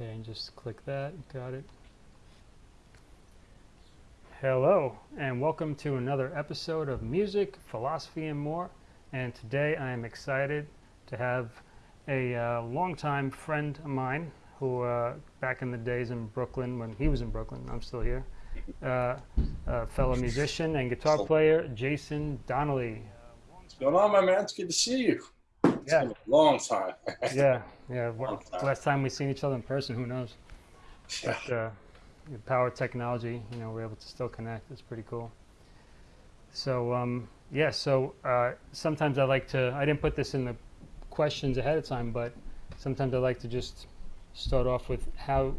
Okay, and just click that. Got it. Hello, and welcome to another episode of Music, Philosophy, and More. And today I am excited to have a uh, longtime friend of mine who, uh, back in the days in Brooklyn, when he was in Brooklyn, I'm still here, uh, a fellow musician and guitar player, Jason Donnelly. What's going on, my man? It's good to see you. It's Yeah. been a long time. Yeah, yeah. time. Last time we seen each other in person, who knows? Yeah. But uh, the power of technology, you know, we're able to still connect. It's pretty cool. So um, yeah, so uh, sometimes I like to. I didn't put this in the questions ahead of time, but sometimes I like to just start off with how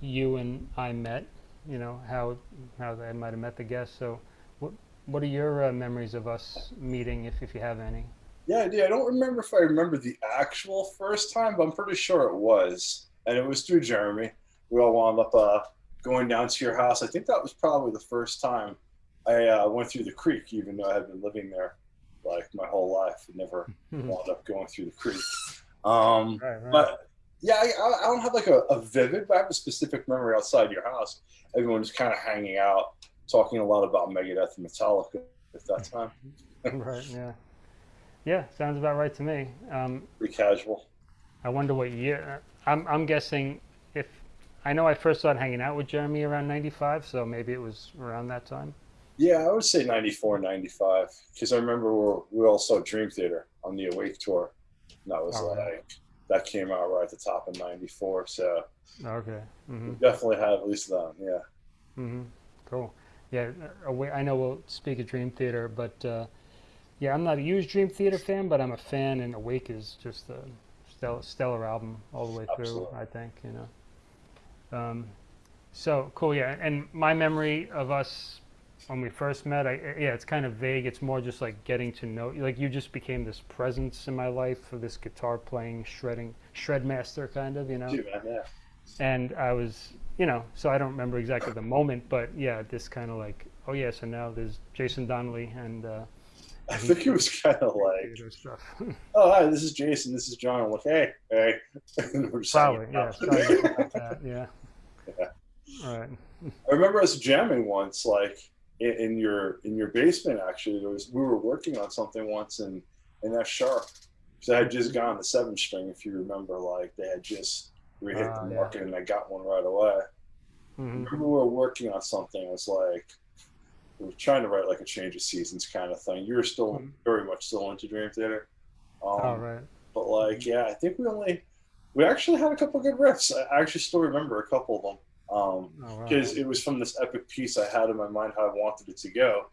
you and I met. You know, how how I might have met the guest. So, what what are your uh, memories of us meeting, if if you have any? Yeah, I do. I don't remember if I remember the actual first time, but I'm pretty sure it was. And it was through Jeremy. We all wound up uh, going down to your house. I think that was probably the first time I uh, went through the creek, even though I had been living there like my whole life. I never wound up going through the creek. Um, Right, right. But yeah, I, I- I don't have like a, a vivid, but I have a specific memory outside your house. Everyone was kind of hanging out, talking a lot about Megadeth and Metallica at that time. right. Yeah. Yeah. Sounds about right to me. Um, Pretty casual. I wonder what year. I'm I'm guessing if I know I first started hanging out with Jeremy around '95, so maybe it was around that time. Yeah, I would say 94, 95. Because I remember we, were, we all saw Dream Theater on the Awake tour. And that was Oh, like, right. that came out right at the top of 94. So Okay. hmm we definitely had at least that. Yeah. hmm Cool. Yeah. uh, I know we'll speak of Dream Theater, but uh, yeah, I'm not a huge Dream Theater fan, but I'm a fan, and Awake is just a stellar, stellar album all the way through. Absolutely. I think you know. Um, so cool. Yeah. And my memory of us when we first met, I yeah, it's kind of vague. It's more just like getting to know. Like you just became this presence in my life for this guitar playing, shredding, shred master kind of, you know Dude, yeah. and I was, you know, so I don't remember exactly the moment, but yeah, this kind of like, oh yeah, so now there's Jason Donnelly and uh, I think it was kind of like, oh, hi, this is Jason. This is John. I'm like, hey, hey. We're Probably, yeah, something that, yeah. Yeah. All right. I remember us jamming once, like in, in your in your basement. Actually, there was we were working on something once in in F sharp. So I had just gotten the seven string, if you remember. Like they had just we hit Ah, the yeah. market, and I got one right away. hmm remember we were working on something. It was like we were trying to write like a change of seasons kind of thing. You were still Mhm. very much still into Dream Theater. Um, All right. But like, yeah, I think we only we actually had a couple good riffs. I actually still remember a couple of them. Um, All right. because it was from this epic piece I had in my mind how I wanted it to go,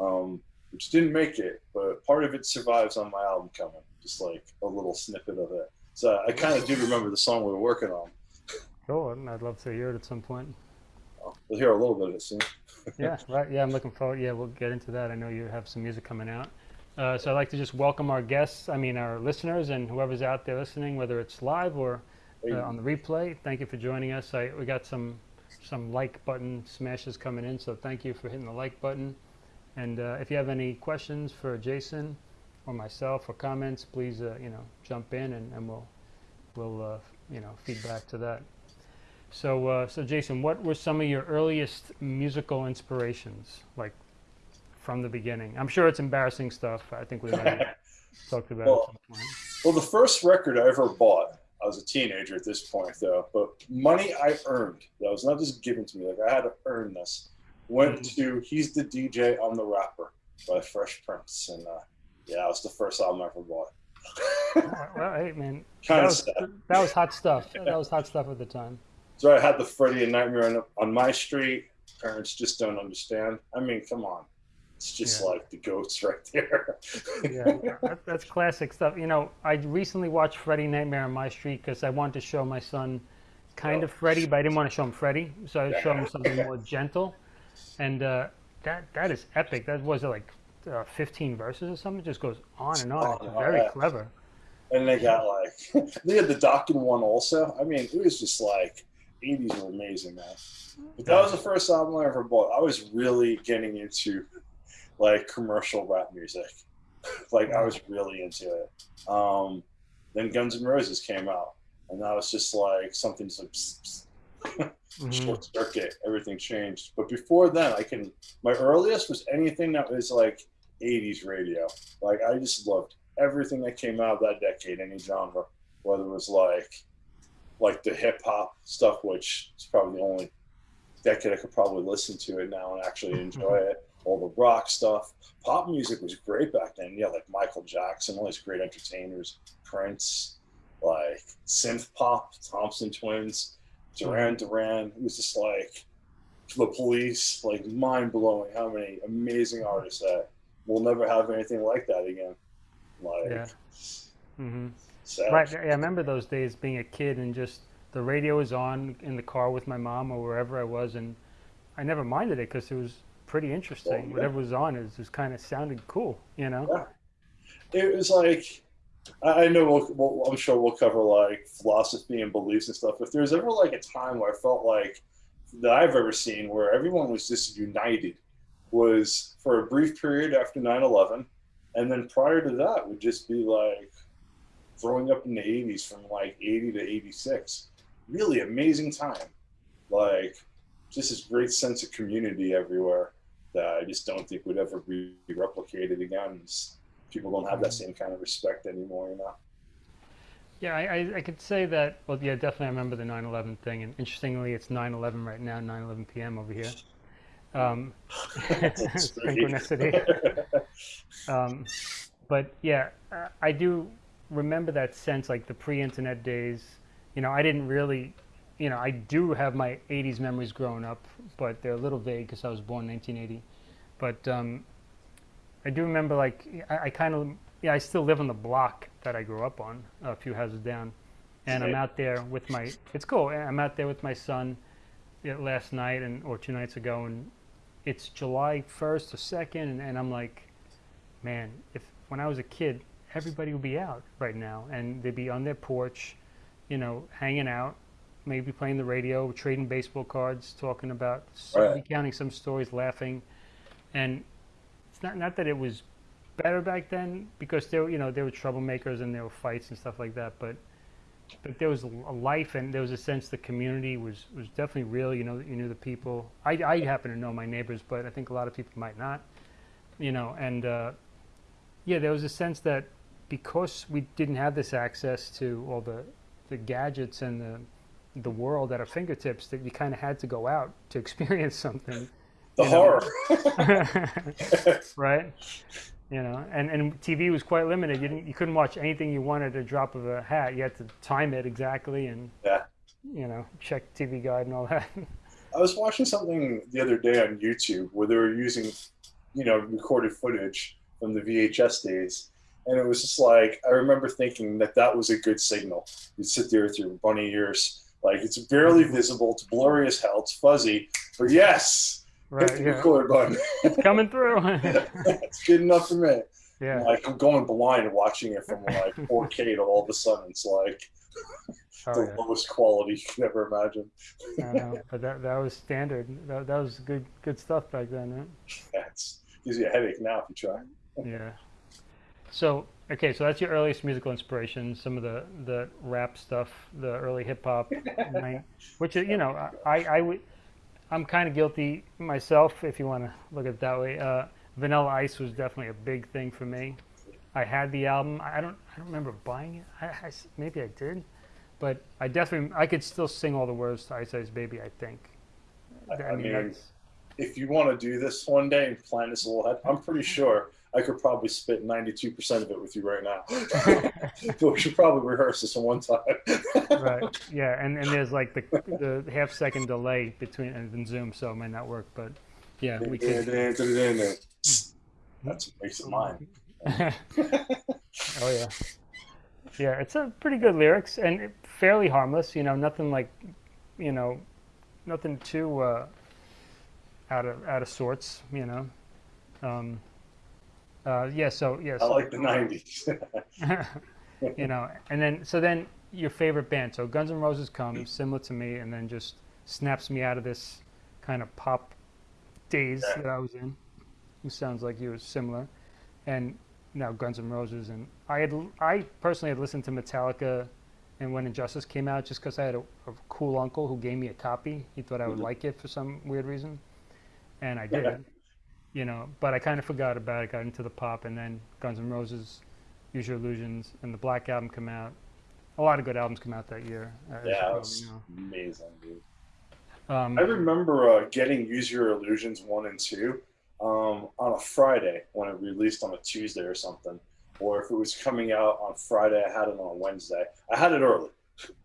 um, which didn't make it, but part of it survives on my album coming, just like a little snippet of it. So I kind of do remember the song we were working on. Cool. and I'd love to hear it at some point. We'll hear a little bit of it soon. Yeah, right. Yeah, I'm looking forward. Yeah, we'll get into that. I know you have some music coming out. Uh, so I'd like to just welcome our guests, I mean, our listeners and whoever's out there listening, whether it's live or uh, on the replay. Thank you for joining us. I, we got some some like button smashes coming in, so thank you for hitting the like button. And uh, if you have any questions for Jason or myself or comments, please uh, you know jump in and, and we'll we'll uh, you know feedback to that. So uh, so Jason, what were some of your earliest musical inspirations, like from the beginning? I'm sure it's embarrassing stuff. I think we've talked about Well, it at some point. well, the first record I ever bought, I was a teenager at this point though, but money I earned, that was not just given to me, like I had to earn this, went Mhm. to He's the DJ, I'm the Rapper by Fresh Prince. And uh, yeah, that was the first album I ever bought. Well, hey man, that was, that was hot stuff. That was hot stuff at the time. So I had the Freddy and Nightmare on, on my street. Parents just don't understand. I mean, come on. It's just Yeah. like the goats right there. Yeah, that, that's classic stuff. You know, I recently watched Freddy Nightmare on My Street because I wanted to show my son kind Oh. of Freddy, but I didn't want to show him Freddy, so I showed him something more gentle. And uh, that that is epic. That was like uh, 15 verses or something. It just goes on and on. Oh, very yeah. clever. and they got like, they had the Dokken one also. I mean, it was just like, 80s were amazing, man. But that was the first album I ever bought. I was really getting into like commercial rap music. like I was really into it. Um, then Guns N' Roses came out, and now was just like something's like psst, psst, Mhm. short circuit. Everything changed. But before then, I can. My earliest was anything that was like '80s radio. Like I just loved everything that came out of that decade, any genre, whether it was like like the hip hop stuff, which is probably the only decade I could probably listen to it now and actually enjoy it. All the rock stuff, pop music was great back then. Yeah, like Michael Jackson, all these great entertainers, Prince, like synth pop, Thompson Twins, Duran Duran. It was just like the police, like mind blowing how many amazing artists that we'll never have anything like that again. Like, Yeah. hmm sad. Right. Yeah, I remember those days being a kid and just the radio was on in the car with my mom or wherever I was, and I never minded it because it was pretty interesting. yeah. Whatever was on, it just kind of sounded cool, you know. Yeah. it was like I I know we'll, we'll, I'm sure we'll cover like philosophy and beliefs and stuff. If there's ever like a time where I felt like that I've ever seen where everyone was just united was for a brief period after 9/11, and then prior to that would just be like growing up in the 80s from like 80 to 86. Really amazing time, like just this great sense of community everywhere that I just don't think would ever be replicated again. People don't have that same kind of respect anymore, you know. Yeah, I, I, I could say that. Well, yeah, definitely. I remember the 9/11 thing, and interestingly, it's 9/11 right now, 9-11 p.m. over here. Um, synchronicity. Um, but yeah, I do remember that sense, like the pre-internet days. You know, I didn't really, you know, I do have my '80s memories growing up, but they're a little vague because I was born in 1980. But um, I do remember, like, I, I kind of, yeah, I still live on the block that I grew up on, a few houses down, and I'm out there with my. It's cool. I'm out there with my son last night and or two nights ago, and it's July 1st or 2nd, and, and I'm like, man, if when I was a kid, everybody would be out right now, and they'd be on their porch, you know, hanging out, maybe playing the radio, trading baseball cards, talking about, Right. recounting some stories, laughing, and it's not not that it was better back then because there, were, you know, there were troublemakers and there were fights and stuff like that, but but there was a life and there was a sense the community was was definitely real. You know, that you knew the people. I I happen to know my neighbors, but I think a lot of people might not. You know, and uh, yeah, there was a sense that because we didn't have this access to all the the gadgets and the the world at our fingertips, that you kind of had to go out to experience something, The horror. right? You know, and, and TV was quite limited. You didn't, you couldn't watch anything you wanted at a drop of a hat. You had to time it exactly and yeah. you know check TV Guide and all that. I was watching something the other day on YouTube where they were using, you know, recorded footage from the VHS days. And it was just like, I remember thinking that that was a good signal. You'd sit there with your bunny ears, like it's barely visible, it's blurry as hell, it's fuzzy, but yes, hit right? the Yeah, record button. coming through. it's good enough for me. yeah. Like I'm going blind watching it from like 4K to all of a sudden it's like Oh, the yeah. lowest quality you could ever imagine. I know. But that that was standard. That, that was good good stuff back then, right? That's gives you a headache now if you try. Yeah. So okay, so that's your earliest musical inspiration. Some of the the rap stuff, the early hip hop, which is you know I I would I'm kind of guilty myself if you want to look at it that way. Uh, Vanilla Ice was definitely a big thing for me. I had the album. I don't I don't remember buying it. I, I maybe I did, but I definitely I could still sing all the words to Ice Ice Baby. I think. I, I I mean, mean, if you want to do this one day and plan this a little ahead, I'm pretty sure I could probably spit 92% of it with you right now. but we should probably rehearse this one time. right. Yeah, and, and there's like the the half second delay between and Zoom, so it might not work. But yeah, we could. That's what makes it mine. oh yeah, yeah. It's a pretty good lyrics and fairly harmless. You know, nothing like, you know, nothing too uh, out of out of sorts. You know. Um, uh, yeah. So yes. I like the 90s. you know, and then so then your favorite band. So Guns N' Roses comes similar to me, and then just snaps me out of this kind of pop daze Yeah. that I was in. Who sounds like you was similar, and now Guns N' Roses, and I had I personally had listened to Metallica and when And Justice came out, just because I had a, a, cool uncle who gave me a copy. He thought I would mm-hmm. like it for some weird reason, and I did. You know, but I kind of forgot about it. Got into the pop, and then Guns N' Roses, Use Your Illusions, and the Black album come out. A lot of good albums come out that year. Yeah, was amazing, dude. Um, I remember uh, getting Use Your Illusions one and two um, on a Friday when it released on a Tuesday or something or if it was coming out on Friday, I had it on Wednesday. I had it early.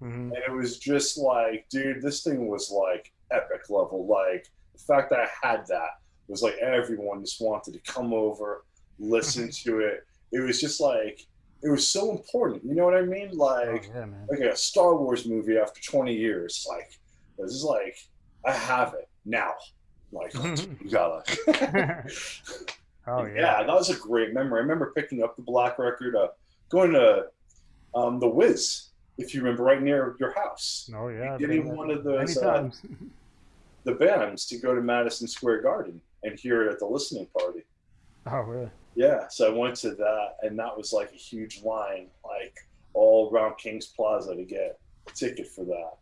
Mm-hmm. And it was just like, dude, this thing was like epic level. Like the fact that I had that was like everyone just wanted to come over, listen to it. It was just like it was so important. You know what I mean? Like oh, yeah, like a Star Wars movie after 20 years. Like this is like I have it now. Like you gotta Oh yeah. yeah, that was a great memory. I remember picking up the black record, uh, going to um, the Wiz, if you remember, right near your house. Oh yeah, getting one of those uh, the bands to go to Madison Square Garden and hear it at the listening party. Oh really? Yeah, so I went to that, and that was like a huge line, like all around Kings Plaza to get a ticket for that. Oh,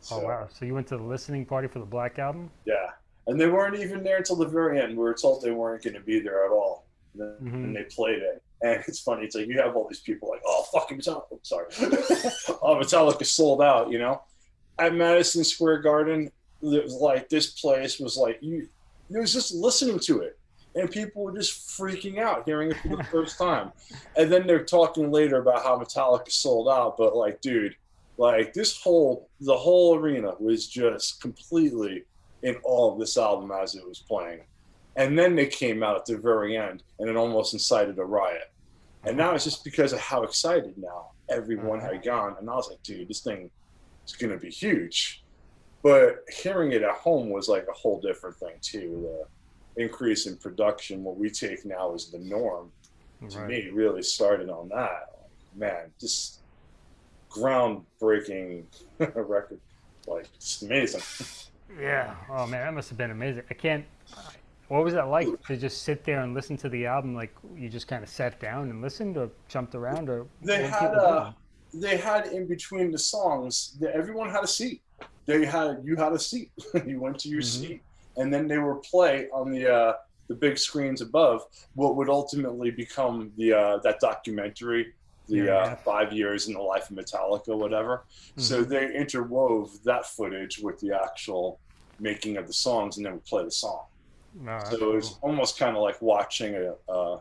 so, oh wow! So you went to the listening party for the Black album? Yeah, and they weren't even there until the very end. We were told they weren't going to be there at all, and, then, mm-hmm. and they played it. And it's funny. It's like you have all these people like, oh, fucking Metallica. sorry, oh, Metallica sold out. You know, at Madison Square Garden, it was like this place was like you. It was just listening to it, and people were just freaking out hearing it for the first time. And then they're talking later about how Metallica sold out. But like, dude, like this whole the whole arena was just completely in all of this album as it was playing. And then they came out at the very end and it almost incited a riot. And now it's just because of how excited now everyone mm-hmm. had gone. And I was like, dude, this thing is going to be huge. But hearing it at home was like a whole different thing, too. The increase in production, what we take now is the norm, to right. me, really started on that. Man, just groundbreaking record. Like, it's amazing. Yeah. Oh man, that must have been amazing. I can't. What was that like to just sit there and listen to the album? Like you just kind of sat down and listened, or jumped around, or they had uh, they had in between the songs. That everyone had a seat. They had you had a seat. you went to your mm-hmm. seat, and then they were play on the uh, the big screens above what would ultimately become the uh, that documentary the yeah, uh, five years in the life of Metallica, whatever. Mm-hmm. So they interwove that footage with the actual making of the songs, and then we play the song. No, so it was cool. almost kind of like watching a, a,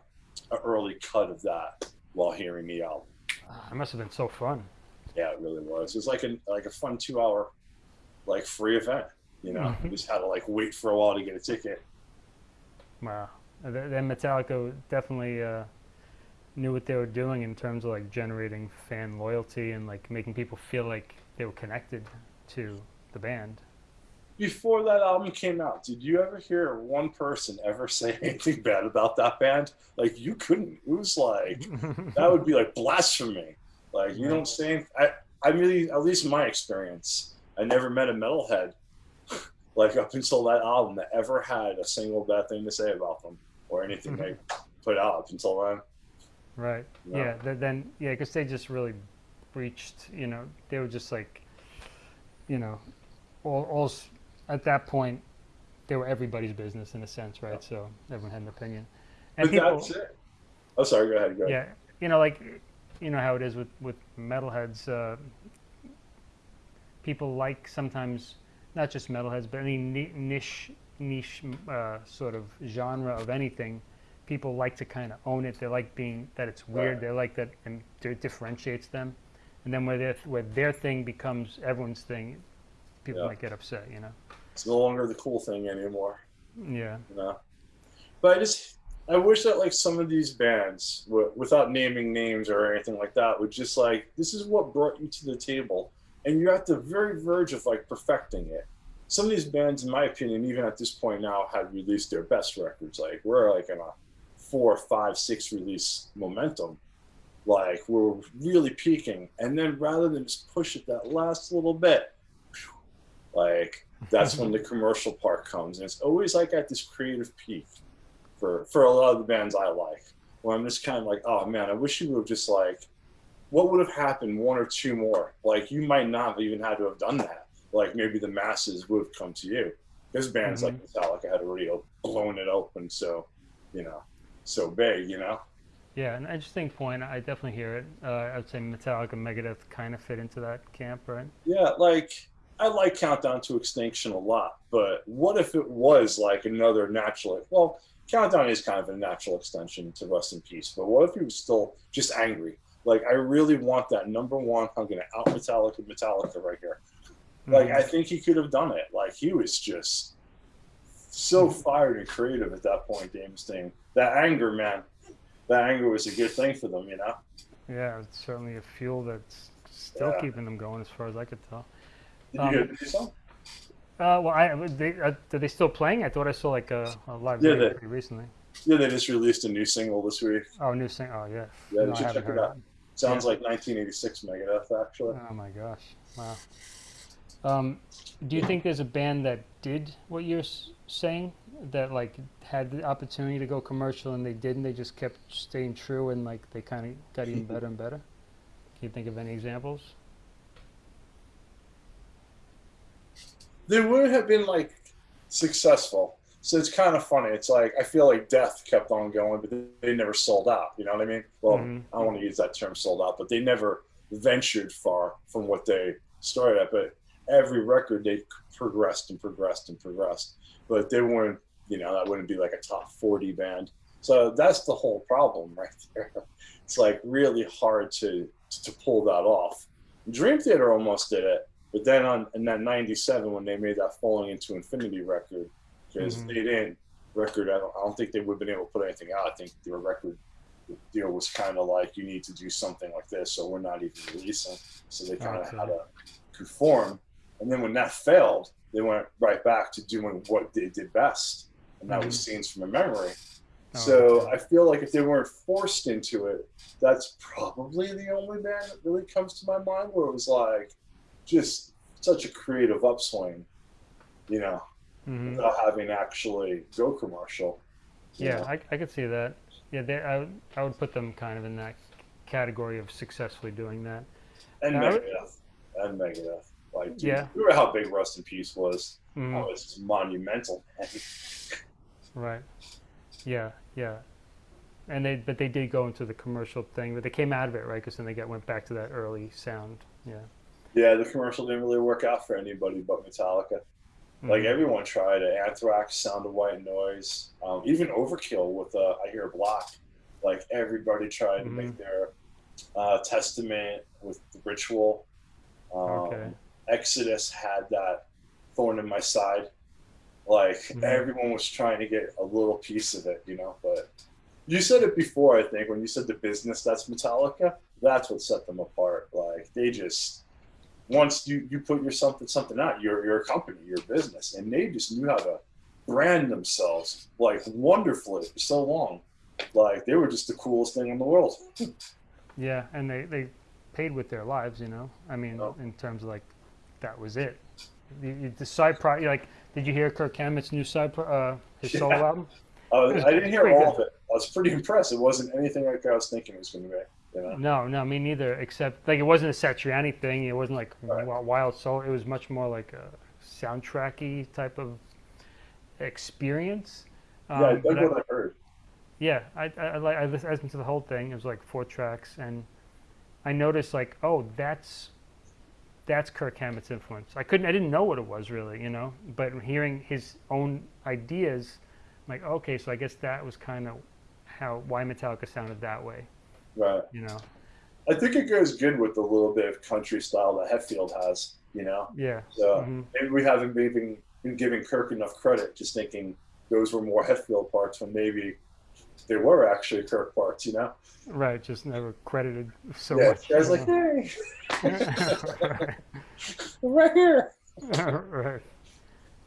a, early cut of that while hearing the album. It must have been so fun. Yeah, it really was. It was like a like a fun two hour, like free event. You know, mm-hmm. you just had to like wait for a while to get a ticket. Wow. Then Metallica definitely. Uh knew what they were doing in terms of like generating fan loyalty and like making people feel like they were connected to the band. Before that album came out, did you ever hear one person ever say anything bad about that band? Like you couldn't. It was like that would be like blasphemy. Like you don't say. I I really, at least my experience, I never met a metalhead like up until that album that ever had a single bad thing to say about them or anything they put out up until then. Right. Yeah. yeah then yeah, because they just really breached. You know, they were just like, you know, all, all at that point, they were everybody's business in a sense, right? Yeah. So everyone had an opinion. And but people, that's it. Oh, sorry. Go ahead. Go ahead. Yeah. You know, like, you know how it is with with metalheads. Uh, people like sometimes not just metalheads, but any niche niche uh, sort of genre of anything people like to kind of own it. They like being that it's weird. Right. They like that and it differentiates them. And then where their where their thing becomes everyone's thing, people yeah. might get upset. You know, it's no longer the cool thing anymore. Yeah. You know? But I just I wish that like some of these bands, w- without naming names or anything like that, would just like this is what brought you to the table, and you're at the very verge of like perfecting it. Some of these bands, in my opinion, even at this point now, have released their best records. Like we're like in a four, five, six release momentum. Like we're really peaking, and then rather than just push it that last little bit, like that's when the commercial part comes, and it's always like at this creative peak for for a lot of the bands I like, where I'm just kind of like, oh man, I wish you would have just like what would have happened one or two more? Like you might not have even had to have done that. Like maybe the masses would have come to you. Because bands like Metallica had already blown it open so, you know, so big, you know. Yeah, an interesting point. I definitely hear it. Uh, I'd say Metallica, Megadeth kind of fit into that camp, right? Yeah, like I like Countdown to Extinction a lot, but what if it was like another natural? Well, Countdown is kind of a natural extension to Rust in Peace, but what if he was still just angry? Like, I really want that number one. I'm going to out Metallica, Metallica right here. Like. I think he could have done it. Like, he was just so fired and creative at that point, Mustaine. That anger, man, that anger was a good thing for them, you know? Yeah, it's certainly a fuel that's still Yeah. keeping them going, as far as I could tell. Did Um, you get something? Uh, well, I they uh, are they still playing? I thought I saw like a, a live Yeah, video they- recently. Yeah, they just released a new single this week. Oh, new single. Oh, yeah. Yeah, No, you should check it out. Sounds like 1986 Megadeth, actually. Oh my gosh! Wow. Um, do you think there's a band that did what you're saying? That like had the opportunity to go commercial and they didn't. They just kept staying true and like they kind of got even better and better. Can you think of any examples? they would have been like successful. So it's kind of funny. It's like I feel like Death kept on going, but they never sold out. You know what I mean? Well, Mhm. I don't want to use that term "sold out," but they never ventured far from what they started at. But every record they progressed and progressed and progressed. But they weren't. You know, that wouldn't be like a top forty band. So that's the whole problem right there. It's like really hard to to pull that off. Dream Theater almost did it, but then on in that '97 when they made that Falling into Infinity record, because Mhm. they didn't record, I don't, I don't think they would have been able to put anything out. I think their record deal was kind of like you need to do something like this, so we're not even releasing. So they kind of Okay. had to conform. And then when that failed, they went right back to doing what they did best, and that was Scenes from a Memory. Oh, So okay. I feel like if they weren't forced into it, that's probably the only band that really comes to my mind where it was like just such a creative upswing, you know, Mhm. without having actually go commercial. Yeah, know. I, I could see that. Yeah, they, I, would- I would put them kind of in that category of successfully doing that. and I Megadeth, and Megadeth. Like, dude, Yeah. remember how big Rust in Peace was? Mhm. Oh, it's monumental. Right. Yeah, yeah. And they, but they did go into the commercial thing, but they came out of it, right? Because then they got went back to that early sound. Yeah. yeah, the commercial didn't really work out for anybody but Metallica. Like Mhm. everyone tried it. Anthrax, Sound of White Noise, um, even Overkill with uh, I Hear Black. Like everybody tried to Mhm. make their uh, Testament with the Ritual. Um, Okay. Exodus had that thorn in my side. Like Mhm. everyone was trying to get a little piece of it, you know. But you said it before, I think, when you said the business that's Metallica. That's what set them apart. Like they just once you you put your something something out, you're you're company, you're business, and they just knew how to brand themselves like wonderfully for so long. Like they were just the coolest thing in the world. Yeah, and they, they paid with their lives, you know. I mean, Oh. in terms of like, that was it. You, you, the side pro, like, did you hear Kirk Hammett's new side, pro, uh, his solo Yeah. album? Uh, I didn't hear all good. of it. I was pretty impressed. It wasn't anything like I was thinking it was going to be. You know. No, no, me neither. Except like it wasn't a Satriani thing. It wasn't like Right. wild soul. It was much more like a soundtracky type of experience. yeah, I Um, but I- what I heard. Yeah, I I, I, I I listened to the whole thing. It was like four tracks, and I noticed like, oh, that's that's Kirk Hammett's influence. I couldn't, I didn't know what it was really, you know. But hearing his own ideas, I'm like, okay, so I guess that was kind of how why Metallica sounded that way, Right. you know. I think it goes good with the little bit of country style that Hetfield has. You know. Yeah. So mhm. maybe we haven't been, been giving Kirk enough credit, just thinking those were more Hetfield parts when maybe they were actually Kirk parts. You know. Right, just never credited so yeah. much. Guys you like, know. hey, right here. right.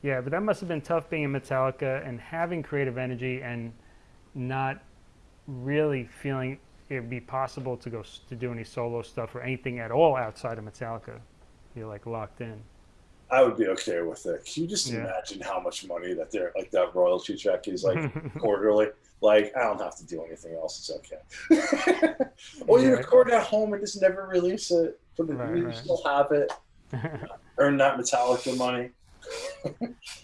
Yeah, but that must have been tough being in Metallica and having creative energy and not really feeling it'd be possible to go to do any solo stuff or anything at all outside of Metallica. You're like locked in. I would be okay with it. Can you just Yeah. imagine how much money that they're like that royalty check is like quarterly? Like I don't have to do anything else. It's okay. or you record at home and just never release it. But Right, you right. still have it. Earn that Metallica money.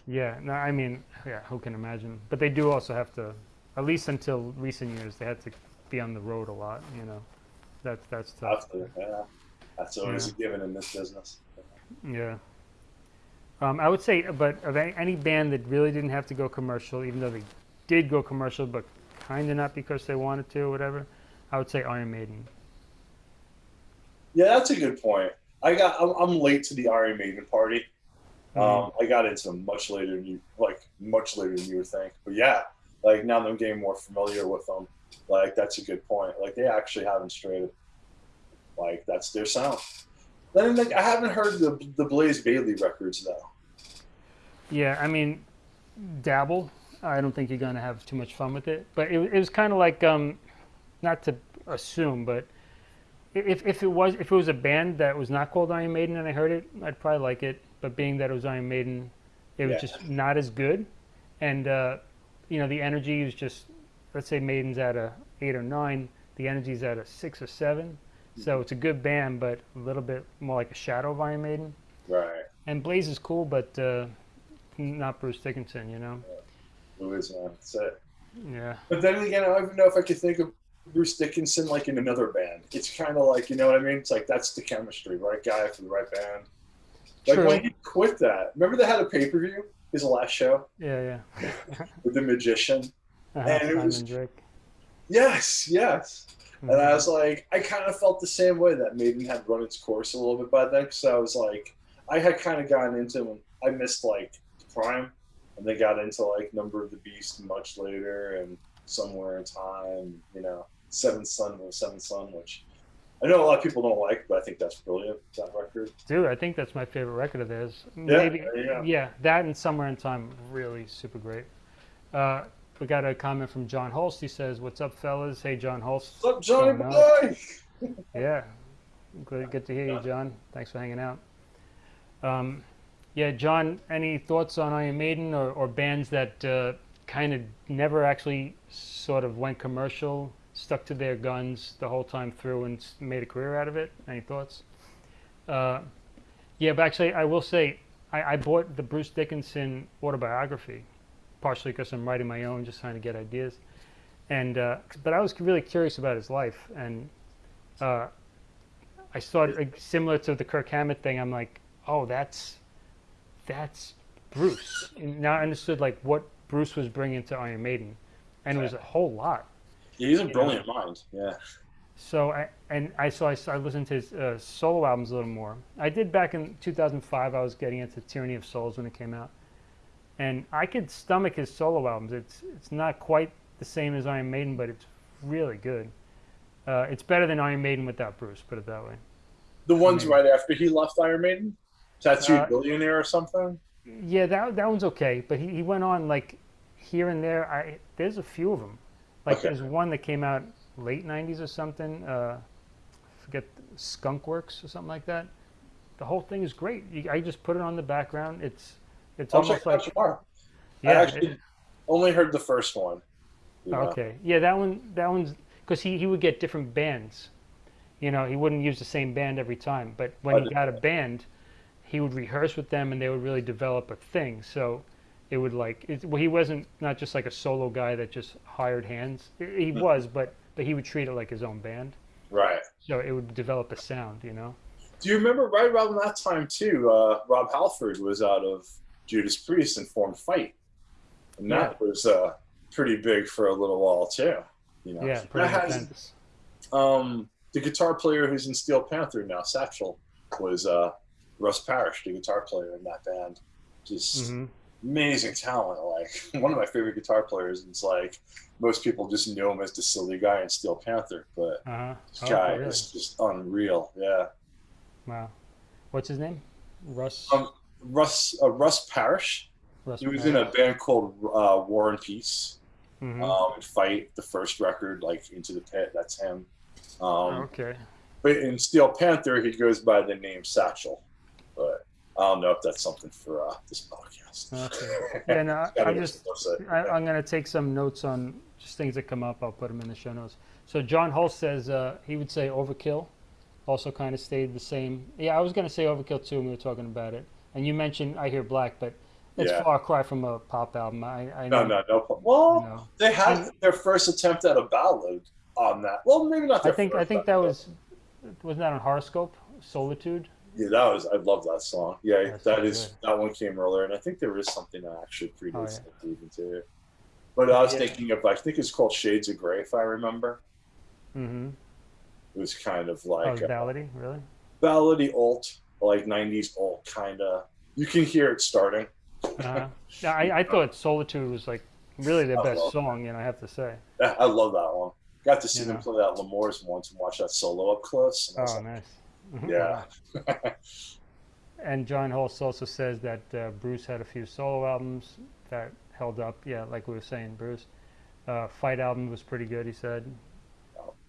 yeah, no, I mean, yeah, who can imagine? But they do also have to, at least until recent years, they had to be on the road a lot. You know, that's that's tough. Absolutely, yeah. That's always Yeah. a given in this business. Yeah. Um, I would say, but of any, band that really didn't have to go commercial, even though they did go commercial, but kind of not because they wanted to or whatever, I would say Iron Maiden. Yeah, that's a good point. I got. I'm, I'm late to the Iron Maiden party. Mm-hmm. Um, I got into them much later than you, like much later than you would think. But yeah, like now that I'm getting more familiar with them, like that's a good point. Like they actually haven't strayed. Like that's their sound. Then like I haven't heard the the Blaze Bayley records though. Yeah, I mean, dabble. I don't think you're gonna have too much fun with it. But it, it was kind of like, um, not to assume, but if if it was if it was a band that was not called Iron Maiden and I heard it, I'd probably like it. But being that it was Iron Maiden, it was Yeah. just not as good. And uh, you know, the energy was just, let's say Maiden's at a eight or nine, the energy's at a six or seven. So mm-hmm. it's a good band, but a little bit more like a shadow of Iron Maiden. Right. And Blaze is cool, but uh, not Bruce Dickinson, you know. Who is? That's it. Yeah, But then again, I don't even know if I could think of Bruce Dickinson like in another band. It's kind of like you know what I mean. It's like that's the chemistry, right guy for the right band. Like True. when he quit that, remember they had a pay per view, his last show yeah, yeah. with the magician. And it was- Drake. Yes, yes. And Mhm. I was like, I kind of felt the same way that Maiden had run its course a little bit by then. Because I was like, I had kind of gotten into when I missed like Prime, and they got into like Number of the Beast much later, and Somewhere in Time. You know, Seventh Son was Seventh Son, which I know a lot of people don't like, but I think that's brilliant. That record. Dude, I think that's my favorite record of theirs. Yeah, Maybe, go. yeah, that and Somewhere in Time, really super great. Uh, we got a comment from John Holst. He says, "What's up, fellas? Hey, John Holst. What's up, Johnny boy? Yeah, good, good to hear you, John. Thanks for hanging out. Um, yeah, John, any thoughts on Iron Maiden or, or bands that uh, kind of never actually sort of went commercial, stuck to their guns the whole time through and made a career out of it? Any thoughts? Uh, yeah, but actually, I will say I, I bought the Bruce Dickinson autobiography, partially because I'm writing my own, just trying to get ideas. And uh, but I was really curious about his life, and uh, I started like, similar to the Kirk Hammett thing. I'm like, oh, that's that's Bruce. And now I understood like what Bruce was bringing to Iron Maiden, and it was a whole lot. Yeah, he's a Yeah. brilliant mind. Yeah. So I and I so I, I listened to his uh, solo albums a little more. I did back in 2005. I was getting into Tyranny of Souls when it came out, and I could stomach his solo albums. It's it's not quite the same as Iron Maiden, but it's really good. Uh, it's better than Iron Maiden without Bruce. Put it that way. The ones right after he left Iron Maiden, Tattooed Uh, Billionaire or something. Yeah, that that one's okay, but he, he went on like here and there. I there's a few of them. Like Okay. there's one that came out late '90s or something. Uh, forget Skunk Works or something like that. The whole thing is great. You, I just put it on the background. It's it's I'll almost like tomorrow. I yeah. actually it- only heard the first one. you know. okay, yeah, that one that one's because he he would get different bands. You know, he wouldn't use the same band every time. But when I he got a band, he would rehearse with them, and they would really develop a thing. So it would like it, well, he wasn't not just like a solo guy that just hired hands. He Hmm. was, but but he would treat it like his own band. Right. So it would develop a sound. You know. Do you remember right around that time too? Uh, Rob Halford was out of Judas Priest and formed Fight, and that was uh, pretty big for a little while too. You know, Yeah, that pretty has um, the guitar player who's in Steel Panther now, Satchel, was uh, Russ Parrish, the guitar player in that band. Just hmm amazing talent. Like one of my favorite guitar players. And it's like most people just knew him as the silly guy in Steel Panther, but Uh huh. this guy is just unreal. Yeah. Wow. What's his name? Russ. Um, Russ uh, Russ Parrish. Russ He was in a band called uh, War and Peace. Mhm. Um, and Fight, the first record, like Into the Pit. That's him. Um, okay. But in Steel Panther, he goes by the name Satchel. But I don't know if that's something for uh, this podcast. Okay. Yeah, no, I- just, to the website. I, I'm going to take some notes on just things that come up. I'll put them in the show notes. So John Holst says uh, he would say Overkill, also kind of stayed the same. Yeah, I was going to say Overkill too when we were talking about it. And you mentioned I Hear Black, but it's Yeah. far cry from a pop album. I, I no, know. no, no. pro- Well, you know. they had their first attempt at a ballad on that. Well, maybe not. I Their think I think that was wasn't that on Horrorscope Solitude. Yeah, that was. I love that song. Yeah, That's that so is. good. That one came earlier, and I think there is something that actually predates Oh, yeah. that even too. But I was Yeah. thinking of. I think it's called Shades of Grey, if I remember. Mm-hmm. It was kind of Oh, like a ballady, really? ballady alt, like '90s alt kind of. You can hear it starting. Yeah, I, I thought Solitude was like really their I best song, and I have to say. Yeah, I love that one. Got to see Yeah. them play that L'Amour's once and watch that solo up close. and Oh, like, nice. Yeah. And John Holst also says that uh, Bruce had a few solo albums that held up. Yeah, like we were saying, Bruce. Uh, Fight album was pretty good, he said.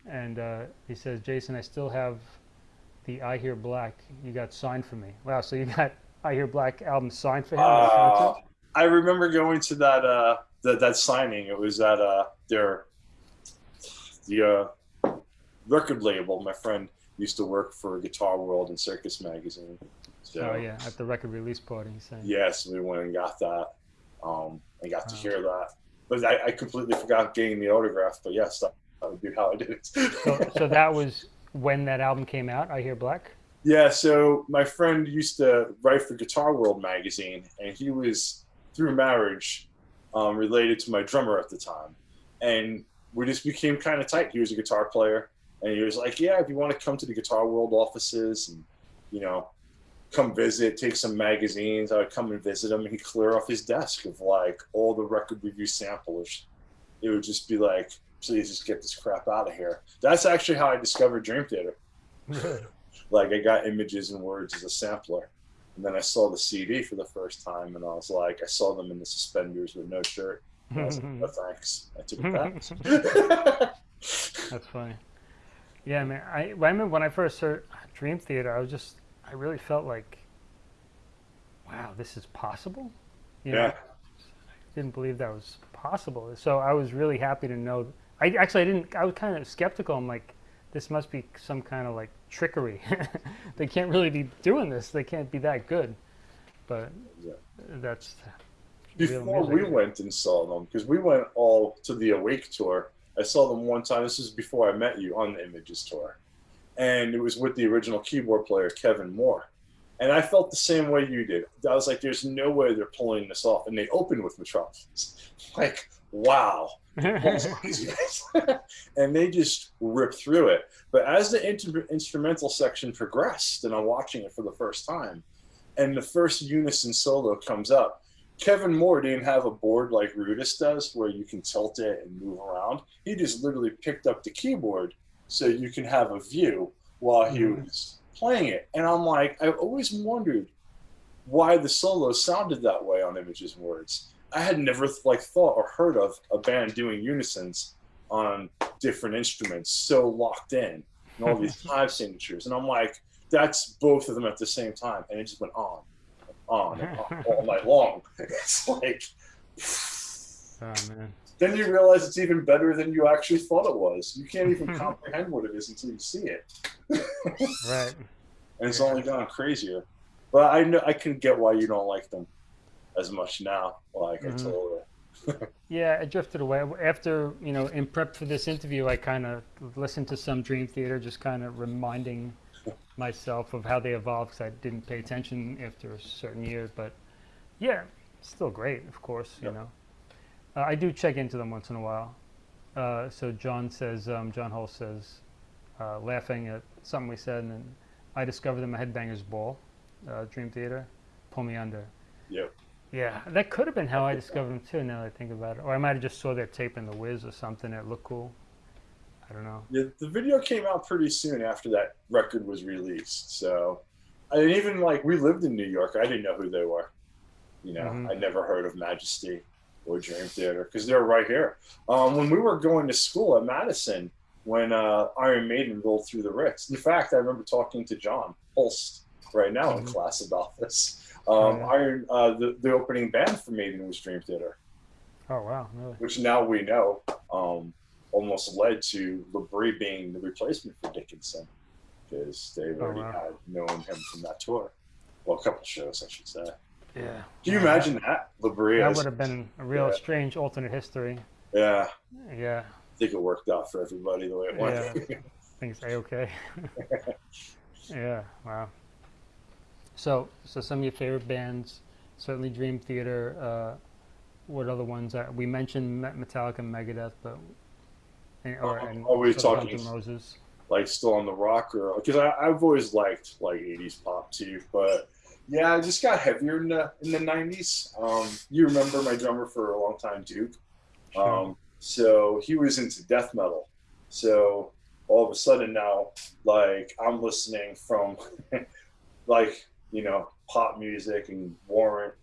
And uh, he says, Jason, I still have the I Hear Black you got signed for me. Wow, so you got I Hear Black album signed for him? Uh. I remember going to that uh that, that signing. It was at uh their the uh, record label. My friend used to work for Guitar World and Circus Magazine. So oh, yeah, at the record release party, saying. yes, we went and got that. Um, and got to Wow. hear that. But I, I completely forgot getting the autograph. But yes, that, that would be how I did it. So, so that was when that album came out, I Hear Black? Yeah, so my friend used to write for Guitar World magazine, and he was through marriage um, related to my drummer at the time, and we just became kind of tight. He was a guitar player, and he was like, "Yeah, if you want to come to the Guitar World offices, and you know, come visit, take some magazines, I would come and visit him, and he'd clear off his desk of like all the record review samplers. It would just be like, "Please, just get this crap out of here." That's actually how I discovered Dream Theater like I got images and words as a sampler. And then I saw the CD for the first time, and I was like, I saw them in the suspenders with no shirt. And I was like, no oh, thanks. I took it back. That's funny. Yeah, man. I, I remember when I first heard Dream Theater, I was just, I really felt like, wow, this is possible. You know, yeah, didn't believe that was possible. So I was really happy to know. I actually I didn't. I was kind of skeptical. I'm like, this must be some kind of like trickery. they can't really be doing this. They can't be that good. But Yeah. that's before we went and saw them, because we went all to the Awake tour. I saw them one time. This is before I met you on the Images tour, and it was with the original keyboard player Kevin Moore. And I felt the same way you did. I was like, "There's no way they're pulling this off." And they opened with Metropolis. Like, wow. balls on these guys. and they just rip through it. But as the instrumental section progressed, and I'm watching it for the first time, and the first unison solo comes up, Kevin Moore didn't have a board like Rudess does where you can tilt it and move around. He just literally picked up the keyboard so you can have a view while he Mhm. was playing it. And I'm like, I always wondered why the solo sounded that way on Images and Words. I had never like thought or heard of a band doing unisons on different instruments so locked in and all these time signatures. And I'm like, that's both of them at the same time. And it just went on, on, and on all night long. It's like, oh man. then you realize it's even better than you actually thought it was. You can't even comprehend what it is until you see it. Right. And it's only gone crazier. But I know I can get why you don't like them as much now. Like Mhm. totally. Yeah, I drifted away after you know in prep for this interview. I kind of listened to some Dream Theater, just kind of reminding myself of how they evolved because I didn't pay attention after a certain year. But yeah, still great, of course. You know, uh, I do check into them once in a while. Uh, so John says, um, John Holst says, uh, laughing at something we said, and then I discovered them at Headbangers Ball, uh, Dream Theater, pull me under. Yep. Yeah, that could have been how I discovered them too. Now that I think about it, or I might have just saw their tape in the Wiz or something that looked cool. I don't know. Yeah, the video came out pretty soon after that record was released. So I didn't even like we lived in New York. I didn't know who they were. You know, Mhm. I never heard of Majesty or Dream Theater because they're right here. Um, when we were going to school at Madison, when uh, Iron Maiden rolled through the Ritz. In fact, I remember talking to John Holst right now in Mhm. class about this. Um, yeah. Iron, uh, the, the opening band for Maiden was Dream Theater, Oh wow, really? which now we know um, almost led to Labrie being the replacement for Dickinson because they already Oh, wow. had known him from that tour. Well, a couple shows, I should say. Yeah. Can you Yeah, imagine that? Labrie, That would have been a real Yeah. strange alternate history. yeah, Yeah, I think it worked out for everybody the way it went. I think it's a okay. yeah. Wow. So, so some of your favorite bands, certainly Dream Theater. Uh, what other ones? Are, we mentioned Metallica, and Megadeth, but and, or Oh, and we sort talking- Roses? like still on the rock or because I've always liked like 80s pop too but yeah I just got heavier in the in the 90s um you remember my drummer for a long time Duke Sure. um so he was into death metal so all of a sudden now like I'm listening from like you know pop music and Warrant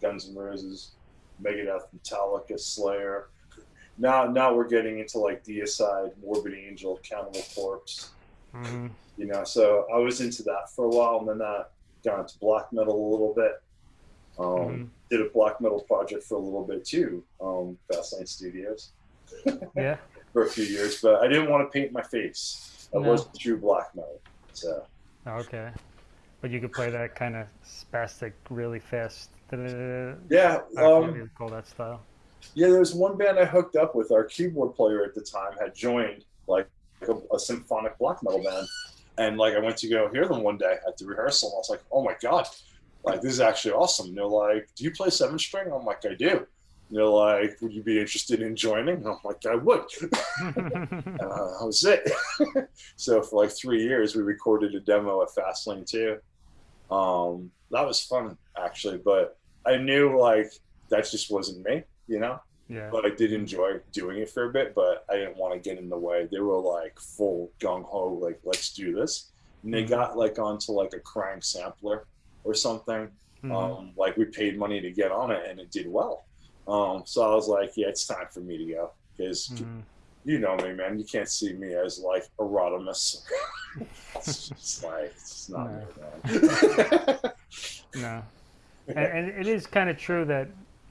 Guns N' Roses Megadeth Metallica Slayer now now we're getting into like Deicide, Morbid Angel, Cannibal Corpse. Mhm. You know, so I was into that for a while, and then that got into black metal a little bit. Um, Mhm. Did a black metal project for a little bit too, um, Fastlane Studios Yeah. for a few years, but I didn't want to paint my face. I No. wasn't true black metal, so Okay. But you could play that kind of spastic, really fast. Yeah. Um, call that style. Yeah, there was one band I hooked up with. Our keyboard player at the time had joined like a, a symphonic black metal band, and like I went to go hear them one day at the rehearsal, and I was like, "Oh my god, like this is actually awesome." And they're like, "Do you play seven string?" I'm like, "I do." And they're like, "Would you be interested in joining?" And I'm like, "I would." And uh, that was it. so for like three years, we recorded a demo at Fastlane too. Um, that was fun actually, but I knew like that just wasn't me, you know yeah. but I did enjoy doing it for a bit, but I didn't want to get in the way. They were like full gung ho, like let's do this. And they Mhm. got like onto like a crank sampler or something. Mhm. Um, like we paid money to get on it, and it did well. Um, so I was like, yeah, it's time for me to go because Mhm. You know me, man. You can't see me as like Euronymous. it's just like it's not No. me, man. No. and, and it is kind of true that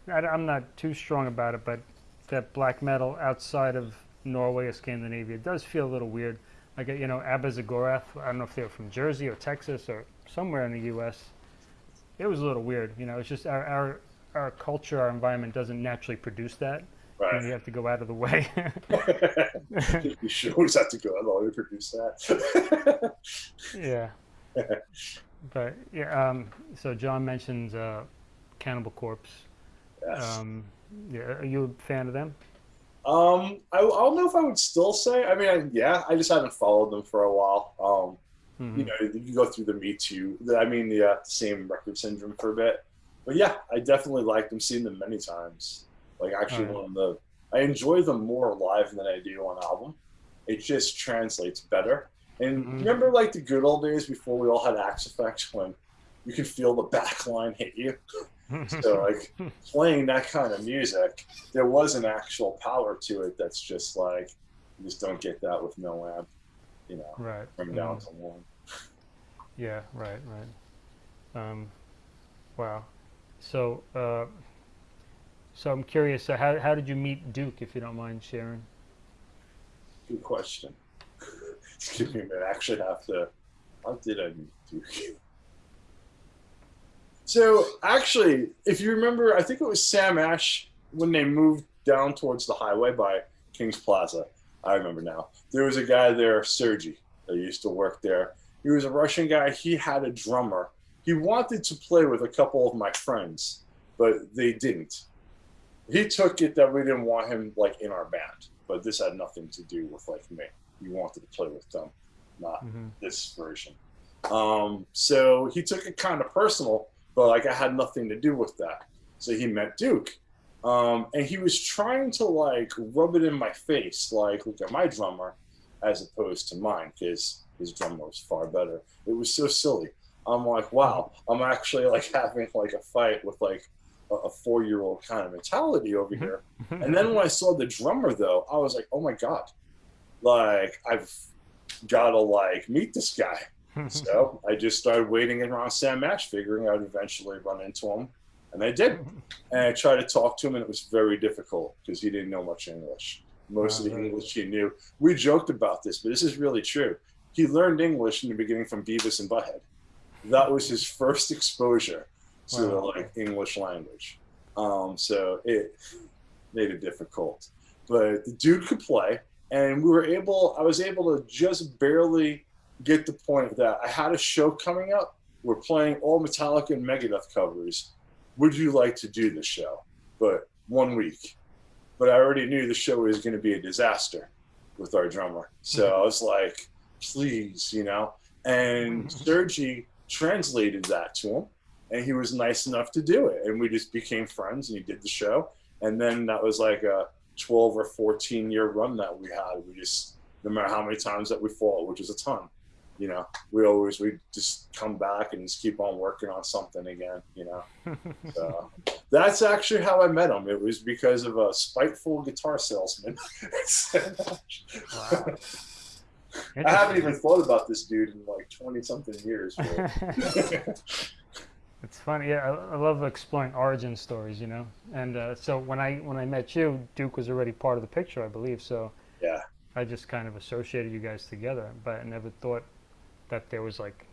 I, am not too strong about it, but that black metal outside of Norway or Scandinavia does feel a little weird. Like you know, Abazagorath. I don't know if they're from Jersey or Texas or somewhere in the U.S. It was a little weird. You know, it's just our our, our culture, our environment doesn't naturally produce that. And you have to go out of the way. you should always have to go. I'll always produce that. yeah. But yeah. Um, so John mentions uh, Cannibal Corpse. yes. Um, yeah, are you a fan of them? Um, I, I don't know if I would still say. I mean, I, yeah, I just haven't followed them for a while. Um, Mhm. you know, you go through the Me Too. the- I mean, the uh, same record syndrome for a bit. But yeah, I definitely like them. Seen them many times. Like actually, Alright. one of the I enjoy them more live than I do on album. It just translates better. And Mhm. remember, like the good old days before we all had Axe effects when you could feel the back line hit you. So like playing that kind of music, there was an actual power to it. That's just like you just don't get that with no amp. You know, right. from down mhm. to one. Yeah. Right. Right. Um, wow. So, uh, so I'm curious. So, how how did you meet Duke, if you don't mind sharing? Good question. Excuse me. I actually have to. How did I meet Duke? So actually, if you remember, I think it was Sam Ash when they moved down towards the highway by Kings Plaza. I remember now. There was a guy there, Sergi, that used to work there. He was a Russian guy. He had a drummer. He wanted to play with a couple of my friends, but they didn't. He took it that we didn't want him like in our band, but this had nothing to do with like me. He wanted to play with them, not hmm this version. Um, so he took it kind of personal, but like I had nothing to do with that. So he met Duke. Um, and he was trying to like rub it in my face, like look at my drummer, as opposed to mine, because his drummer was far better. It was so silly. I'm like, wow, I'm actually like having like a fight with like a, a four year old kind of mentality over mm-hmm. here. Mm-hmm. And then when I saw the drummer though, I was like, oh my god, like I've got to like meet this guy. Mm-hmm. so I just started waiting around Sam Ash, figuring I'd eventually run into him, and I did. And I tried to talk to him, and it was very difficult because he didn't know much English. Most of the ah, right. English he knew. We joked about this, but this is really true. He learned English in the beginning from Beavis and Butthead. That was his first exposure to the like English language. Um, so it made it difficult. But the dude could play, and we were able. I was able to just barely get the point of that I had a show coming up. We're playing all Metallica and Megadeth covers. Would you like to do the show? But one week. But I already knew the show was going to be a disaster with our drummer. So I was like, please, you know. And Sergi translated that to him, and he was nice enough to do it. And we just became friends, and he did the show. And then that was like a 12 or 14 year run that we had. We just, no matter how many times that we fought, which is a ton, you know, we always, we just come back and just keep on working on something again, you know. So that's actually how I met him. It was because of a spiteful guitar salesman. Wow. I haven't even thought about this dude in like 20 something years. It's funny, yeah. I, I love exploring origin stories, you know. And uh, so when I when I met you, Duke was already part of the picture, I believe. So yeah. I just kind of associated you guys together, but I never thought that there was like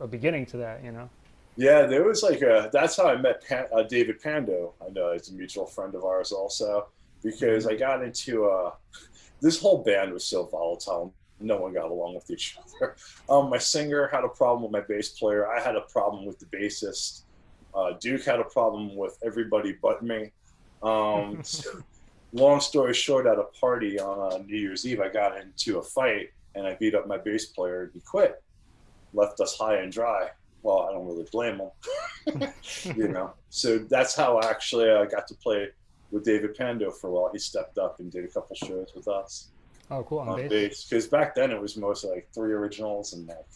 a beginning to that, you know. Yeah, there was like a. That's how I met Pan, uh, David Pando. I know he's a mutual friend of ours also, because I got into uh, this whole band was so volatile. No one got along with each other. Um, my singer had a problem with my bass player. I had a problem with the bassist. Uh, Duke had a problem with everybody but me. Um, so long story short, at a party on uh, New Year's Eve, I got into a fight and I beat up my bass player. and He quit, left us high and dry. Well, I don't really blame him, you know. So that's how I actually I got to play with David Pando for a while. He stepped up and did a couple shows with us Oh, cool. On on bass. because back then it was mostly like three originals and like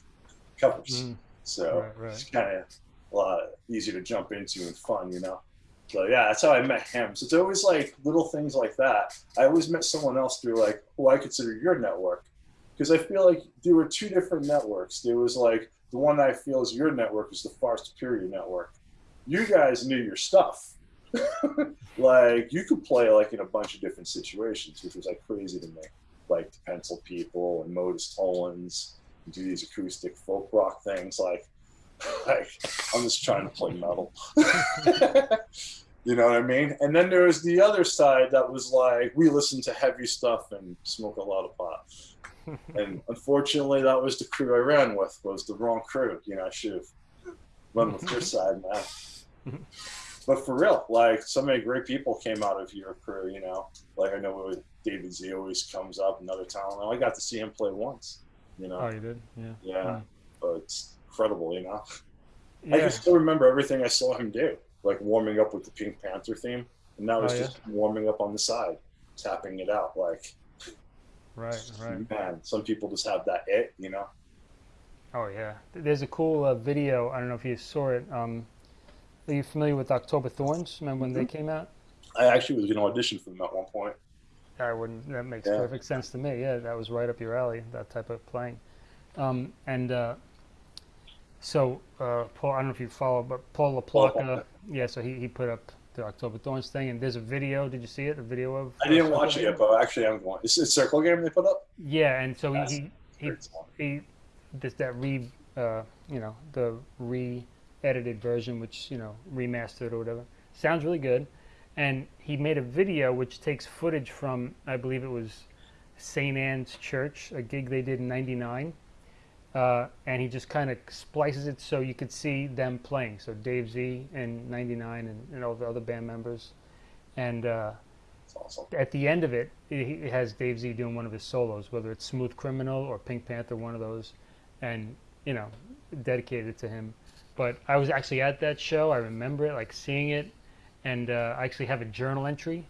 covers. Mm, So right, right. it's kind of a lot easier to jump into and fun, you know. So yeah, that's how I met him. So it's always like little things like that. I always met someone else through like who I consider your network, because I feel like there were two different networks. There was like the one I feel is your network is the far superior network. You guys knew your stuff. like you could play like in a bunch of different situations, which was like crazy to me. Like the Pencil People and Modus Tollens, do these acoustic folk rock things. Like, like I'm just trying to play metal. you know what I mean? And then there was the other side that was like we listen to heavy stuff and smoke a lot of pot. and unfortunately, that was the crew I ran with. Was the wrong crew. You know, I should have run with your side, man. But for real, like so many great people came out of your crew. You know, like I know David Z always comes up, another talent. I got to see him play once. You know, Oh, you did? Yeah. yeah, Mm. but it's incredible. You know, I can still remember everything I saw him do, like warming up with the Pink Panther theme, and now was Oh, yeah? just warming up on the side, tapping it out. Like, Right, right. man, some people just have that it, you know. Oh yeah, there's a cool uh, video. I don't know if you saw it. Um, are you familiar with October Thorns? Remember when they Mm-hmm. came out? I actually was going to audition for them at one point. I wouldn't. That makes Yeah. perfect sense to me. Yeah, that was right up your alley. That type of playing. Um, and uh, so uh, Paul, I don't know if you follow, but Paul LaPlaca. Yeah, so he, he put up the October Thorns thing, and there's a video. Did you see it? A video of. I didn't watch it yet, but actually I'm going. Is it Circle Game they put up? Yeah, and so Yes. he, he he he this that re uh, you know the re-edited version which you know remastered or whatever. Sounds really good. And he made a video which takes footage from i believe it was st anne's church a gig they did in 99 uh, and he just kind of splices it so you could see them playing. So dave z in 99 and, and all the other band members. And uh, awesome. at the end of it, it has Dave Z doing one of his solos, whether it's Smooth Criminal or Pink Panther, one of those, and you know, dedicated to him. But I was actually at that show. I remember it, like seeing it, and uh, I actually have a journal entry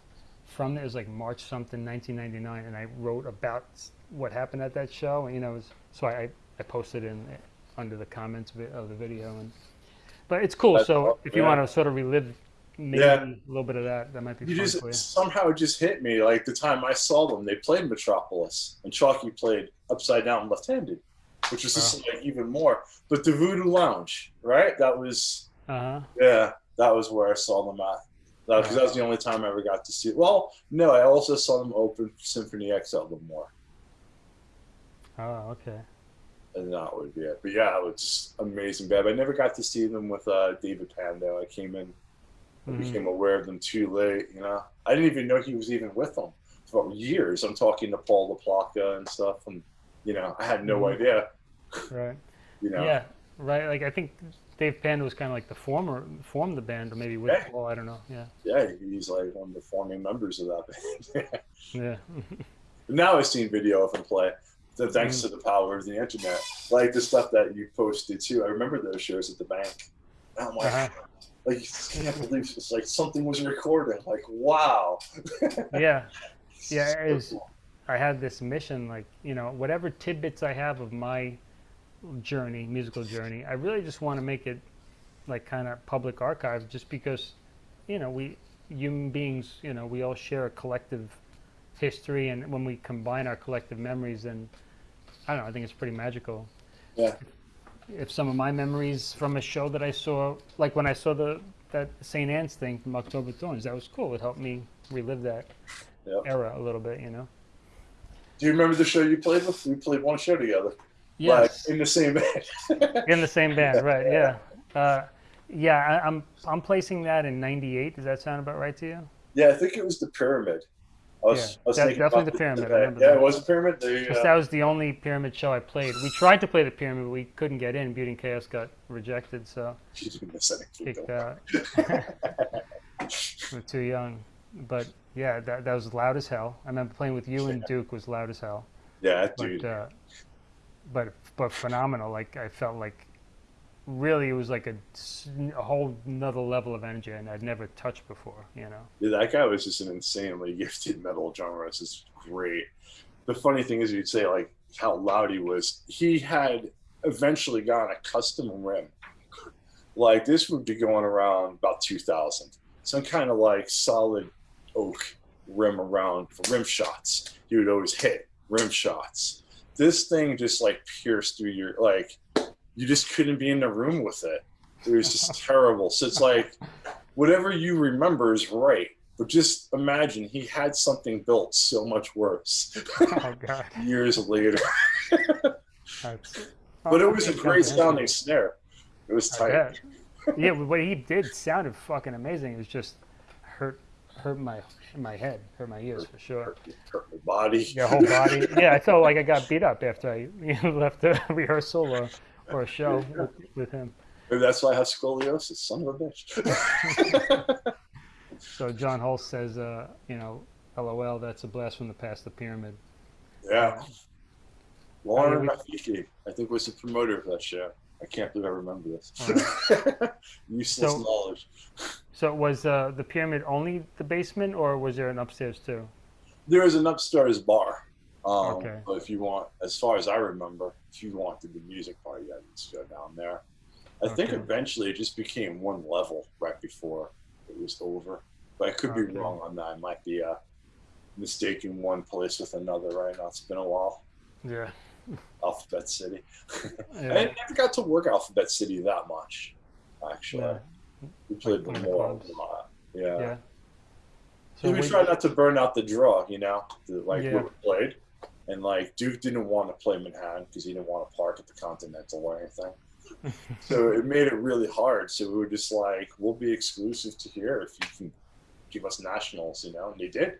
from it. It was like March something, 1999, and I wrote about what happened at that show. And, you know, was, so I I posted in under the comments of, it, of the video, and but it's cool. That's so cool, if you yeah. want to sort of relive maybe Yeah. a little bit of that, that might be You fun just you. somehow it just hit me like the time I saw them. They played Metropolis, and Chalky played upside down left-handed. Which was just like even L'Amour. But the Voodoo Lounge, right? That was Uh huh. yeah, that was where I saw them at. Because that was the only time I ever got to see. It. Well, no, I also saw them open Symphony X at more. Oh, okay. and that would be it. But yeah, it was just amazing band. I never got to see them with uh, David Pando. I came in, I Mhm. became aware of them too late. You know, I didn't even know he was even with them for years. I'm talking to Paul LaPlaca and stuff, and you know, I had no Mhm. idea. Right. You know, Yeah. Right. Like I think Dave Pando was kind of like the former formed the band, or maybe with Yeah. Paul. I don't know. Yeah. yeah, he's like one of the founding members of that band. Yeah. now I've seen video of him play. So thanks Mhm. to the power of the internet, like the stuff that you posted too. I remember those shows at the bank. And I'm like, Uh-huh. like I can't believe it's like something was recorded. Like, wow. Yeah. Yeah, So it is. cool. I had this mission, like you know, whatever tidbits I have of my journey, musical journey, I really just want to make it like kind of public archive, just because, you know, we human beings, you know, we all share a collective history, and when we combine our collective memories, then I don't know, I think it's pretty magical. Yeah. If some of my memories from a show that I saw, like when I saw the that St. Anne's thing from October Thorns, that was cool. It helped me relive that Yep. era a little bit, you know. Do you remember the show you played with? We played one show together. Yes. Like, in the same band. In the same band, right? Yeah. Uh, yeah, I, I'm I'm placing that in '98. Does that sound about right to you? yeah, I think it was the Pyramid. I was, Yeah, I was definitely the Pyramid, I remember yeah, that. it was the Pyramid. There you that was the only pyramid show I played. We tried to play the pyramid, but we couldn't get in. Beauty and Chaos got rejected, so kicked out. We're too young. But yeah, that that was loud as hell. I remember playing with you and Duke was loud as hell. Yeah, But dude. uh, but but phenomenal. Like I felt like really it was like a, a whole another level of energy and I'd never touched before. You know. Yeah, that guy was just an insanely gifted metal drummer. It's just great. The funny thing is, you'd say like how loud he was. He had eventually gotten a custom rim. Like this would be going around about 2000. Some kind of like solid oak rim around for rim shots. He would always hit rim shots. This thing just like pierced through your like. You just couldn't be in the room with it. It was just terrible. So it's like whatever you remember is right. But just imagine he had something built so much worse oh God. years later. But it was a great sounding snare. It was tight. yeah, what he did sounded fucking amazing. It was just hurt hurt my my head, hurt my ears for sure. Hurt, hurt my body. Your whole body. Yeah, I felt like I got beat up after I you know, left a rehearsal or, or a show with, with him. Maybe that's why I have scoliosis. Son of a bitch. So John Holst says, uh, you know, LOL, that's a blast from the past, the pyramid. yeah. Lauren I mean, Rafiki, I think, was the promoter of that show. I can't believe I remember this. Useless So- knowledge. So was uh, the pyramid only the basement, or was there an upstairs too? There is an upstairs bar. Um, Okay. But if you want, as far as I remember, if you wanted the music part, you had to go down there. I think eventually it just became one level right before it was over. But I could be wrong on that. I might be uh, mistaking one place with another right now. It's been a while. Yeah. Alphabet City. I never got to work Alphabet City that much, actually. yeah. We played Like them L'Amour a lot. Yeah. yeah. So we we- try not to burn out the draw, you know, the, like Yeah. we played. And like Duke didn't want to play Manhattan because he didn't want to park at the Continental or anything. so it made it really hard. So we were just like, we'll be exclusive to here if you can give us nationals, you know, and they did.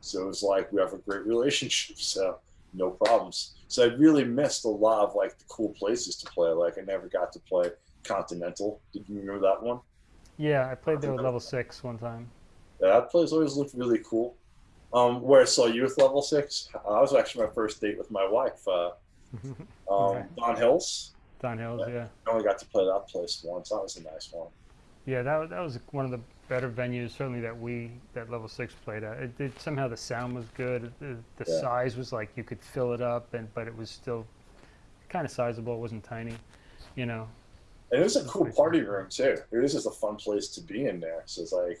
So it was like we have a great relationship. So no problems. So I really missed a lot of like the cool places to play. Like I never got to play Continental. Did you remember that one? Yeah, I played there with level six one time. Yeah, that place always looked really cool. Um, where I saw you with level six, uh, that was actually my first date with my wife. Uh, um, Right. Don Hills. Don Hills, yeah. I only got to play that place once. That was a nice one. Yeah, that, that was one of the better venues, certainly that we, that level six played at. It did, somehow the sound was good. The, the Yeah. size was like you could fill it up, and but it was still kind of sizable. It wasn't tiny, you know. And it was a cool party room too. It was just a fun place to be in there. So it's like,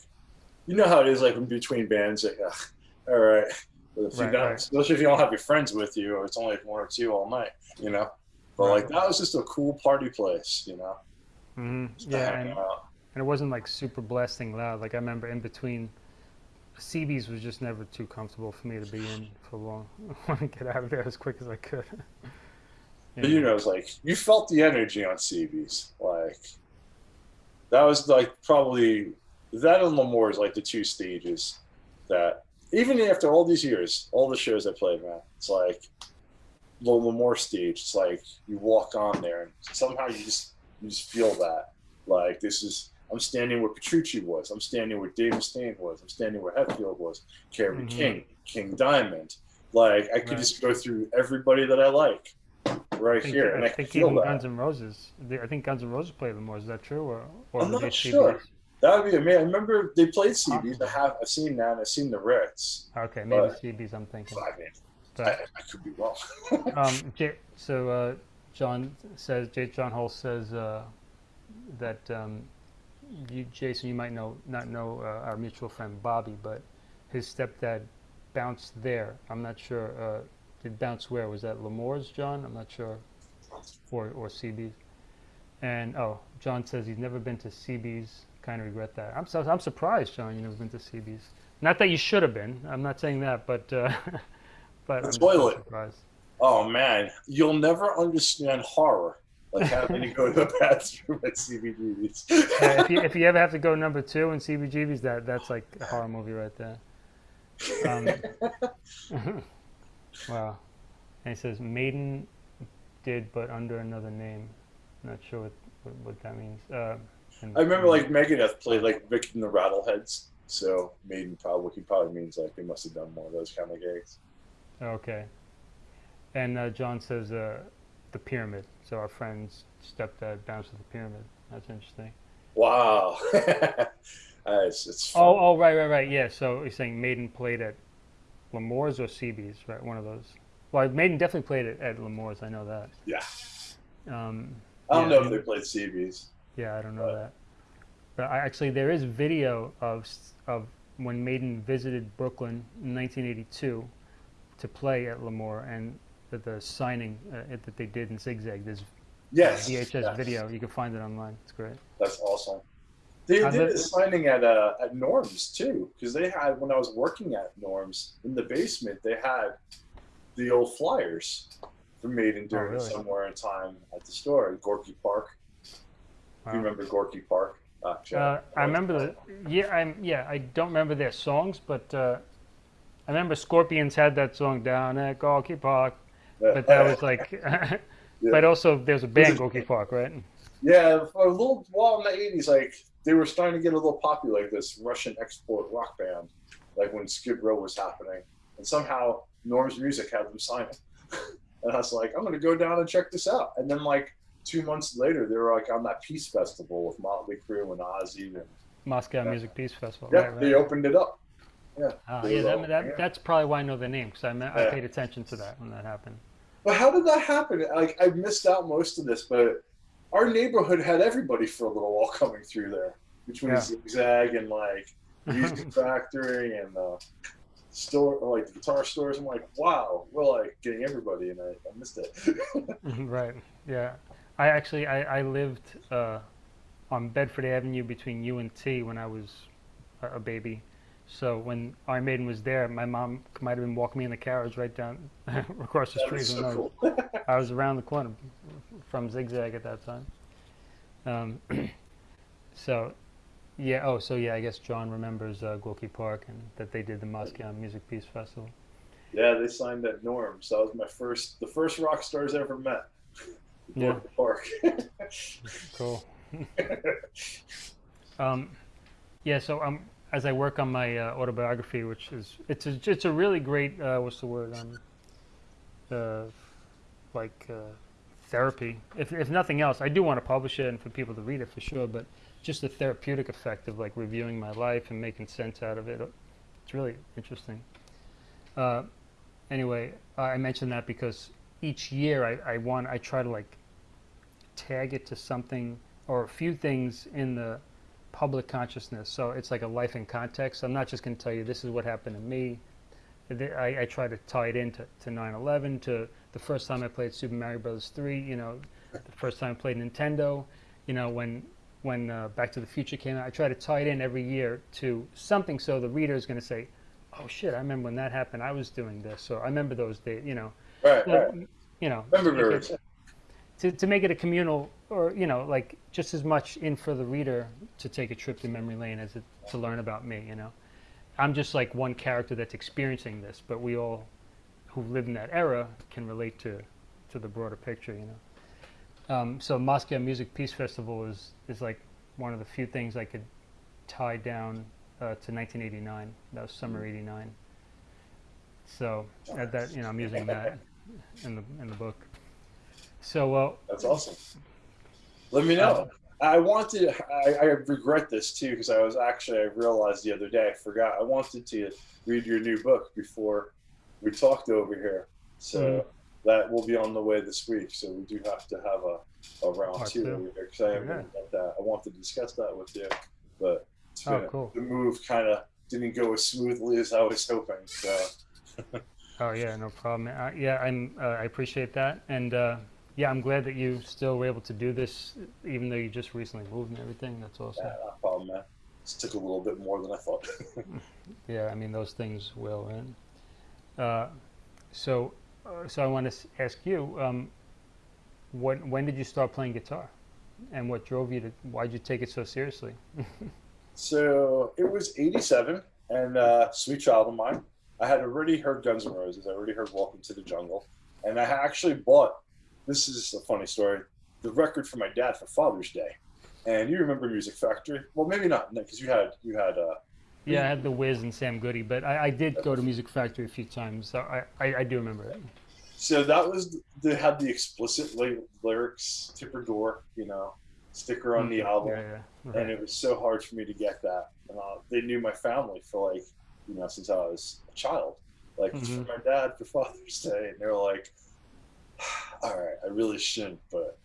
you know how it is, like in between bands. Like, ugh, all right, if Right, right. especially if you don't have your friends with you, or it's only like one or two all night, you know. But Right. like that was just a cool party place, you know. hmm Yeah, and, and it wasn't like super blasting loud. Like I remember in between, CB's was just never too comfortable for me to be in for long. I want to get out of there as quick as I could. But you know, it's like you felt the energy on CB's. Like that was like probably that and L'Amour is like the two stages that even after all these years, all the shows I played, man, it's like the L'Amour stage. It's like you walk on there and somehow you just you just feel that. Like this is I'm standing where Petrucci was. I'm standing where Dave Mustaine was. I'm standing where Hetfield was. Kerry Mhm. King, King Diamond. Like I could Right. just go through everybody that I like right I think, here, and I I, think even that. Guns N' Roses. they- I think Guns N' Roses played L'Amour. Is that true, or or I'm not sure. That would be amazing. I remember they played CBs. I have I've seen that. I've seen the Ritz. Okay, maybe But- CBs. I'm thinking. I mean, I, But I could be wrong. um, so uh, John says, J- John Holst says uh, that um, you, Jason, you might know not know uh, our mutual friend Bobby, but his stepdad bounced there. I'm not sure. Did bounce where? Was that L'Amour's, John? I'm not sure. Or or CB's. And oh, John says he's never been to CB's. Kind of regret that. I'm so, I'm surprised, John. You never been to CB's. Not that you should have been. I'm not saying that, but uh, but I'm Toilet. surprised. oh man, you'll never understand horror like having to go to the bathroom at CBGB's. Yeah, if you if you ever have to go number two in CBGB's, that that's like a horror movie right there. Um, wow. And he says Maiden did, but under another name. Not sure what what, what that means. Uh, and- I remember like Megadeth played like Vic and the Rattleheads. So Maiden probably he probably means like they must have done one of those kind of gigs. Okay. And uh, John says uh, the pyramid. So our friend's stepdad bounced with the pyramid. That's interesting. Wow. Uh, it's, it's. Oh, oh, right, right, right. Yeah. So he's saying Maiden played at L'Amour's or CB's, right? One of those. Well, Maiden definitely played it at L'Amour's. I know that. yeah. Um, I don't yeah, know if they played CB's. yeah, I don't know Right. that. But I, actually, there is video of of when Maiden visited Brooklyn in 1982 to play at Lemore and the, the signing uh, it- that they did in Zigzag. There's Yes. VHS yes. video. You can find it online. It's great. That's awesome. They did bet- a signing at uh, at Norm's too, because they had when I was working at Norm's in the basement, they had the old flyers from Maiden doing Oh, really? somewhere in time at the store in Gorky Park. Wow. You remember Gorky Park? Uh, Uh, I remember the yeah I'm yeah I don't remember their songs but uh, I remember Scorpions had that song down at Gorky Park but that was like but also there's a band Gorky Park right Yeah, for a little while in the eighties, like they were starting to get a little popular, like this Russian export rock band, like when Skid Row was happening, and somehow Norm's Music had them sign it. and I was like, I'm gonna go down and check this out. And then like two months later, they were like on that Peace Festival with Motley Crue and Ozzy, and Moscow Yeah. Music Peace Festival yeah, right, right. they opened it up. Ah, they yeah, that, that, yeah. that's probably why I know the name because I, I Yeah. paid attention to that when that happened But how did that happen? Like I missed out most of this, but our neighborhood had everybody for a little while coming through there between Yeah. Zigzag and like Music Factory and uh, store, like the guitar stores. I'm like, wow, we're like getting everybody, and I, I missed it. right yeah I actually I, I lived uh, on Bedford Avenue between U and T when I was a, a baby so when Iron Maiden was there my mom might have been walking me in the carriage right down across the that street so cool. I was around the corner from Zigzag at that time. Um, so, yeah. Oh, so yeah. I guess John remembers uh, Gorky Park and that they did the Moscow Music Peace Festival. yeah, they signed at Norm. So That was my first, the first rock stars I ever met. Yeah. Gorky Park. Cool. Um, yeah. So I'm. um, as I work on my uh, autobiography, which is it's a, it's a really great uh, what's the word um, uh, like uh, therapy. If if nothing else, I do want to publish it and for people to read it for sure. But just the therapeutic effect of like reviewing my life and making sense out of it. It's really interesting. Uh, anyway, I mentioned that because each year I, I want I try to like tag it to something or a few things in the public consciousness. So it's like a life in context. I'm not just going to tell you this is what happened to me. I, I try to tie it into to 9/11, to the first time I played Super Mario Bros. 3. You know, the first time I played Nintendo. You know, when when uh, Back to the Future came out, I try to tie it in every year to something so the reader is going to say, "Oh shit, I remember when that happened. I was doing this." So I remember those days. You know, Right, Well, right. you know, Remember to make birds. it- to, to make it a communal or you know like just as much in for the reader to take a trip to memory lane as it, to learn about me you know? I'm just like one character that's experiencing this but we all who live in that era can relate to to the broader picture you know? Um, so moscow music peace festival is is like one of the few things i could tie down uh, to 1989 that was summer 89 so uh, that you know i'm using that in the in the book. So uh, That's awesome. Let me know. I wanted. I, I regret this too because I was actually. I realized the other day. I forgot. I wanted to read your new book before we talked over here. So Mhm. that will be on the way this week. So we do have to have a, a round Part two two. over here because I haven't Okay. got that. I wanted to discuss that with you, but Oh, cool. the move kind of didn't go as smoothly as I was hoping. So Oh yeah, no problem. Uh, yeah, I'm. Uh, I appreciate that, and uh, yeah, I'm glad that you still were able to do this, even though you just recently moved and everything. That's awesome. yeah, no problem, man. This took a little bit more than I thought. Yeah, I mean those things will. And uh, so, uh, so I want to ask you, um, what when did you start playing guitar, and what drove you to? Why'd you take it so seriously? So it was 87, and uh, Sweet Child of Mine. I had already heard Guns N' Roses. I already heard Welcome to the Jungle. And I actually bought, this is a funny story, the record for my dad for Father's Day. And you remember Music Factory? Well, maybe not, because you had, you had, uh, Yeah, I had the Wiz and Sam Goody, but I, I did go to Music Factory a few times, so I, I, I do remember it. so that was, they had the explicit ly- lyrics, Tipper Gore, you know, sticker on the album. Yeah, yeah. and Right. it was so hard for me to get that. And uh, they knew my family for like, you know, since I was a child. Like it's Mhm. for my dad for Father's Day, and they're like, "All right, I really shouldn't, but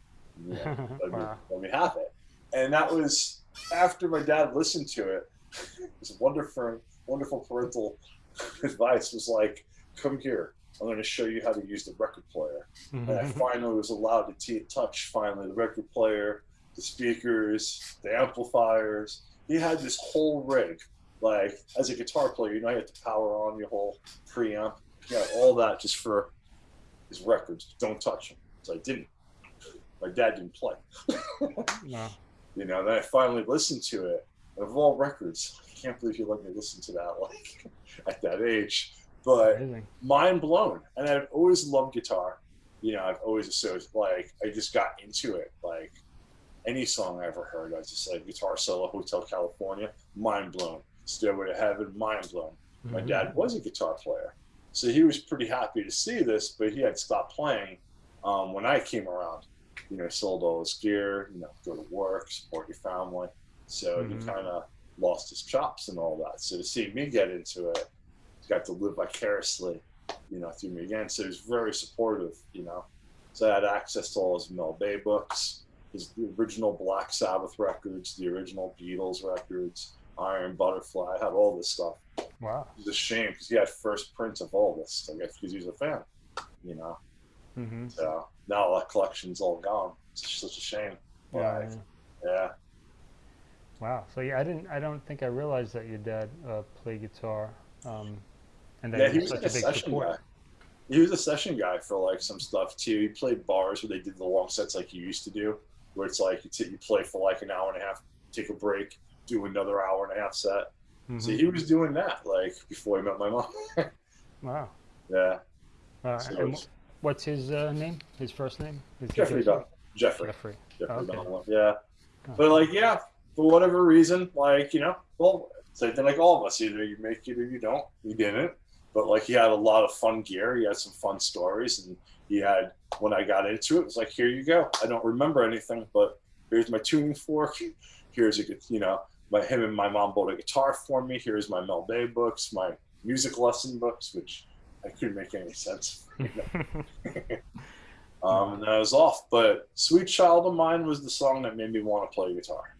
you know, let, me, Wow. let me have it." And that was after my dad listened to it. His wonderful, wonderful parental advice was like, "Come here, I'm going to show you how to use the record player." and I finally was allowed to touch finally the record player, the speakers, the amplifiers. He had this whole rig. Like as a guitar player, you know, you have to power on your whole preamp. He had all that just for his records. Don't touch them. So I didn't. My dad didn't play. Wow. You know, then I finally listened to it. And of all records, I can't believe you let me listen to that like at that age. But mind blown. And I've always loved guitar. You know, I've always associated like I just got into it. Like any song I ever heard, I was just like guitar solo, Hotel California, mind blown. Stairway to Heaven, mind blown. My Mhm. dad was a guitar player, so he was pretty happy to see this, but he had stopped playing um, when I came around. You know, sold all his gear, you know, go to work, support your family. So Mhm. he kind of lost his chops and all that. So to see me get into it, he got to live vicariously, you know, through me again. So he was very supportive, you know. So I had access to all his Mel Bay books, his the original Black Sabbath records, the original Beatles records, Iron Butterfly. I had all this stuff Wow. It's a shame because he had first prints of all this, I guess, because he was a fan, you know. hmm So now that collection's all gone. It's such a shame. Yeah, But, yeah. yeah. Wow. So yeah, I didn't. I don't think I realized that your dad uh, played guitar, um, and that Yeah, he was such like a big session support. guy. He was a session guy for like some stuff too. He played bars where they did the long sets like you used to do, where it's like you, t- you play for like an hour and a half, take a break, do another hour and a half set. So Mhm. he was doing that like before he met my mom. Wow. yeah, Uh, So what's his uh, name? His first name? Is he Jeffrey? Dunn. Jeffrey. Jeffrey. Jeffrey Okay. Yeah. Oh. But like, yeah, for whatever reason, like, you know, well, same thing like all of us. Either you make it or you don't. He didn't. But like he had a lot of fun gear. He had some fun stories and he had when I got into it, it was like, here you go. I don't remember anything, but here's my tuning fork. Here's a good you know, my him and my mom bought a guitar for me. Here's my Mel Bay books, my music lesson books, which I couldn't make any sense. Um, and I was off. But Sweet Child of Mine was the song that made me want to play guitar.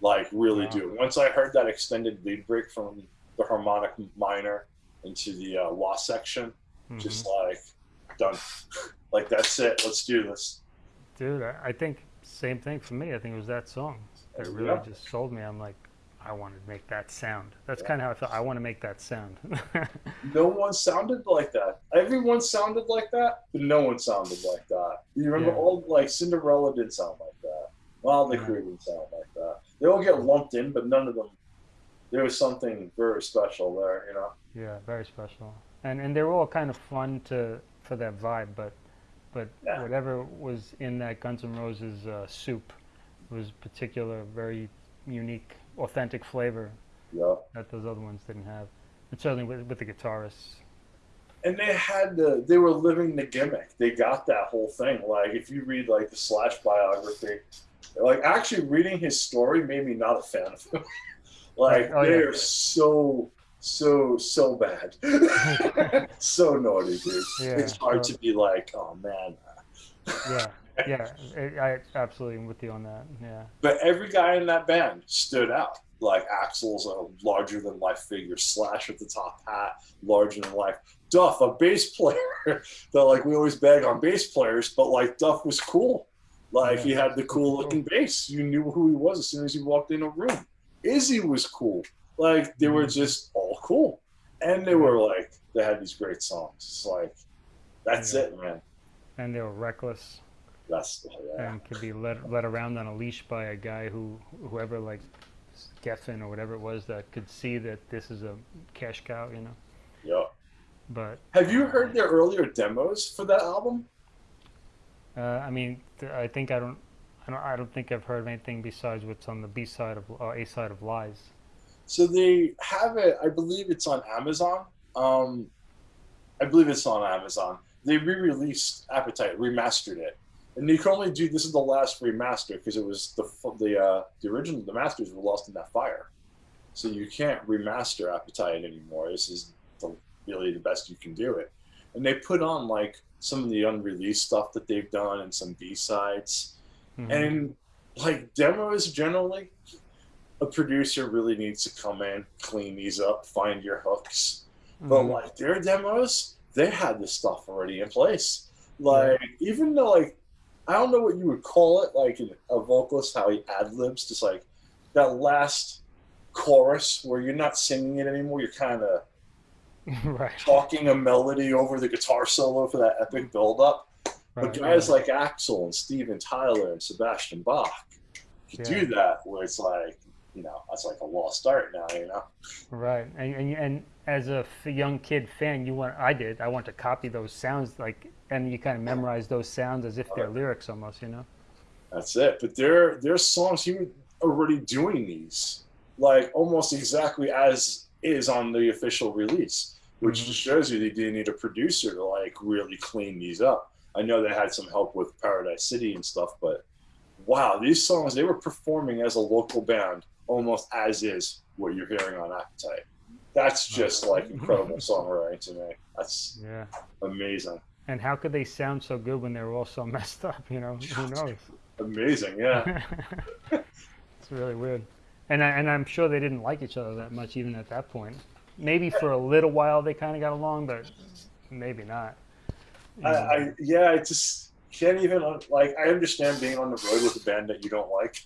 Like, really Wow. do. Once I heard that extended lead break from the harmonic minor into the uh, law section. Mhm. Just like done, like that's it. Let's do this. Dude, I, I think same thing for me. I think it was that song that really Yeah. just sold me. I'm like, I want to make that sound. That's Yeah. kind of how I felt. I want to make that sound. No one sounded like that. Everyone sounded like that, but no one sounded like that. You remember Yeah. all like Cinderella didn't sound like that. Wild Yeah. Crew didn't sound like that. They all get lumped in, but none of them. There was something very special there, you know. yeah, very special. And and they were all kind of fun to for that vibe, but but Yeah. whatever was in that Guns N' Roses uh, soup was particular, very unique, authentic flavor Yeah. that those other ones didn't have. And certainly with, with the guitarists. and they had the they were living the gimmick. They got that whole thing. Like if you read like the slash biography like actually reading his story made me not a fan of him. Like Oh, yeah. they're so so so bad. So naughty dude. Yeah, it's hard uh, to be like oh man. Yeah, yeah, I, absolutely am with you on that. Yeah. but every guy in that band stood out like Axl's a larger than life figure slash with the top hat larger than life. Duff a bass player that like we always bag on bass players but like duff was cool. Like he had the cool looking bass. You knew who he was as soon as you walked in a room. Izzy was cool. Like they were mm-hmm. just all cool. And they were like they had these great songs. It's like that's Yeah. it man. And they were reckless that's yeah. and could be led led around on a leash by a guy who whoever like Geffen or whatever it was that could see that this is a cash cow, you know. yeah But have you heard their earlier demos for that album uh, I mean, I think I don't. I don't, I don't think I've heard of anything besides what's on the B side of uh, A side of Lies. So they have it. I believe it's on Amazon. Um, I believe it's on Amazon. They re-released Appetite, remastered it, and you can only do this is the last remaster because it was the the uh, the original the masters were lost in that fire, so you can't remaster Appetite anymore. This is the, really the best you can do it, and they put on like some of the unreleased stuff that they've done and some B sides Mhm. and like demos generally a producer really needs to come in clean these up find your hooks but Mhm. like their demos they had this stuff already in place like even though like i don't know what you would call it like a vocalist how he ad-libs just like that last chorus where you're not singing it anymore you're kind of right. talking a melody over the guitar solo for that epic build-up right. but guys like Axl and Steven Tyler and Sebastian Bach can Yeah. do that where it's like, you know, that's like a lost art now, you know? Right, and, and and as a f- young kid fan, you want I did I want to copy those sounds like, and you kind of memorize those sounds as if they're lyrics almost, you know. That's it. But their their songs, he was already doing these like almost exactly as is on the official release, which Mhm. just shows you they didn't need a producer to like really clean these up. I know they had some help with Paradise City and stuff, but wow, these songs they were performing as a local band almost as is what you're hearing on Appetite. That's just like incredible songwriting to me. That's Yeah. amazing. And how could they sound so good when they were all so messed up? You know, who knows? Amazing, yeah. it's really weird. And I, and I'm sure they didn't like each other that much even at that point. Maybe for a little while they kind of got along, but maybe not. I. I yeah, I just can't even like. I understand being on the road with a band that you don't like.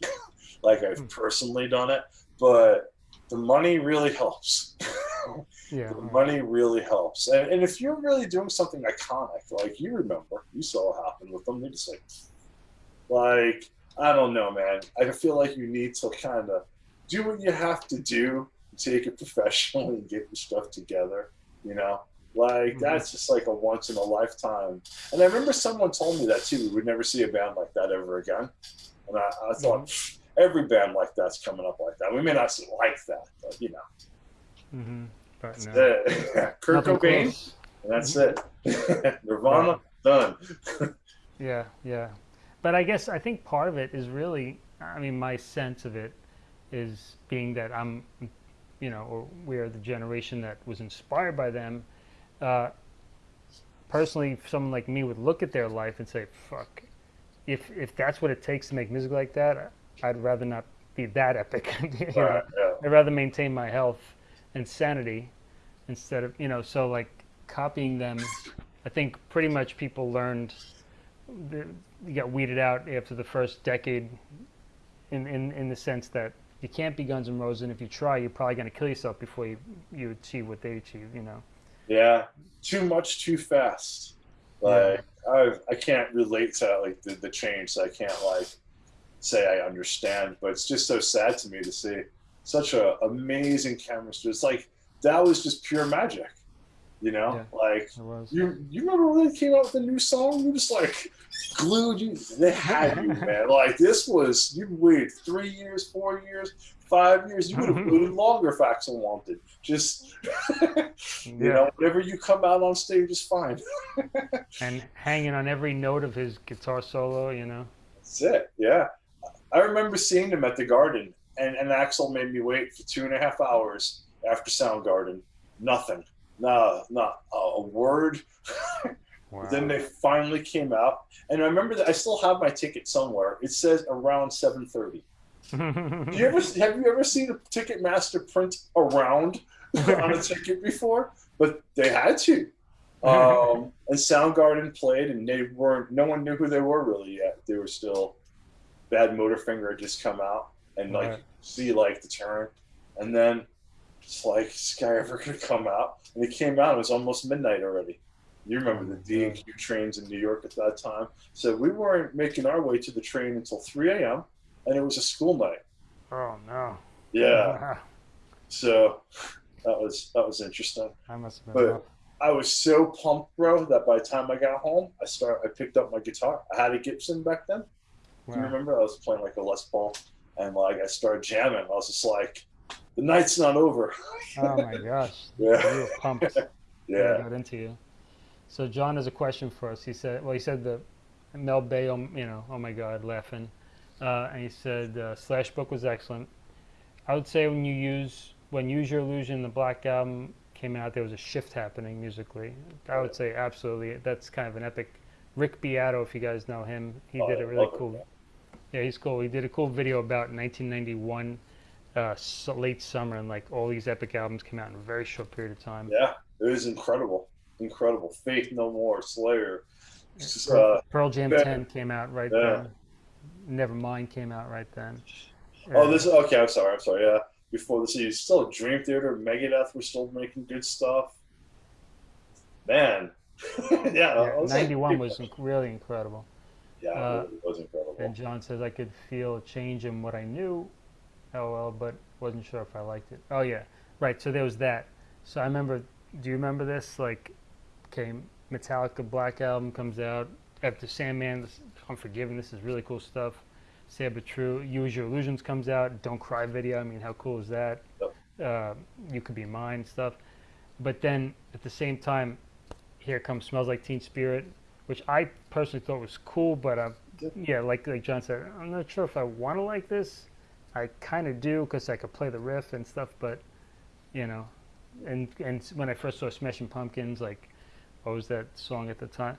like Hmm. I've personally done it, but the money really helps. yeah. the money really helps, and, and if you're really doing something iconic, like you remember, you saw what happened with them. They just like, like I don't know, man. I feel like you need to kind of do what you have to do, take it professionally, and get your stuff together. You know, like Mhm. that's just like a once in a lifetime. And I remember someone told me that too. We would never see a band like that ever again. And I, I thought "Pfft, every band like that's coming up like that. We may not like that, but you know, hmm But that's no. it. Kurt Nothing Cobain, close. and that's it. Nirvana, done. Yeah, yeah. But I guess I think part of it is really, I mean, my sense of it is being that I'm, you know, or we're the generation that was inspired by them. Uh, personally, someone like me would look at their life and say, "Fuck, if if that's what it takes to make music like that, I'd rather not be that epic." you know? Right, yeah. I'd rather maintain my health and sanity instead of you know so like copying them i think pretty much people learned the, you got weeded out after the first decade in, in, in the sense that you can't be Guns N' Roses, and if you try, you're probably going to kill yourself before you, you achieve what they achieve, you know? Yeah, too much, too fast. Like, yeah. I, I can't relate to like the, the change, so I can't like say I understand, but it's just so sad to me to see such a amazing chemistry. It's like that was just pure magic. You know, yeah, like you you remember when they came out with a new song? You just like glued you. They had you, man. Like this was you waited three years, four years, five years. You would have waited longer if Axl wanted. Just you yeah. know, whenever you come out on stage is fine. and hanging on every note of his guitar solo, you know. That's it. Yeah, I remember seeing them at the Garden, and and Axl made me wait for two and a half hours after Soundgarden. Nothing no, not a word. Wow. then they finally came out, and I remember that I still have my ticket somewhere. It says around seven thirty. you ever have you ever seen a Ticketmaster print around on a ticket before? But they had to. Um, and Soundgarden played, and they weren't. No one knew who they were really yet. They were still. Badmotorfinger had just come out, and like right. see like the turn, and then it's like, is this guy ever to come out? And he came out, it was almost midnight already. You remember the D and Q trains in New York at that time. So we weren't making our way to the train until 3 a.m. and it was a school night. Oh no. Yeah. so that was that was interesting. I must have been. I was so pumped, bro, that by the time I got home, I start I picked up my guitar. I had a Gibson back then. Wow. Do you remember? I was playing like a Les Paul, and like I started jamming. I was just like, the night's not over. oh my gosh. Yeah. You were pumped. yeah. I got into you. So John has a question for us. He said, well, he said the Mel Bay, you know, oh my God, laughing. Uh, and he said uh, Slash Book was excellent. I would say when you use when Use Your Illusion, the Black Album came out, there was a shift happening musically. I would say absolutely. That's kind of an epic. Rick Beato, if you guys know him, he oh, did a really cool. Yeah, he's cool. He did a cool video about 1991 uh, late summer, and like all these epic albums came out in a very short period of time. Yeah, it was incredible, incredible. Faith No More, Slayer, just, uh, Pearl Jam yeah. 10 came out right yeah. then. Nevermind came out right then. Oh, this okay. I'm sorry. I'm sorry. Yeah, before this, you still Dream Theater, Megadeth were still making good stuff. Man, yeah, yeah 91 like, was really incredible. Yeah, uh, it was incredible. And John says I could feel a change in what I knew LOL, but wasn't sure if I liked it. Oh yeah, right. So there was that. So I remember. Do you remember this? Like, okay, Metallica Black Album comes out after Sandman. Unforgiven. This is really cool stuff. Sad but true. Use Your Illusions comes out. Don't Cry video. I mean, how cool is that? Uh, you could be mine stuff. But then at the same time, here comes Smells Like Teen Spirit, which I personally thought was cool, but uh, yeah, like like John said, I'm not sure if I want to like this. I kind of do because I could play the riff and stuff, but you know, and and when I first saw Smashing Pumpkins, like what was that song at the time?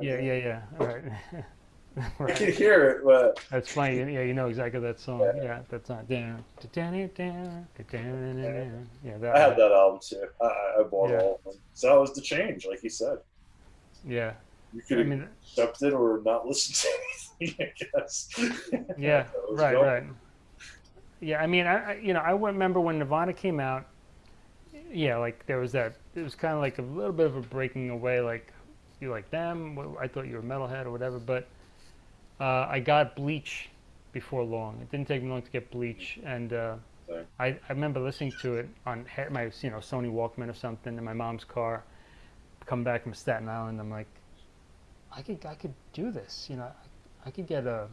yeah, yeah, yeah. All right. right. I can hear it, but that's funny. Yeah, you know exactly that song. Yeah, yeah that's not. Yeah, that. I had that album too. I, I bought yeah. all of them. So that was the change, like you said. Yeah. You could I mean, accept it or not listen to anything, I guess. Yeah, right, going. right. Yeah, I mean, I, you know, I remember when Nirvana came out. Yeah, like there was that. It was kind of like a little bit of a breaking away. Like you like them. I thought you were metalhead or whatever. But uh, I got Bleach before long. It didn't take me long to get Bleach, and uh, I, I remember listening to it on my you know Sony Walkman or something in my mom's car. Come back from Staten Island, I'm like, I could I could do this. You know, I, I could get a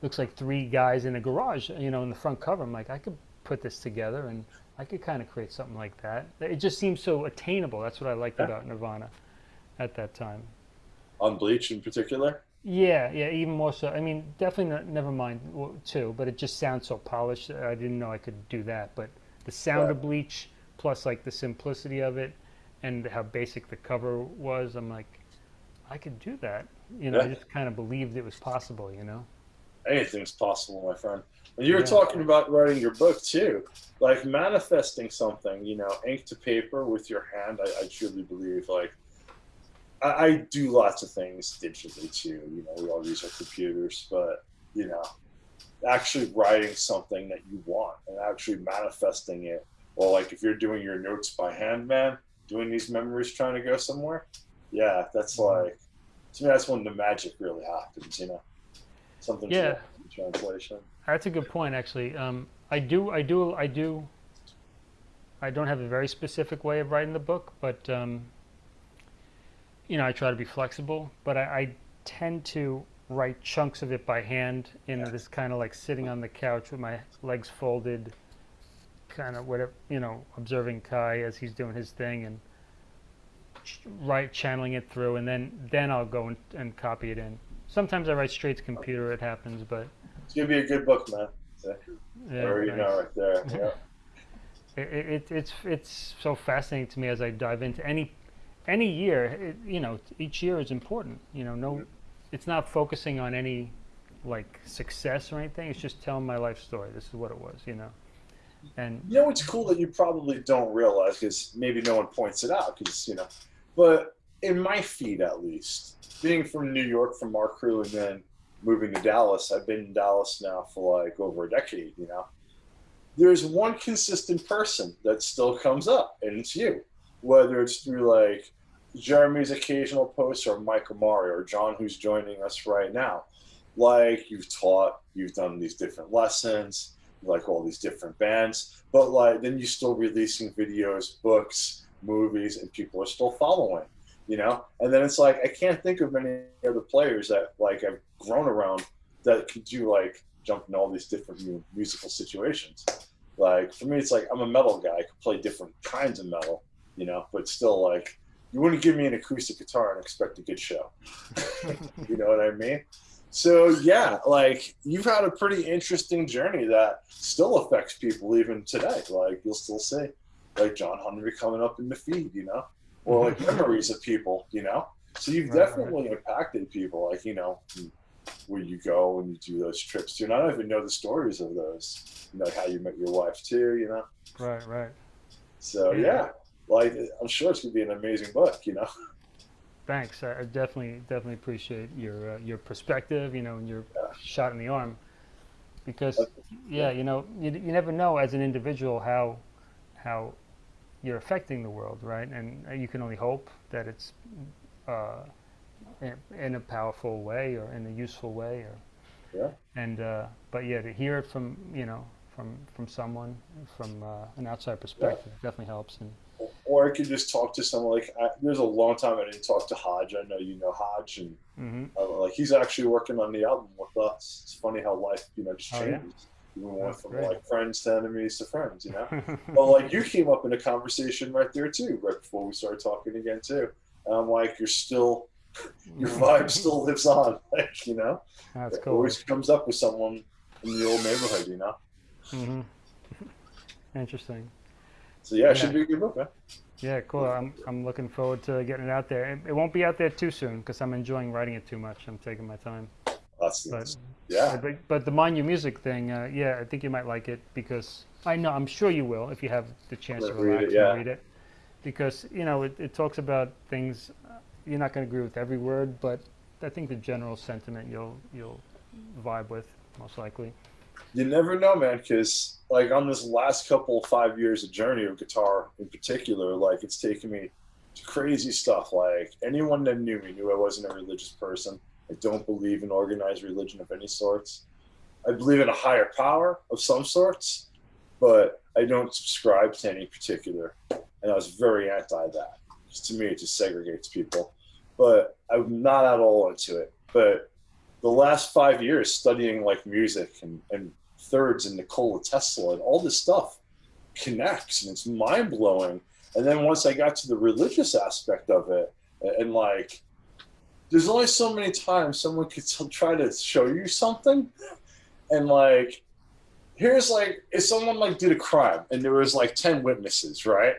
looks like three guys in a garage. You know, in the front cover. I'm like, I could put this together and I could kind of create something like that. It just seems so attainable. That's what I liked yeah. about Nirvana at that time. On Bleach in particular. Yeah, yeah, even more so. I mean, definitely not, never mind too, but it just sounds so polished. I didn't know I could do that, but the sound of Bleach plus like the simplicity of it and how basic the cover was, I'm like, I could do that. You know, yeah. I just kind of believed it was possible. You know. anything's possible, my friend. And you were Yeah. talking about writing your book too, like manifesting something, you know, ink to paper with your hand. I, I truly believe, like, I, I do lots of things digitally too. You know, we all use our computers, but you know, actually writing something that you want and actually manifesting it. Or like if you're doing your notes by hand, man, doing these memories, trying to go somewhere. Yeah, that's Mhm. like to me, that's when the magic really happens. You know, something Yeah. translation. That's a good point, actually. Um, I do, I do, I do. I don't have a very specific way of writing the book, but um, you know, I try to be flexible. But I, I tend to write chunks of it by hand in this kind of like sitting on the couch with my legs folded, kind of whatever, you know, observing Kai as he's doing his thing and write channeling it through, and then then I'll go and, and copy it in. Sometimes I write straight to computer. It happens, but It's gonna be a good book, man. yeah, or you nice. know, right there. Yeah. It, it, it's it's so fascinating to me as I dive into any any year. It, you know, each year is important. You know, no, it's not focusing on any like success or anything. It's just telling my life story. This is what it was. You know, and You know what's cool that you probably don't realize because maybe no one points it out because you know, but in my feed at least, being from New York from our crew and then moving to Dallas, I've been in Dallas now for like over a decade. You know, there's one consistent person that still comes up, and it's you. Whether it's through like Jeremy's occasional posts or Mike Amari or John, who's joining us right now. Like you've taught, you've done these different lessons, like all these different bands, but like then you're still releasing videos, books, movies, and people are still following, you know. And then it's like I can't think of many other players that like I've grown around that could do like jump in all these different musical situations. Like for me, it's like I'm a metal guy. I could play different kinds of metal, you know, but still like you wouldn't give me an acoustic guitar and expect a good show. you know what I mean? So yeah, like you've had a pretty interesting journey that still affects people even today. Like you'll still see, like John Henry coming up in the feed, you know, or like memories of people, you know. So you've Right, right. definitely impacted people, like you know, where you go and you do those trips too. And I don't even know the stories of those, you know, how you met your wife too, you know. right, right. So Yeah. yeah, like I'm sure it's gonna be an amazing book, you know. Thanks. I, definitely definitely appreciate your uh, your perspective. You know, and your Yeah. shot in the arm, because yeah, you know, you, you never know as an individual how how you're affecting the world, right? And uh, you can only hope that it's uh, in, in a powerful way or in a useful way, or Yeah. and uh, but yeah, to hear it from you know from from someone from uh, an outside perspective definitely helps. And Or I could just talk to someone like I, there's a long time I didn't talk to Hodge. I know you know Hodge, and hmm uh, like he's actually working on the album with us. It's funny how life, you know, just Oh, yeah? changes. We went from great. like friends to enemies to friends, you know. well, like you came up in a conversation right there too, right before we started talking again too. And I'm like, you're still, your vibe still lives on, like you know. That's It cool. always comes up with someone in the old neighborhood, you know. hmm Interesting. So yeah, it should be a good book, man. Yeah, cool. I'm I'm looking forward to getting it out there. It, it won't be out there too soon because I'm enjoying writing it too much. I'm taking my time. That's, But yeah. but, but the mind your music thing, uh, yeah, I think you might like it because I know I'm sure you will if you have the chance to Read it, relax yeah. and read it. Because you know it, it talks about things. uh, You're not going to agree with every word, but I think the general sentiment you'll you'll vibe with most likely. You never know, man, because like on this last couple five years of journey of guitar in particular, like it's taken me to crazy stuff. Like anyone that knew me knew I wasn't a religious person. I don't believe in organized religion of any sorts. I believe in a higher power of some sorts, but I don't subscribe to any particular. And I was very anti that. 'Cause to me, it just segregates people. But I'm not at all into it. But the last five years studying like music and, and thirds and Nikola Tesla and all this stuff connects and it's mind blowing. And then once I got to the religious aspect of it, and, like, there's only so many times someone could try to show you something, and like, here's like, if someone like did a crime and there was like ten witnesses, right?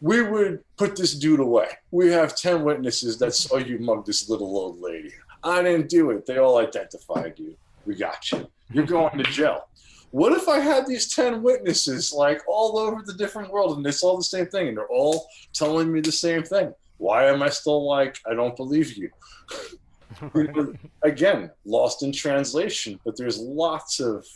We would put this dude away. We have ten witnesses that saw you mug this little old lady. I didn't do it. They all identified you. we got you. You're going to jail. What if I had these 10 witnesses like all over the different world and it's all the same thing and they're all telling me the same thing? Why am I still like, I don't believe you? Again, lost in translation, but there's lots of,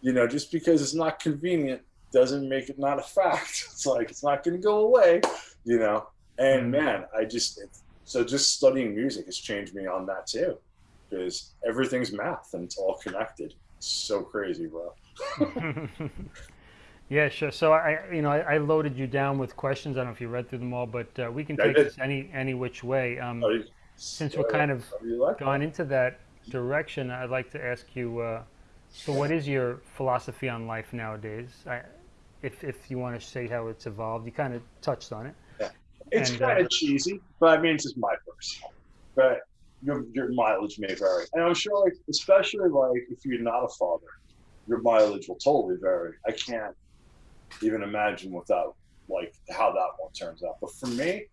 you know, just because it's not convenient doesn't make it not a fact. It's like, it's not going to go away, you know? And mm. man, I just, so just studying music has changed me on that too because everything's math and it's all connected. It's so crazy, bro. yeah, sure. So I, you know, I, I, loaded you down with questions. I don't know if you read through them all, but uh, we can take this any any which way. Um, you, since we're kind of like gone into that direction, I'd like to ask you. Uh, so, what is your philosophy on life nowadays? I, if if you want to say how it's evolved, you kind of touched on it. It's kind of uh, cheesy, but I mean, it's just my personal. But your, your mileage may vary. And I'm sure, like, especially like if you're not a father, your mileage will totally vary. I can't even imagine without like how that one turns out. But for me,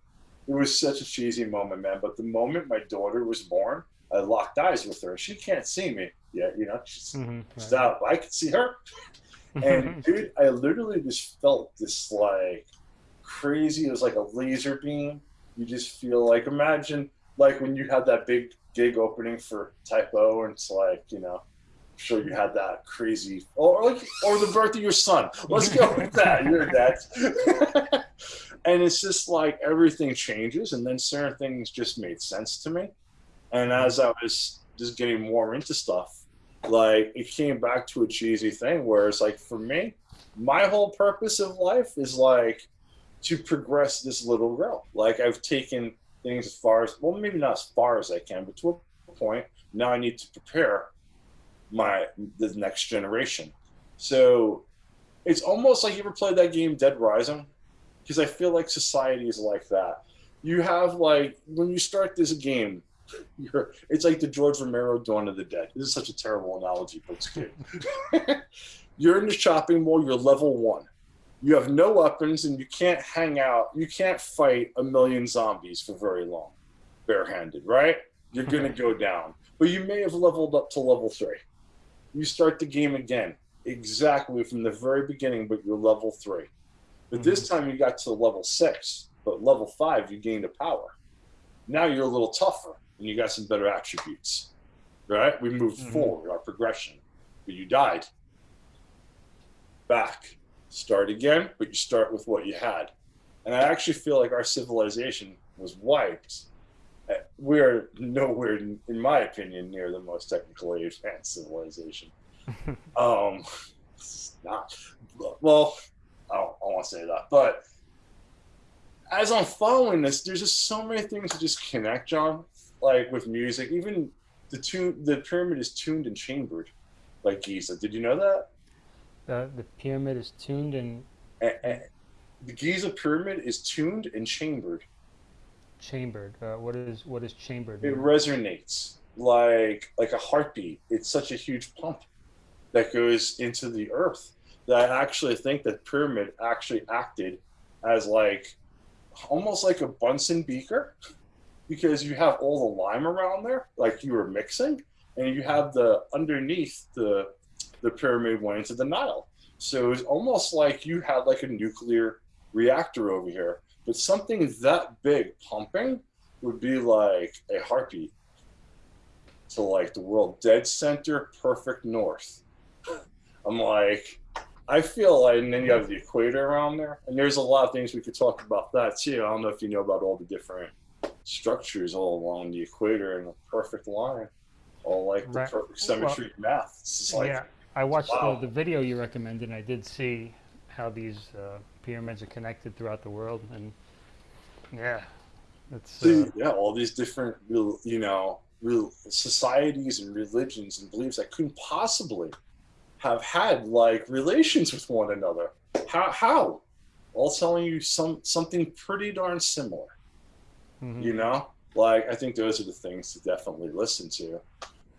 it was such a cheesy moment, man. But the moment my daughter was born, I locked eyes with her. She can't see me yet, you know. She's, mm-hmm, she's right. out. I can see her. And dude, I literally just felt this like crazy. It was like a laser beam. You just feel like imagine like when you had that big gig opening for Type O, and it's like you know, I'm sure you had that crazy, or like, or the birth of your son. Let's go with that. You're that. and it's just like everything changes, and then certain things just made sense to me. And as I was just getting more into stuff, like it came back to a cheesy thing where it's like for me, my whole purpose of life is like to progress this little girl. Like I've taken things as far as well, maybe not as far as I can, but to a point. Now I need to prepare my the next generation. So it's almost like you ever played that game Dead Rising, because I feel like society is like that. You have like when you start this game, you're it's like the George Romero Dawn of the Dead. This is such a terrible analogy, but it's good. you're in the shopping mall. You're level one you have no weapons and you can't hang out. You can't fight a million zombies for very long, barehanded, right? You're going to go down. But you may have leveled up to level three. You start the game again, exactly from the very beginning, but you're level three. But mm-hmm. this time you got to level six, but level five, you gained a power. Now you're a little tougher and you got some better attributes, right? We moved mm-hmm. forward, our progression. But you died. Back start again, but you start with what you had. And I actually feel like our civilization was wiped. Uh, we're nowhere, in my opinion, near the most technically advanced civilization. um, not well. I don't, I want to say that, but as I'm following this, there's just so many things to just connect, John. Like with music, even the tune, the pyramid is tuned and chambered, like Giza. Did you know that? The, the pyramid is tuned and... the Giza pyramid is tuned and chambered. Chambered. Uh, what is what is chambered? It resonates like like a heartbeat. It's such a huge pump that goes into the earth that I actually think that pyramid actually acted as like almost like a Bunsen beaker because you have all the lime around there, like you were mixing, and you have the underneath the the pyramid went into the Nile. So it was almost like you had like a nuclear reactor over here, but something that big pumping would be like a heartbeat to like the world dead center, perfect north. I'm like, I feel like, and then you have the equator around there, and there's a lot of things we could talk about that too. I don't know if you know about all the different structures all along the equator in a perfect line, all like the right. perfect symmetry well, math. It's like, yeah. I watched wow. the, the, video you recommended, and I did see how these uh, pyramids are connected throughout the world, and yeah, it's uh, yeah, all these different, you know, real societies and religions and beliefs that couldn't possibly have had like relations with one another. How? How? All telling you some something pretty darn similar. Mm -hmm. You know, like I think those are the things to definitely listen to.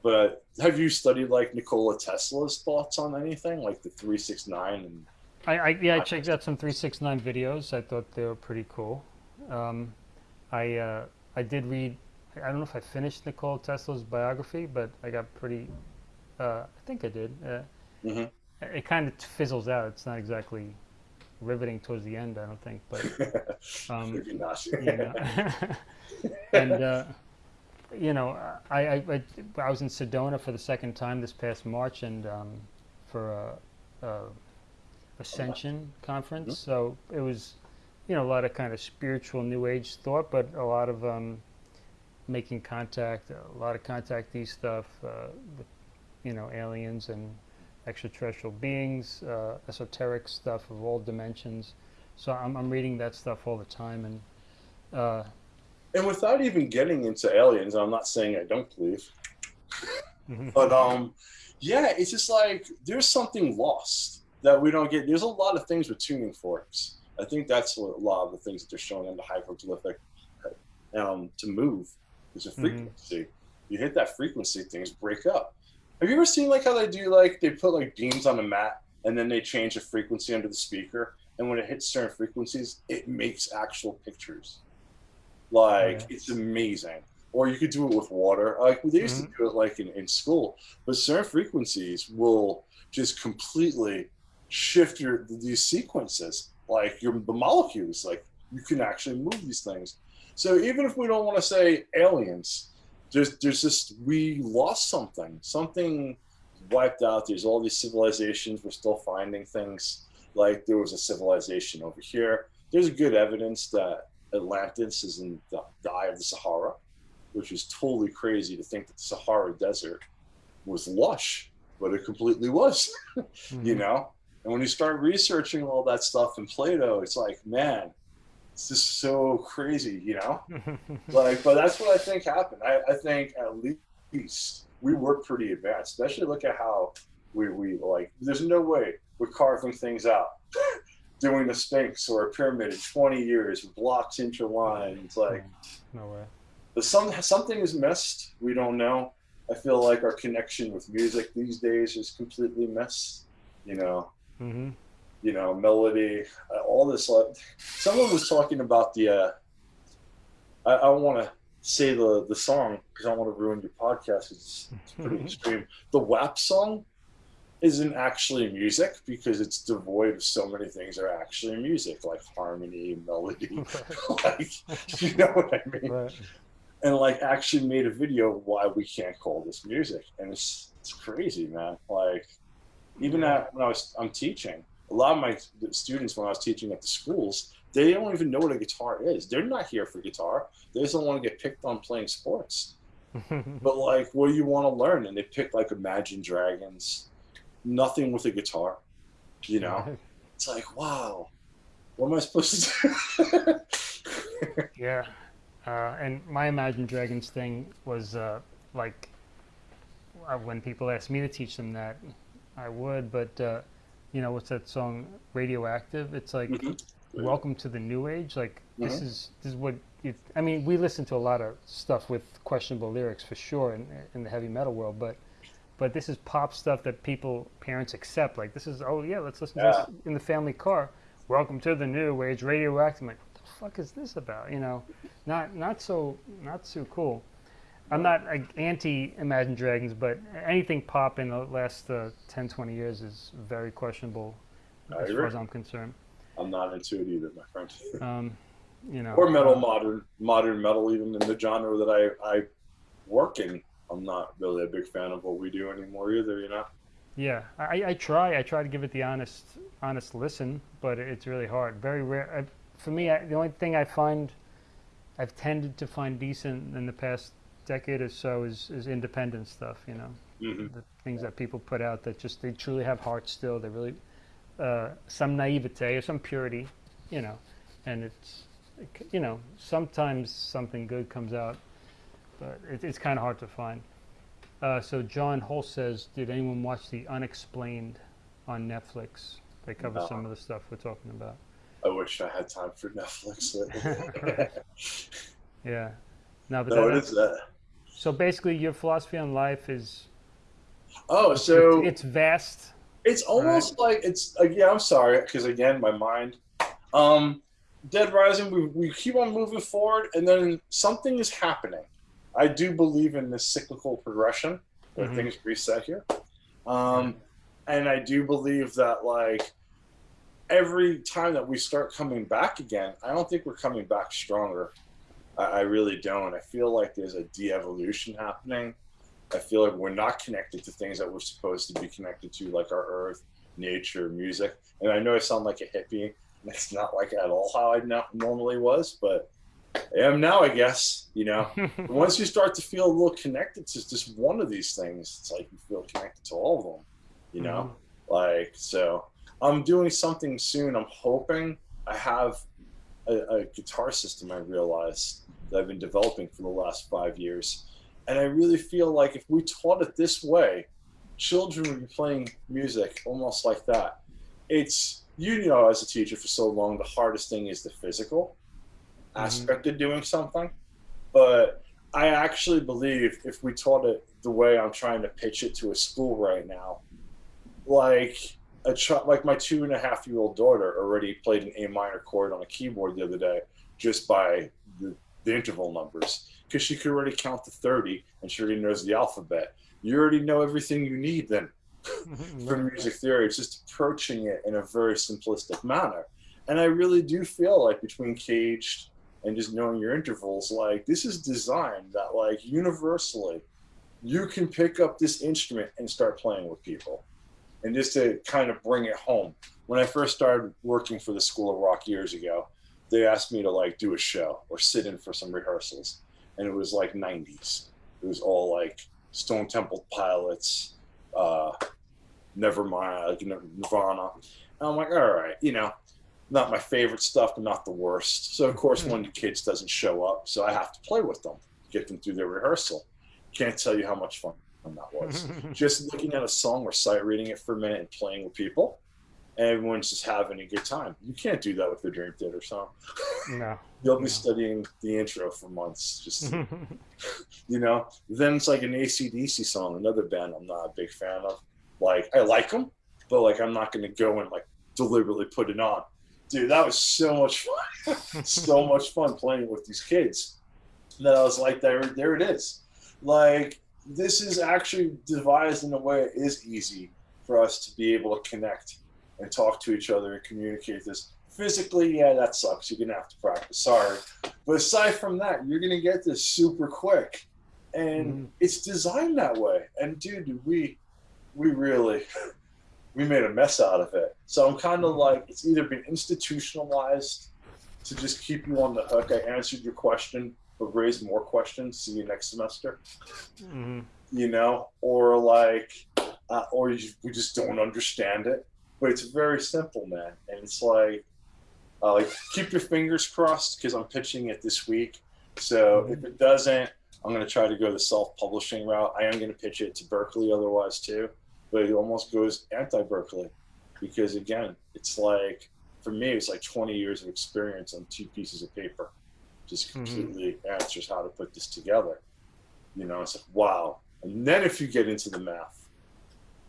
But have you studied like Nikola Tesla's thoughts on anything, like the 369 and? I, I yeah, I checked out some 369 videos. I thought they were pretty cool. Um, I uh, I did read. I don't know if I finished Nikola Tesla's biography, but I got pretty Uh, I think I did. Uh, Mhm. It kind of fizzles out. It's not exactly riveting towards the end, I don't think. But um, Maybe not. you know, and uh, you know, I, I I was in Sedona for the second time this past March, and um, for a, a Ascension conference. So it was, you know, a lot of kind of spiritual New Age thought, but a lot of um, making contact, a lot of contactee stuff, uh, with, you know, aliens and extraterrestrial beings, uh, esoteric stuff of all dimensions. So I'm, I'm reading that stuff all the time, and uh, and without even getting into aliens, I'm not saying I don't believe, but um, yeah, it's just like there's something lost that we don't get. There's a lot of things with tuning forks. I think that's what a lot of the things that they're showing in the hieroglyphic um, to move. There's a Mhm. frequency. You hit that frequency, things break up. Have you ever seen like how they do like they put like beams on a mat and then they change the frequency under the speaker, and when it hits certain frequencies, it makes actual pictures. Like Yeah. it's amazing. Or you could do it with water. Like they used to mm-hmm. do it like in, in school, but certain frequencies will just completely shift your these sequences, like your the molecules. Like you can actually move these things. So even if we don't want to say aliens, there's there's just we lost something. Something wiped out. There's all these civilizations. We're still finding things. Like there was a civilization over here. There's good evidence that Atlantis is in the, the eye of the Sahara, which is totally crazy to think that the Sahara Desert was lush, but it completely was, you mhm. know? And when you start researching all that stuff in Plato, it's like, man, it's just so crazy, you know? Like, but that's what I think happened. I, I think at least we were pretty advanced, especially look at how we, we like, there's no way we're carving things out. Doing the Sphinx or a pyramid in 20 years blocks interlined. It's like, no way. but some something is missed. We don't know. I feel like our connection with music these days is completely missed. You know, hmm you know, melody, uh, all this. Like, someone was talking about the. Uh, I, I want to say the the song because I don't want to ruin your podcast. It's, it's pretty extreme. The WAP song isn't actually music because it's devoid of so many things that are actually music, like harmony, melody. like, you know what I mean? right. and like actually made a video why we can't call this music and it's it's crazy man like even at when i was i'm teaching a lot of my students when i was teaching at the schools they don't even know what a guitar is they're not here for guitar they just don't want to get picked on playing sports but like what do you want to learn and they pick like imagine dragons nothing with a guitar you know it's like wow what am i supposed to do Yeah, uh, and my Imagine Dragons thing was uh, like uh, when people ask me to teach them that, I would, but uh, you know, what's that song, Radioactive? It's like, Mhm. welcome to the new age. Like this Mhm. is this is what you. I mean, we listen to a lot of stuff with questionable lyrics for sure in, in the heavy metal world, but but this is pop stuff that people parents accept. Like this is oh yeah, let's listen to this in the family car. Welcome to the new age, Radioactive. I'm like, what the fuck is this about? You know, not not so not so cool. I'm not like, anti Imagine Dragons, but anything pop in the last uh, 10, 20 years is very questionable I as far as I'm concerned. i'm not into it either my friend Um, you know, or metal modern modern metal even in the genre that i i work in i'm not really a big fan of what we do anymore either you know Yeah, I, I try. I try to give it the honest, honest listen, but it's really hard. Very rare. I, for me, I, the only thing I find, I've tended to find decent in the past decade or so is, is independent stuff. You know, hmm the things that people put out that just they truly have heart still. They really, uh, some naivete or some purity, you know, and it's, you know, sometimes something good comes out, but it, it's kind of hard to find. Uh, so John Holst says, did anyone watch the Unexplained on Netflix? They cover No. some of the stuff we're talking about. i wish i had time for netflix. Yeah. No, but no that, it is that so basically, your philosophy on life is oh so it's vast. it's almost like it's like yeah i'm sorry because again my mind um dead rising we, we keep on moving forward and then something is happening i do believe in this cyclical progression where Mhm. things reset here Um, and I do believe that like every time that we start coming back again, I don't think we're coming back stronger. I, I really don't. I feel like there's a de-evolution happening. I feel like we're not connected to things that we're supposed to be connected to, like our earth, nature, music. And I know I sound like a hippie. That's not like at all how I no- normally was, but I am now, I guess. You know, once you start to feel a little connected to just one of these things, it's like you feel connected to all of them. You know, mm-hmm. like so. I'm doing something soon. I'm hoping I have a, a guitar system. I realized that I've been developing for the last five years, and I really feel like if we taught it this way, children would be playing music almost like that. It's you know, as a teacher for so long, the hardest thing is the physical Mhm. aspect of doing something. But I actually believe if we taught it the way I'm trying to pitch it to a school right now, like a ch- like my two and a half year old daughter already played an A minor chord on a keyboard the other day just by the, the interval numbers because she could already count to 30 and she already knows the alphabet. You already know everything you need then for music theory. It's just approaching it in a very simplistic manner. And I really do feel like between Caged and just knowing your intervals, like this is designed that like universally you can pick up this instrument and start playing with people. And just to kind of bring it home. When I first started working for the School of Rock years ago, they asked me to like do a show or sit in for some rehearsals. And it was like 90s. It was all like Stone Temple Pilots, uh, Nevermind, like Nirvana. And I'm like, all right, you know, not my favorite stuff, but not the worst. So of course, hmm. one of the kids doesn't show up, so I have to play with them, get them through their rehearsal. Can't tell you how much fun that was. just looking at a song or sight reading it for a minute and playing with people, and everyone's just having a good time. You can't do that with the Dream Theater song. no. You'll be No. studying the intro for months, just you know. Then it's like an ACDC song, another band I'm not a big fan of. Like I like them, but like I'm not going to go and like deliberately put it on. Dude, that was so much fun. so much fun playing with these kids. That I was like, there, there it is. Like this is actually devised in a way it is easy for us to be able to connect and talk to each other and communicate this. Physically, yeah, that sucks. You're gonna have to practice. Sorry, but aside from that, you're gonna get this super quick, and Mhm. it's designed that way. And dude, we we really we made a mess out of it. So I'm kind of like it's either been institutionalized to just keep you on the hook. I answered your question, but raise more questions. See you next semester. Mhm. You know, or like, uh, or you, we just don't understand it. But it's very simple, man. And it's like, uh, like keep your fingers crossed because I'm pitching it this week. So if it doesn't, I'm going to try to go the self-publishing route. I am going to pitch it to Berklee otherwise too, but it almost goes anti-Berklee because again, it's like for me, it's like 20 years of experience on two pieces of paper, just Mhm. completely answers how to put this together. You know, it's like wow. And then if you get into the math,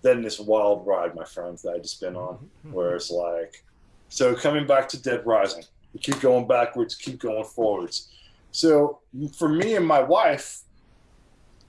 then this wild ride, my friends, that I just been on, where it's like, so coming back to Dead Rising, we keep going backwards, keep going forwards. So for me and my wife,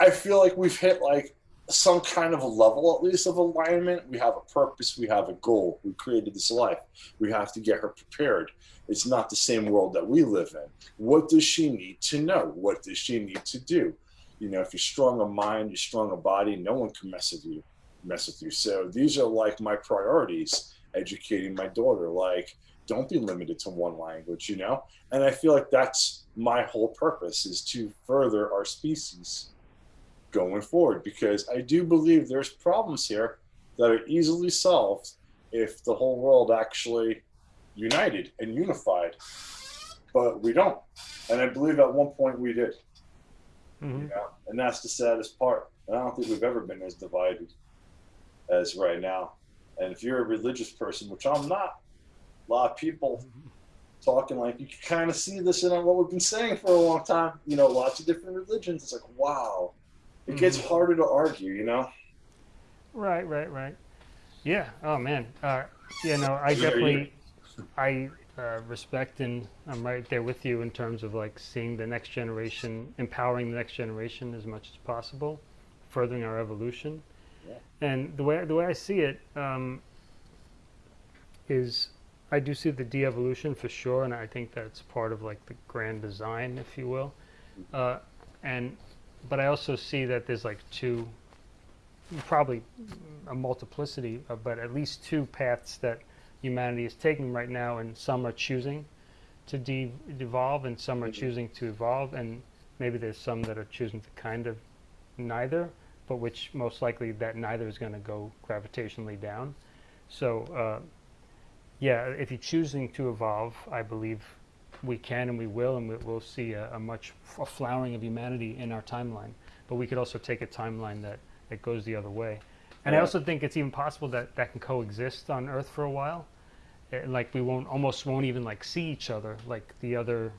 I feel like we've hit like some kind of a level at least of alignment. We have a purpose, we have a goal. We created this life. We have to get her prepared. It's not the same world that we live in. What does she need to know? What does she need to do? You know, if you're strong of mind, you're strong of body, no one can mess with you mess with you. So these are like my priorities educating my daughter. Like, don't be limited to one language, you know? And I feel like that's my whole purpose is to further our species going forward because I do believe there's problems here that are easily solved if the whole world actually united and unified. But we don't. And I believe at one point we did. Mhm. You know? And that's the saddest part. And I don't think we've ever been as divided as right now. And if you're a religious person, which I'm not, a lot of people talking like you can kind of see this in what we've been saying for a long time. You know, lots of different religions. It's like, wow, it gets Mhm. harder to argue. You know, Right, right, right. Yeah. Oh man. Uh, yeah. No, I definitely, I uh, respect and I'm right there with you in terms of like seeing the next generation, empowering the next generation as much as possible, furthering our evolution. Yeah. And the way the way I see it um, is, I do see the de-evolution for sure, and I think that's part of like the grand design, if you will. Uh, and but I also see that there's like two, probably a multiplicity, of, but at least two paths that humanity is taking right now, and some are choosing to de- devolve, and some are Mhm. choosing to evolve, and maybe there's some that are choosing to kind of neither, but which most likely that neither is going to go gravitationally down. So, uh, yeah, if you're choosing to evolve, I believe we can and we will, and we, we'll see a, a much a flowering of humanity in our timeline. But we could also take a timeline that, that goes the other way. And I also think it's even possible that that can coexist on Earth for a while. Uh, like we won't almost won't even like see each other like the other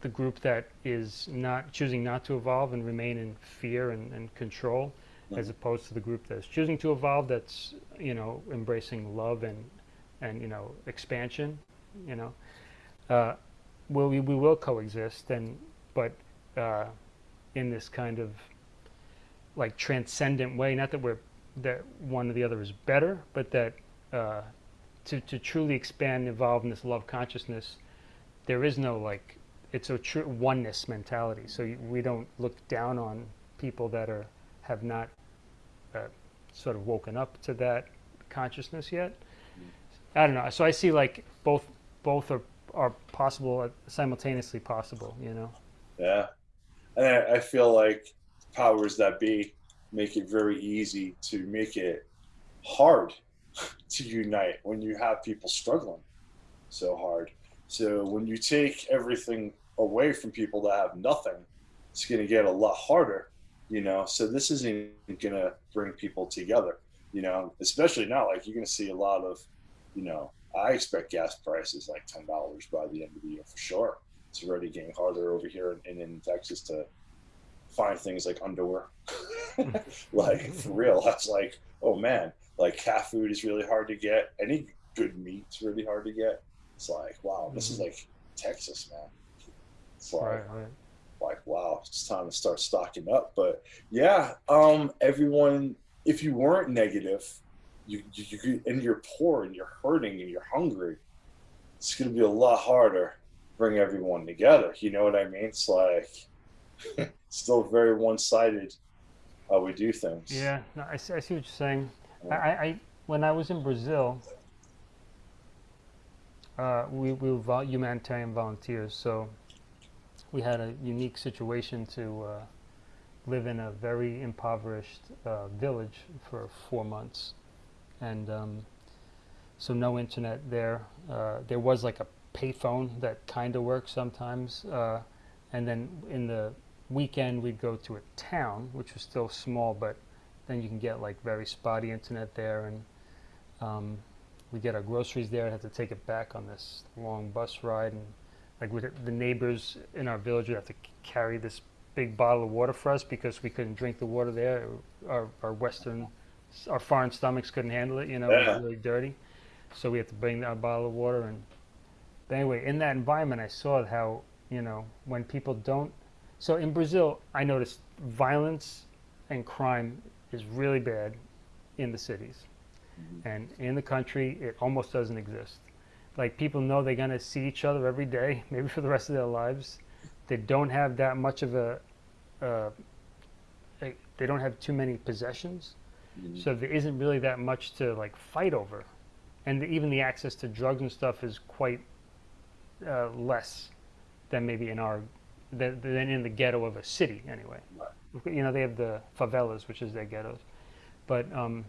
the group that is not choosing not to evolve and remain in fear and, and control as opposed to the group that's choosing to evolve that's you know embracing love and and you know expansion you know uh, will we, we will coexist and but uh, in this kind of like transcendent way not that we're that one or the other is better but that uh, to, to truly expand and evolve in this love consciousness there is no like it's a true oneness mentality. So you, we don't look down on people that are have not uh, sort of woken up to that consciousness yet. I don't know. So i see like both both are are possible uh, simultaneously possible you know Yeah, and I, I feel like powers that be make it very easy to make it hard to unite when you have people struggling so hard. So when you take everything away from people that have nothing, it's going to get a lot harder, you know. So this isn't going to bring people together, you know. Especially now, like you're going to see a lot of, you know, I expect gas prices like ten dollars by the end of the year for sure. It's already getting harder over here in, in Texas to find things like underwear. like for real, that's like, oh man, like cat food is really hard to get. Any good meat's really hard to get. It's like, wow, this is Mhm. like Texas, man. It's like, right right like wow it's time to start stocking up but yeah um everyone if you weren't negative you you, you and you're poor and you're hurting and you're hungry it's going to be a lot harder to bring everyone together you know what i mean? It's like still very one-sided how we do things. Yeah no, I, see, I see what you're saying. I, Yeah. I, I when i was in brazil uh, we, we were vol- humanitarian volunteers so we had a unique situation to uh, live in a very impoverished uh, village for four months, and um, so no internet there. Uh, there was like a payphone that kind of worked sometimes, uh, and then in the weekend we'd go to a town, which was still small, but then you can get like very spotty internet there, and um, we get our groceries there. and have to take it back on this long bus ride, and like with the neighbors in our village would have to carry this big bottle of water for us because we couldn't drink the water there. Our, our Western, our foreign stomachs couldn't handle it. You know, it was really dirty. So we had to bring our bottle of water. And but anyway, in that environment, I saw how you know when people don't. So in Brazil, I noticed violence and crime is really bad in the cities, Mhm. and in the country, it almost doesn't exist like people know they're going to see each other every day maybe for the rest of their lives they don't have that much of a uh, they, they don't have too many possessions Mhm. so there isn't really that much to like fight over and the, even the access to drugs and stuff is quite uh, less than maybe in our than, than in the ghetto of a city anyway you know they have the favelas which is their ghettos but um,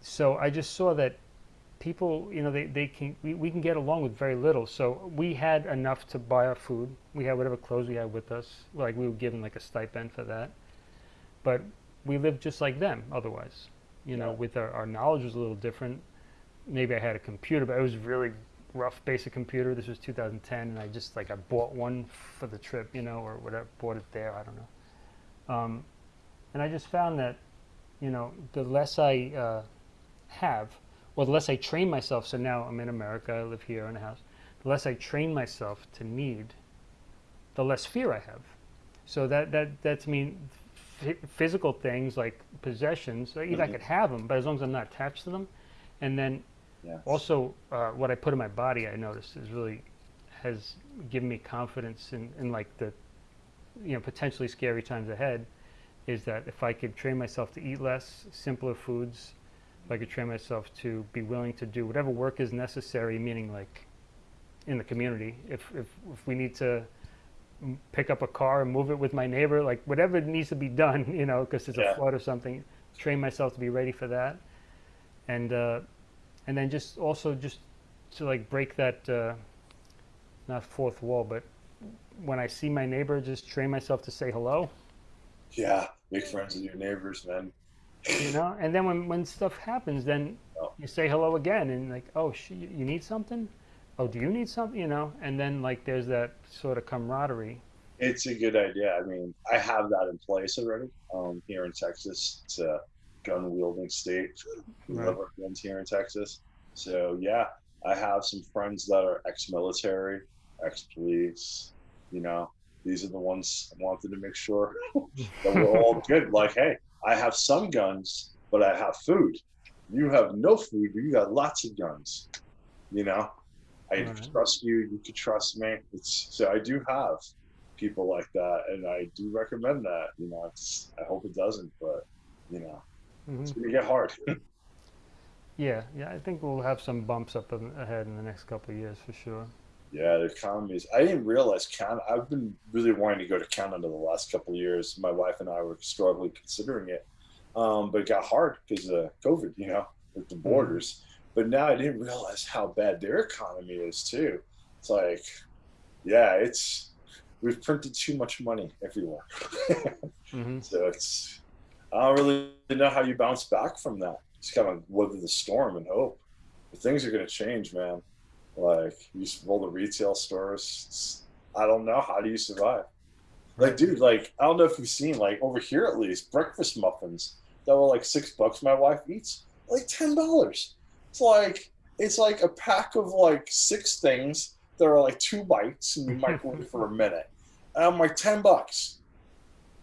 so i just saw that people, you know, they, they can we, we can get along with very little. So we had enough to buy our food. We had whatever clothes we had with us. Like we were given like a stipend for that. But we lived just like them otherwise. You know, with our, our knowledge was a little different. Maybe I had a computer, but it was really rough basic computer. This was 2010 and I just like I bought one for the trip, you know, or whatever, bought it there, I don't know. Um, and I just found that, you know, the less I uh, have, well, the less I train myself, so now I'm in America, I live here in a house, the less I train myself to need, the less fear I have. So that, that, that to me physical things like possessions. Like, Either I Mhm. could have them, but as long as I'm not attached to them, and then Yeah. also uh, what I put in my body, I noticed is really has given me confidence in, in like the you know potentially scary times ahead. Is that if I could train myself to eat less, simpler foods, if I could train myself to be willing to do whatever work is necessary, meaning like in the community, if if, if we need to pick up a car and move it with my neighbor, like whatever needs to be done, you know, because it's Yeah. a flood or something, train myself to be ready for that, and uh, and then just also just to like break that uh, not fourth wall, but when I see my neighbor, just train myself to say hello, Yeah. Make friends with your neighbors, man. you know, and then when when stuff happens, then Oh. you say hello again, and like, oh, sh- you you need something, oh, do you need something, you know, and then like there's that sort of camaraderie. It's a good idea. I mean, I have that in place already. Um, here in Texas, it's a gun wielding state. We Right. love our guns here in Texas. So yeah, I have some friends that are ex-military, ex-police. You know, these are the ones I wanted to make sure that we're all good. Like, hey, I have some guns, but I have food. You have no food, but you got lots of guns. You know, I Right. trust you. You could trust me. It's so I do have people like that, and I do recommend that. You know, it's I hope it doesn't, but you know, hmm it's gonna get hard. Yeah, yeah, I think we'll have some bumps up in, ahead in the next couple of years for sure. Yeah, the economy is. I didn't realize Canada. I've been really wanting to go to Canada the last couple of years. My wife and I were strongly considering it, um, but it got hard because of COVID. You know, with the borders. But now I didn't realize how bad their economy is too. It's like, yeah, it's we've printed too much money everywhere. hmm so it's. I don't really know how you bounce back from that. Just kind of weather the storm and hope. But things are going to change, man. Like you all the retail stores. I don't know how do you survive. Like, dude, like I don't know if you've seen like over here at least breakfast muffins that were like six bucks. My wife eats like ten dollars. It's like it's like a pack of like six things that are like two bites and you microwave for a minute. And I'm like ten bucks.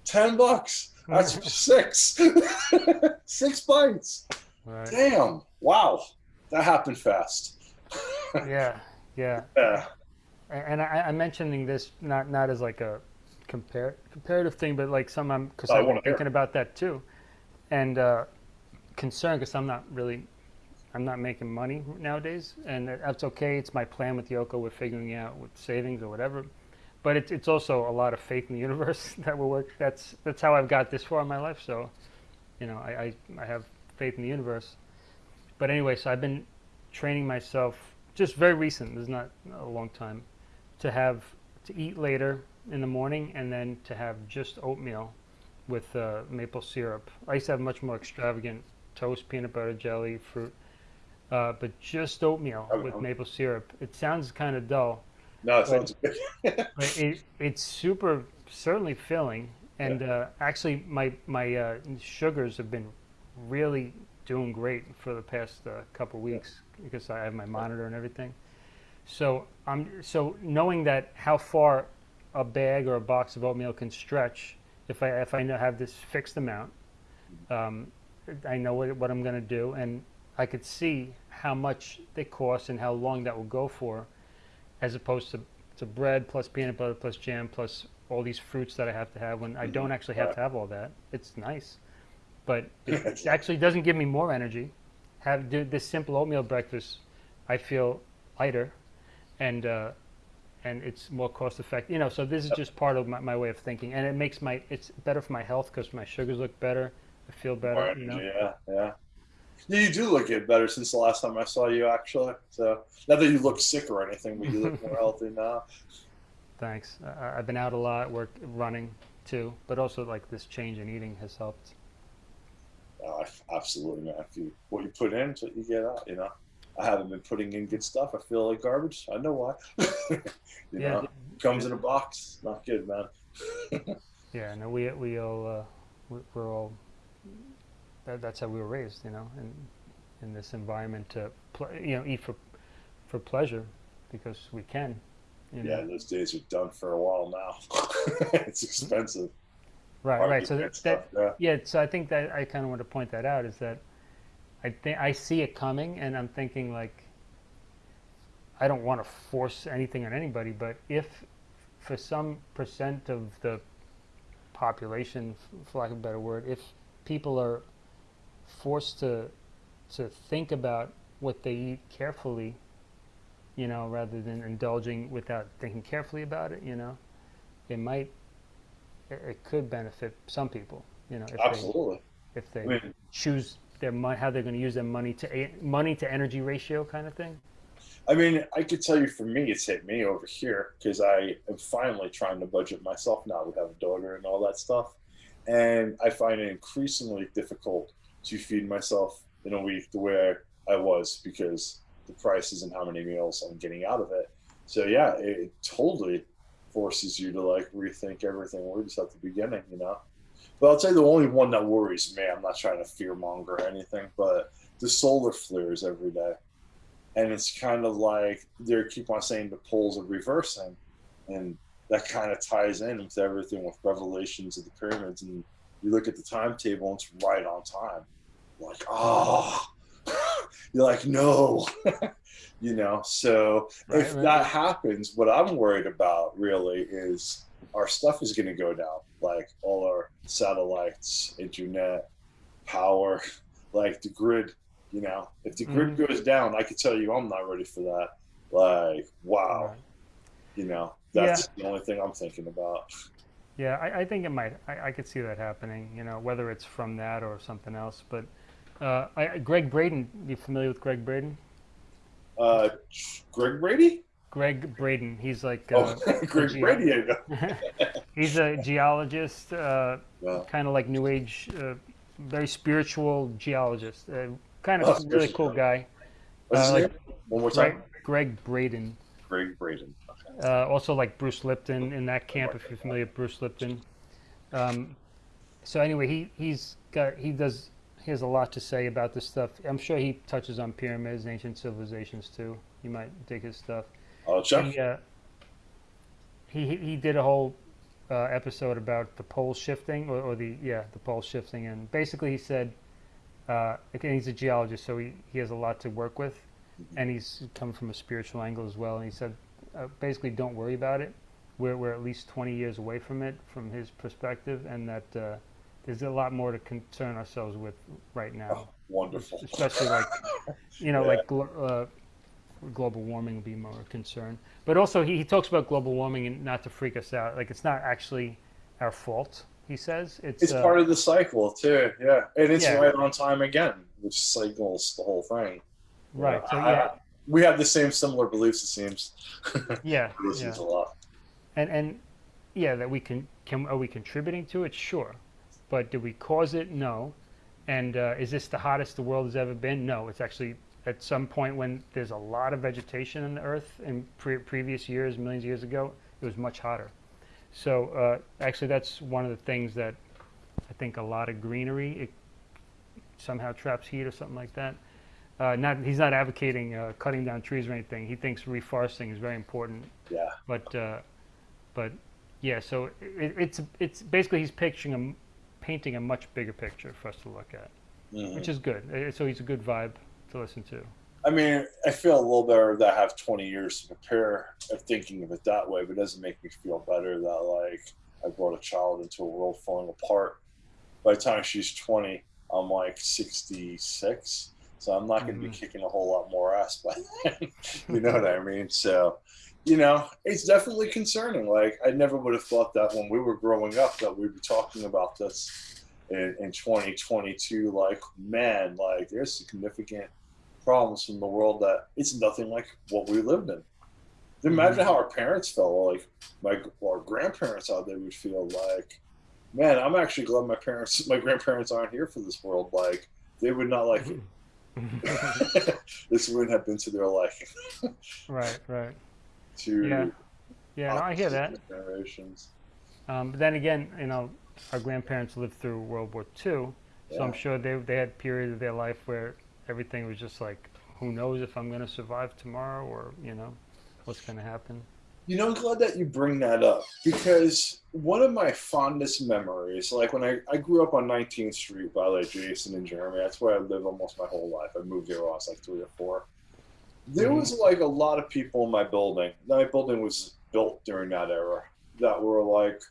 Ten bucks. That's six. six bites. Right. Damn. Wow. That happened fast. Yeah, yeah. Yeah. And I, I'm mentioning this not not as like a compare comparative thing, but like some I'm because I I've hear. thinking about that too, and uh, concerned because I'm not really I'm not making money nowadays, and that's okay. It's my plan with Yoko. We're figuring out with savings or whatever, but it's it's also a lot of faith in the universe that will work. That's that's how I've got this far in my life. So, you know, I I, I have faith in the universe. But anyway, so I've been training myself just very recent. This is not a long time to have to eat later in the morning and then to have just oatmeal with uh, maple syrup. I used to have much more extravagant toast, peanut butter, jelly, fruit, uh, but just oatmeal Oh, with oh. maple syrup. It sounds kind of dull, No, it sounds good. but it, it's super certainly filling. And uh, actually, my my uh, sugars have been really doing great for the past uh, couple weeks because I have my monitor and everything. So I'm so knowing that how far a bag or a box of oatmeal can stretch if I if I have this fixed amount, um, I know what, what I'm going to do, and I could see how much they cost and how long that will go for, as opposed to, to bread plus peanut butter plus jam plus all these fruits that I have to have when I don't actually have to have all that. It's nice, but it, actually doesn't give me more energy. Have do this simple oatmeal breakfast, I feel lighter, and uh, and it's more cost effective. You know, so this is just part of my, my way of thinking, and it makes my it's better for my health because my sugars look better. I feel better. More You know. Yeah, yeah. Yeah, you do look it better since the last time I saw you, actually. So not that you look sick or anything, but you look more healthy now. Thanks. I, I've been out a lot, work running too, but also like this change in eating has helped. Uh, absolutely, man. If you what you put in, what you get out. You know, I haven't been putting in good stuff. I feel like garbage. I know why. you Yeah. know, comes in a box. Not good, man. Yeah. No, we we all uh, we're all. That, that's how we were raised, you know, in in this environment to you know eat for for pleasure because we can. You know? Yeah, those days are done for a while now. it's expensive. Right, right. So that, stuff, that yeah. yeah. So I think that I kind of want to point that out is that I think I see it coming, and I'm thinking like I don't want to force anything on anybody, but if for some percent of the population, for lack of a better word, if people are forced to to think about what they eat carefully, you know, rather than indulging without thinking carefully about it, you know, it might it, it could benefit some people, you know, if they if they I mean, choose their money, how they're going to use their money to money to energy ratio kind of thing. I mean, I could tell you for me, it's hit me over here because I am finally trying to budget myself now. We have a daughter and all that stuff. And I find it increasingly difficult to feed myself in a week the way I was because the prices and how many meals I'm getting out of it. So, yeah, it, it totally forces you to like rethink everything. We're just at the beginning, you know? But I'll tell you the only one that worries me, I'm not trying to fear monger or anything, but the solar flares every day and it's kind of like they keep on saying the poles are reversing, and that kind of ties in with everything with revelations of the pyramids. And you look at the timetable, and it's right on time. Like, oh, you're like, no, you know. So Right, if right. that happens, what I'm worried about really is our stuff is going to go down, like all our satellites, internet, power, like the grid. You know, if the grid Mhm. goes down, I can tell you, I'm not ready for that. Like, wow, Right. you know, that's the only thing I'm thinking about. Yeah, I, I think it might. I, I could see that happening. You know, whether it's from that or something else. But uh, I, Gregg Braden, you familiar with Gregg Braden? Uh, Greg Brady? Gregg Braden. He's like Oh, uh, Greg ge- Brady. I know. he's a geologist, uh, Yeah. kind of like New Age, uh, very spiritual geologist. Uh, kind Oh, of really cool guy. What's his Uh, like name? One more Greg, time. Gregg Braden. Gregg Braden. Uh, also like Bruce Lipton in that camp, if you're familiar with Bruce Lipton. Um, so anyway, he he's got he does he has a lot to say about this stuff. I'm sure he touches on pyramids, and ancient civilizations too. You might dig his stuff. Oh, check. He uh, he he- he did a whole uh, episode about the pole shifting or, or the yeah the pole shifting, and basically he said, uh, again he's a geologist, so he, he has a lot to work with, and he's come from a spiritual angle as well. And he said, uh, basically don't worry about it. We're we're at least 20 years away from it from his perspective, and that uh, there's a lot more to concern ourselves with right now Oh, wonderful. especially like you know Yeah. like glo- uh, global warming would be more a concern but also he, he talks about global warming and not to freak us out like it's not actually our fault he says it's, It's uh, part of the cycle too, yeah, and it's Yeah. right on time again, which cycles the whole thing. right so I- yeah we have the same similar beliefs. It seems. yeah yeah. a lot. and and yeah that we can can are we contributing to it? Sure. But do we cause it? No. And uh, is this the hottest the world has ever been? No. It's actually at some point when there's a lot of vegetation on the earth in pre- previous years millions of years ago it was much hotter. So uh, actually that's one of the things that i think a lot of greenery it somehow traps heat or something like that uh, not he's not advocating uh, cutting down trees or anything he thinks reforesting is very important Yeah. but uh, but yeah, so it, it's it's basically he's picturing a painting a much bigger picture for us to look at, Mhm. which is good. So he's a good vibe to listen to. I mean, I feel a little better that I have 20 years to prepare of thinking of it that way, but it doesn't make me feel better that like I brought a child into a world falling apart. By the time she's 20, I'm like 66, so I'm not going to be Mhm. kicking a whole lot more ass by then. you know what I mean? So, you know, it's definitely concerning. Like I never would have thought that when we were growing up that we'd be talking about this in, in 2022. Like, man, like there's significant problems from the world that it's nothing like what we lived in. Imagine how our parents felt, like my our grandparents, how they would feel. Like, man, I'm actually glad my parents, my grandparents aren't here for this world. Like, they would not like it. this wouldn't have been to their liking. right, right. To Yeah, yeah, no, I hear that. Generations. Um, but then again, you know, our grandparents lived through World War II, so I'm sure they they had periods of their life where everything was just like, who knows if I'm going to survive tomorrow, or you know, what's going to happen. You know, I'm glad that you bring that up because one of my fondest memories, like when I, I grew up on 19th Street by like Jason and Jeremy, that's where I lived almost my whole life. I moved here when I was like three or four. There Mhm. was like a lot of people in my building. My building was built during that era that were like,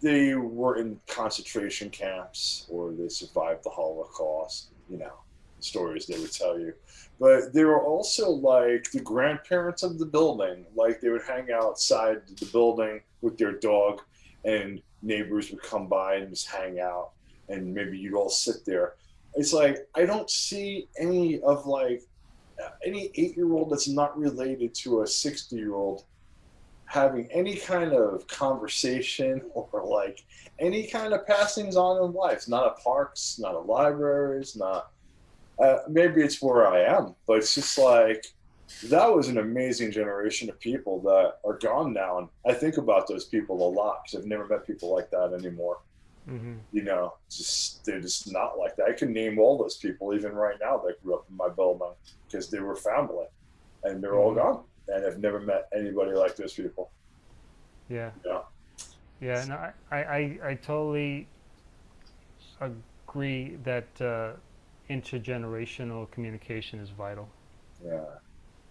they were in concentration camps or they survived the Holocaust, you know, stories they would tell you but they were also like the grandparents of the building. Like they would hang outside the building with their dog, and neighbors would come by and just hang out, and maybe you'd all sit there. It's like I don't see any of like any eight year old that's not related to a sixty year old having any kind of conversation or like any kind of passings on in life. Not at parks, not at libraries, not uh, maybe it's where I am, but it's just like that was an amazing generation of people that are gone now, and I think about those people a lot because I've never met people like that anymore. hmm You know, just they're just not like that. I can name all those people even right now that grew up in my building because they were family, and they're all Mhm. gone, and I've never met anybody like those people. Yeah. Yeah. Yeah. No, I, I, I, I totally agree that uh, intergenerational communication is vital. Yeah,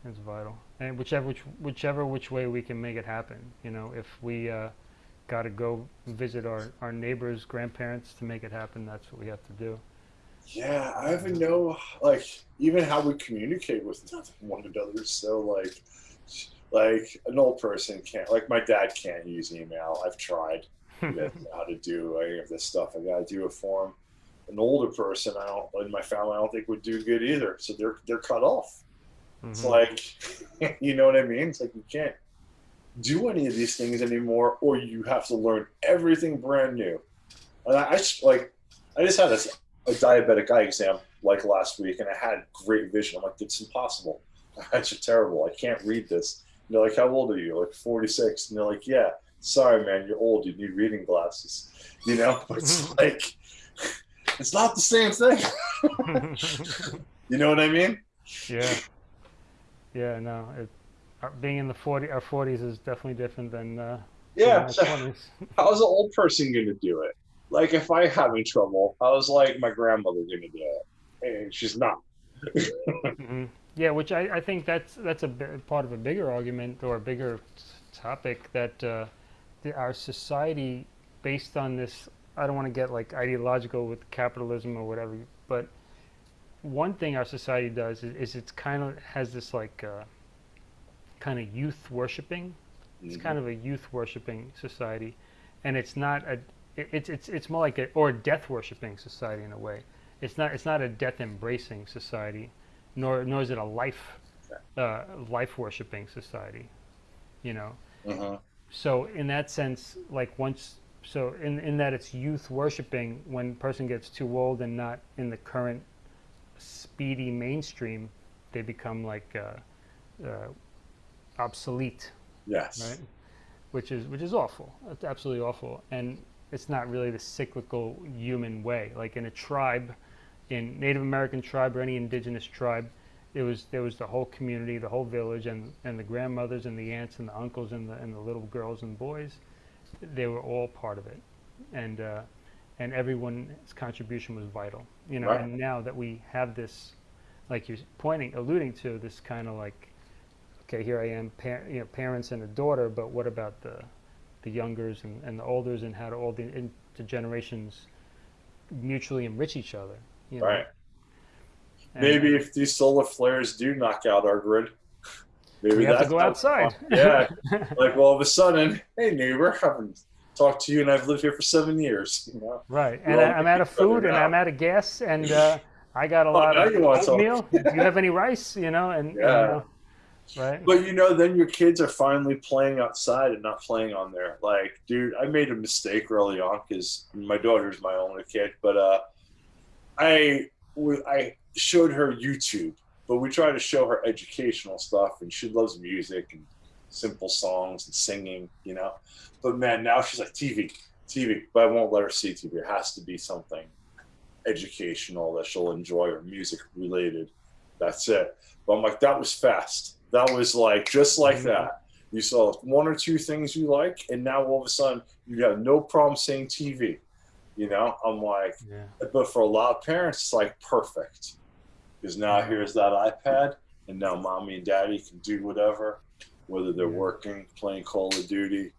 It's vital, and whichever which, whichever which way we can make it happen. You know, if we uh, got to go visit our, our neighbors' grandparents to make it happen, that's what we have to do. yeah. I even know like even how we communicate with one another. So like like an old person can't like my dad can't use email i've tried doesn't know how to do any of this stuff i gotta do a for him an older person i don't in my family i don't think would do good either. So they're they're cut off. It's Mhm. like you know what i mean? It's like you can't do any of these things anymore or you have to learn everything brand new. And i, I just like i just had a, a diabetic eye exam like last week and i had great vision. I'm like it's impossible. That's terrible. I can't read this. And they're like how old are you? Like 46 and they're like yeah. Sorry man. You're old. You need reading glasses. You know? But it's like it's not the same thing you know what i mean yeah. Yeah. No. It, being in the 40, our 40s is definitely different than uh, yeah so how's an old person going to do it? Like, if I having trouble, how's like my grandmother going to do it? And she's not. Mhm. Yeah, which I, I think that's that's a part of a bigger argument or a bigger topic that uh, the, our society, based on this, I don't want to get like ideological with capitalism or whatever, but one thing our society does is, is it's kind of has this like uh, kind of youth worshiping. It's kind of a youth worshiping society, and it's not a it, it's it's it's more like a or a death worshiping society in a way. It's not it's not a death embracing society, nor nor is it a life uh, life worshiping society. You know, Mhm. so in that sense, like once so in in that it's youth worshiping when a person gets too old and not in the current speedy mainstream, they become like uh, uh, obsolete Yes. right? Which is which is awful. It's absolutely awful, and it's not really the cyclical human way. Like in a tribe, in Native American tribe or any indigenous tribe, it was there was the whole community, the whole village, and and the grandmothers and the aunts and the uncles and the and the little girls and boys, they were all part of it, and uh, and everyone's contribution was vital. You know, Right. and now that we have this, like you're pointing, alluding to this kind of like okay, here I am, par- you know, parents and a daughter, but what about the the youngers and, and the olders, and how do all the generations mutually enrich each other? You know? Right. And, Maybe if these solar flares do knock out our grid, maybe we have to go outside. Yeah. like all of a sudden, hey neighbor, I haven't talked to you, and I've lived here for seven years. You know. right, and I, I'm out of food, and. I'm out of gas, and uh, I got a Oh, lot of oatmeal. Do you have any rice? You know, and, Yeah. you know, right. But you know, then your kids are finally playing outside and not playing on there. Like, dude, I made a mistake early on because my daughter's my only kid. But uh, I I showed her YouTube, but we try to show her educational stuff, and she loves music and simple songs and singing, you know. But man, now she's like TV, TV. But I won't let her see TV. It has to be something educational that she'll enjoy or music related. That's it. But I'm like, that was fast. That was like just like Mhm. that. You saw one or two things you like, and now all of a sudden you have no problem saying TV. You know, I'm like, Yeah. but for a lot of parents, it's like perfect because now here's that iPad, and now mommy and daddy can do whatever, whether they're working, playing Call of Duty.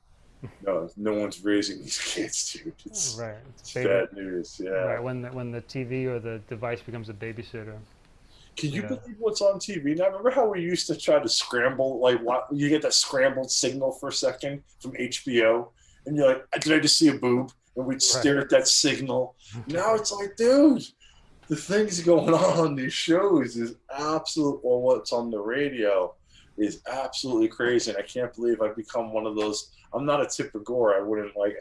No, no one's raising these kids, dude. It's, oh, Right. It's bad news. Yeah. Right. When the, when the TV or the device becomes a babysitter. Can you Yeah. believe what's on TV now? Remember how we used to try to scramble, like what you get that scrambled signal for a second from HBO, and you're like, "Did I just see a boob?" And we'd stare at that signal. Now it's like, dude, the things going on on these shows is absolute, or what's on the radio is absolutely crazy. And I can't believe I've become one of those. I'm not a Tipper Gore. I wouldn't like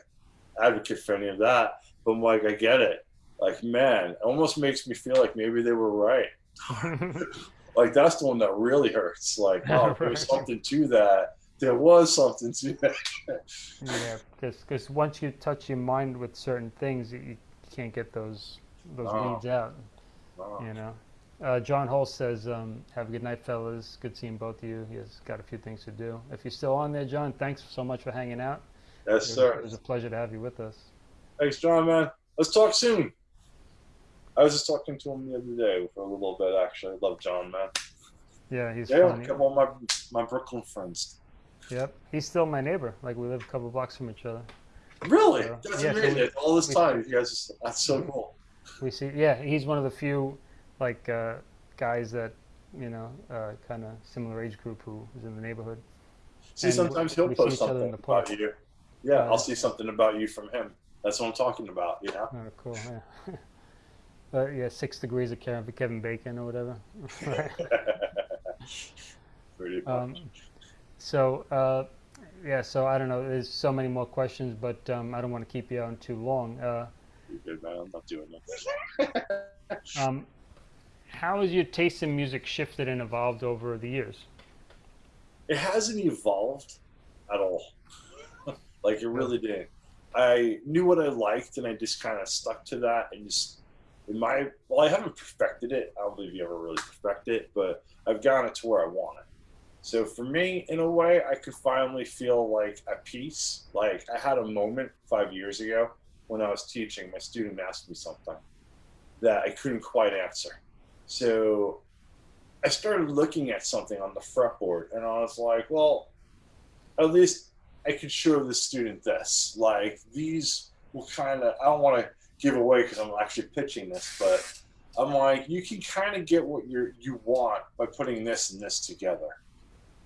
advocate for any of that, but I'm like, I get it. Like, man, it almost makes me feel like maybe they were right. Like that's the one that really hurts. Like, oh, there's Right. something to that. There was something to that. yeah. Because once you touch your mind with certain things, you, you can't get those those No. weeds out. Oh, You know. Uh, John Holst says, um, "Have a good night, fellas. Good seeing both of you. He has got a few things to do. If you're still on there, John, thanks so much for hanging out. yes, It was, it was a pleasure to have you with us. Thanks, John, man. Let's talk soon. I was just talking to him the other day for a little bit, actually. I love John, man. Yeah, he's Yeah, funny. a couple of my, my Brooklyn friends. Yep, he's still my neighbor. Like we live a couple blocks from each other. Really? Yeah. That's Yeah, so amazing. we- All this we- time, you guys, just, that's so cool. We see, yeah, he's one of the few, like, uh, guys that, you know, uh, kind of similar age group who is in the neighborhood. See, And sometimes he'll post something about you. Yeah, Uh, I'll see something about you from him. That's what I'm talking about, you know? Oh, cool. Yeah. but yeah, six degrees of Kevin, Kevin Bacon or whatever. Pretty much. um, so uh, yeah, so I don't know. There's so many more questions, but um, I don't want to keep you on too long. You're good, man. I'm not doing um, how has your taste in music shifted and evolved over the years? it hasn't evolved at all. like it really didn't. I knew what I liked and I just kind of stuck to that and just in my well, I haven't perfected it. I don't believe you ever really perfect it, but I've gotten it to where I want it. So for me, in a way, I could finally feel like at peace. Like I had a moment five years ago when I was teaching, my student asked me something that I couldn't quite answer. So I started looking at something on the fretboard and I was like, well, at least I could show the student this. Like these will kind of, I don't want to give away because I'm actually pitching this, but I'm like, you can kind of get what you you want by putting this and this together.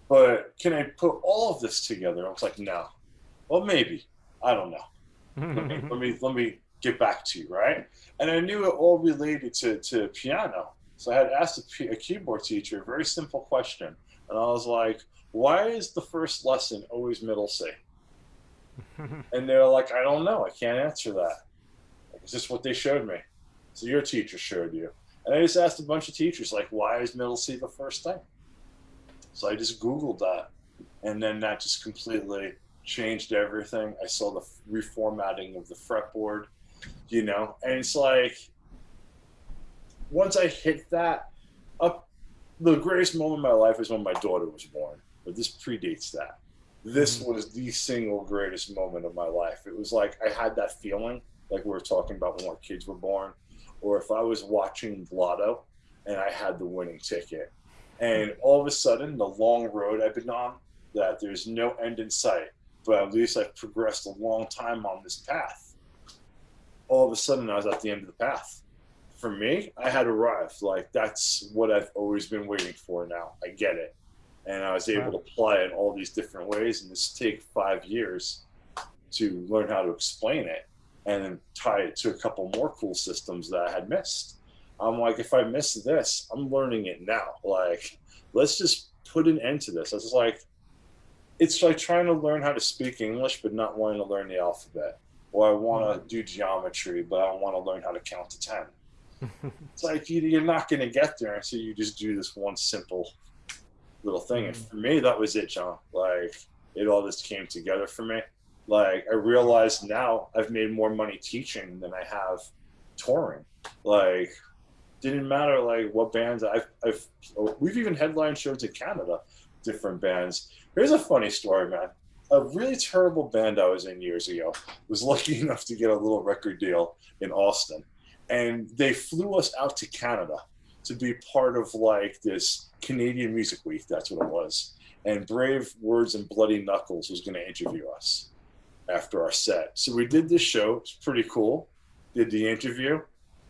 But can I put all of this together? I was like, no. Well, maybe. I don't know let me let me let me get back to you, right? And I knew it all related to to piano. So I had asked a keyboard teacher a very simple question, and I was like, "Why is the first lesson always middle C?" And they're like, "I don't know. I can't answer that. It's just what they showed me." So your teacher showed you, and I just asked a bunch of teachers like, "Why is middle C the first thing?" So I just Googled that, and then that just completely changed everything. I saw the reformatting of the fretboard, you know, and it's like once I hit that up, the greatest moment of my life is when my daughter was born, but this predates that. This Mhm. was the single greatest moment of my life. It was like I had that feeling, like we were talking about when our kids were born, or if I was watching Lotto and I had the winning ticket. And all of a sudden, the long road I've been on, that there's no end in sight, but at least I've progressed a long time on this path. All of a sudden, I was at the end of the path. For me, I had arrived. Like, that's what I've always been waiting for now. I get it. And I was able to apply it all these different ways and just take five years to learn how to explain it and then tie it to a couple more cool systems that I had missed. I'm like, if I miss this, I'm learning it now. Like, let's just put an end to this. I was like, it's like trying to learn how to speak English, but not wanting to learn the alphabet. Or I want to hmm. do geometry, but I want to learn how to count to 10. It's like you- you're not going to get there until you just do this one simple little thing. And hmm. for me, that was it, John. Like, it all just came together for me. Like, I realized now I've made more money teaching than I have touring. Like, didn't matter like what bands I've, I've we've even headline shows in Canada different bands. Here's a funny story, man. A really terrible band I was in years ago was lucky enough to get a little record deal in Austin, and they flew us out to Canada to be part of like this Canadian Music Week. That's what it was. And Brave Words and Bloody Knuckles was going to interview us after our set. So we did this show. It's pretty cool. Did the interview.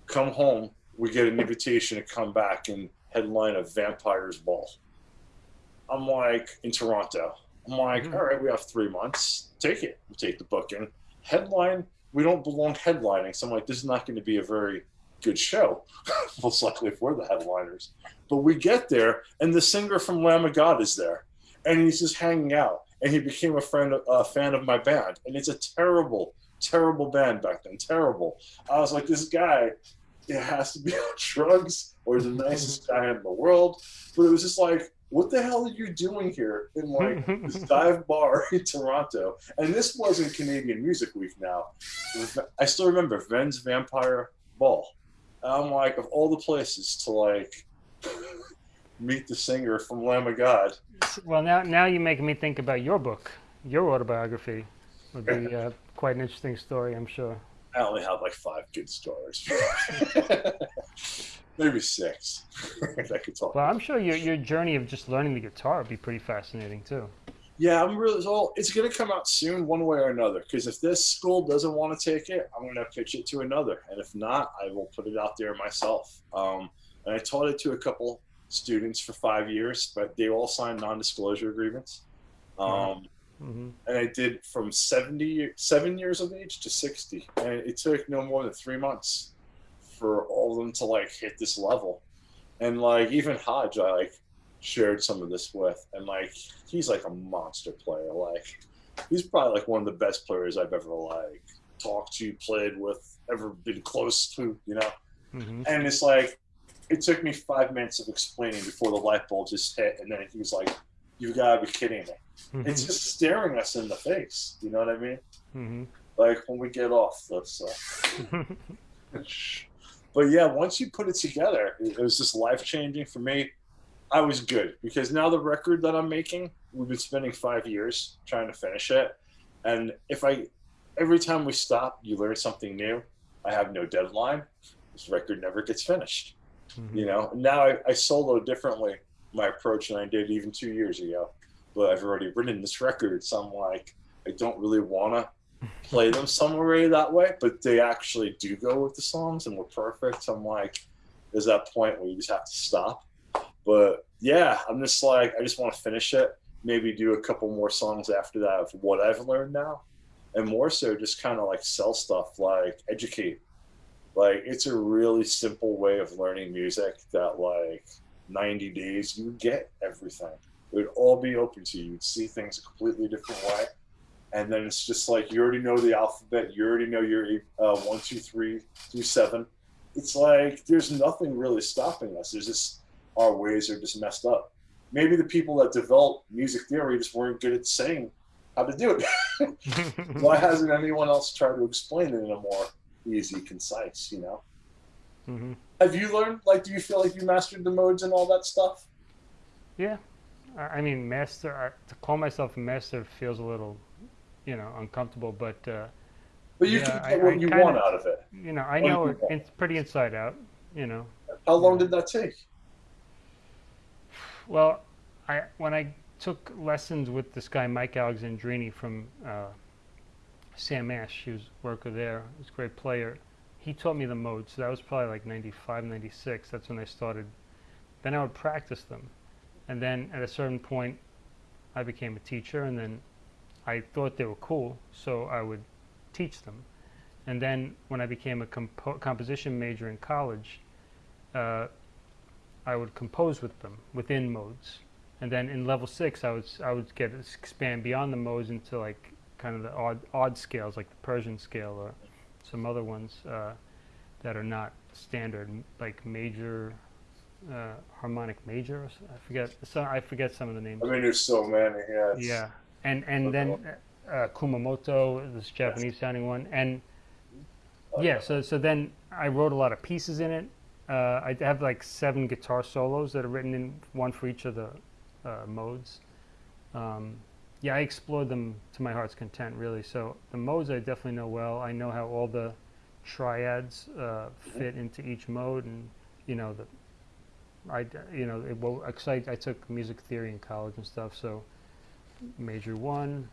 Come home. We get an invitation to come back and headline a Vampires Ball. I'm like in Toronto. I'm like, Mhm. all right, we have three months. Take it. We take the booking. Headline. We don't belong headlining. So I'm like, this is not going to be a very good show. Most likely if we're the headliners. But we get there, and the singer from Lamb of God is there, and he's just hanging out. And he became a friend, a fan of my band. And it's a terrible, terrible band back then. Terrible. I was like, this guy, it has to be on drugs, or the nicest guy in the world. But it was just like, what the hell are you doing here in like this dive bar in Toronto? And this wasn't Canadian Music Week now. I still remember Ven's Vampire Ball. And I'm like, of all the places to like meet the singer from Lamb of God. well, now now you're making me think about your book, your autobiography. Would be uh, quite an interesting story, I'm sure. I only have like five good stories. Maybe six. if I could talk. Well, I'm sure your your journey of just learning the guitar would be pretty fascinating too. Yeah, I'm really. Well, it's gonna come out soon, one way or another. Because if this school doesn't want to take it, I'm gonna pitch it to another, and if not, I will put it out there myself. Um, and I taught it to a couple students for five years, but they all signed non-disclosure agreements. Um, hmm and I did from 70, seven years of age to 60. And it took no more than three months for all of them to like hit this level. And like even Hodge, I like shared some of this with, and like he's like a monster player. Like he's probably like one of the best players I've ever like talked to, played with, ever been close to, you know. hmm And it's like it took me five minutes of explaining before the light bulb just hit, and then he was like, "You gotta be kidding me." it's just staring us in the face. You know what I mean? hmm Like when we get off this. Uh, but yeah, once you put it together, it, it was just life changing for me. I was good because now the record that I'm making, we've been spending five years trying to finish it, and if I, every time we stop, you learn something new. I have no deadline. This record never gets finished. hmm You know. Now I, I solo differently my approach than I did even two years ago. But I've already written this record, so I'm like, I don't really want to play them somewhere that way, but they actually do go with the songs and we're perfect. I'm like, there's that point where you just have to stop. But yeah, I'm just like, I just want to finish it. Maybe do a couple more songs after that of what I've learned now. And more so, just kind of like sell stuff, like educate. Like, it's a really simple way of learning music that, like, 90 days, you get everything. It would all be open to you. You'd see things a completely different way. And then it's just like you already know the alphabet. You already know your uh, one, two, three through seven. It's like there's nothing really stopping us. There's just our ways are just messed up. Maybe the people that developed music theory just weren't good at saying how to do it. Why hasn't anyone else tried to explain it in a more easy, concise, you know? Mm -hmm. Have you learned, like, do you feel like you mastered the modes and all that stuff? Yeah, I I mean, master. To call myself a master feels a little, you know, uncomfortable. But uh, But you Yeah, can I- get what I you kinda- want out of it. you know, I know it, it's pretty inside out. You know, How long did that take? well, I when I took lessons with this guy Mike Alexandrini from uh, Sam Ash, he was a worker there. He's a great player. He taught me the modes. So that was probably like 95, 96. That's when I started. Then I would practice them, and then at a certain point, I became a teacher, and then I thought they were cool, so I would teach them. And then when I became a compo- composition major in college, uh, I would compose with them within modes. And then in level six, I would I would get expand beyond the modes into like kind of the odd odd scales, like the Persian scale or some other ones uh, that are not standard, like major, uh, harmonic major. I forget. So I forget some of the names. I mean, there's so many. Yeah. Yeah, and and then uh, Kumamoto, this Japanese sounding one, and yeah. So so then I wrote a lot of pieces in it. Uh, I have like seven guitar solos that are written in one for each of the uh, modes. Um, yeah, I explored them to my heart's content, really. So the modes I definitely know well. I know how all the triads uh, fit into each mode, and you know the I you know it, well, I, I took music theory in college and stuff, so major one.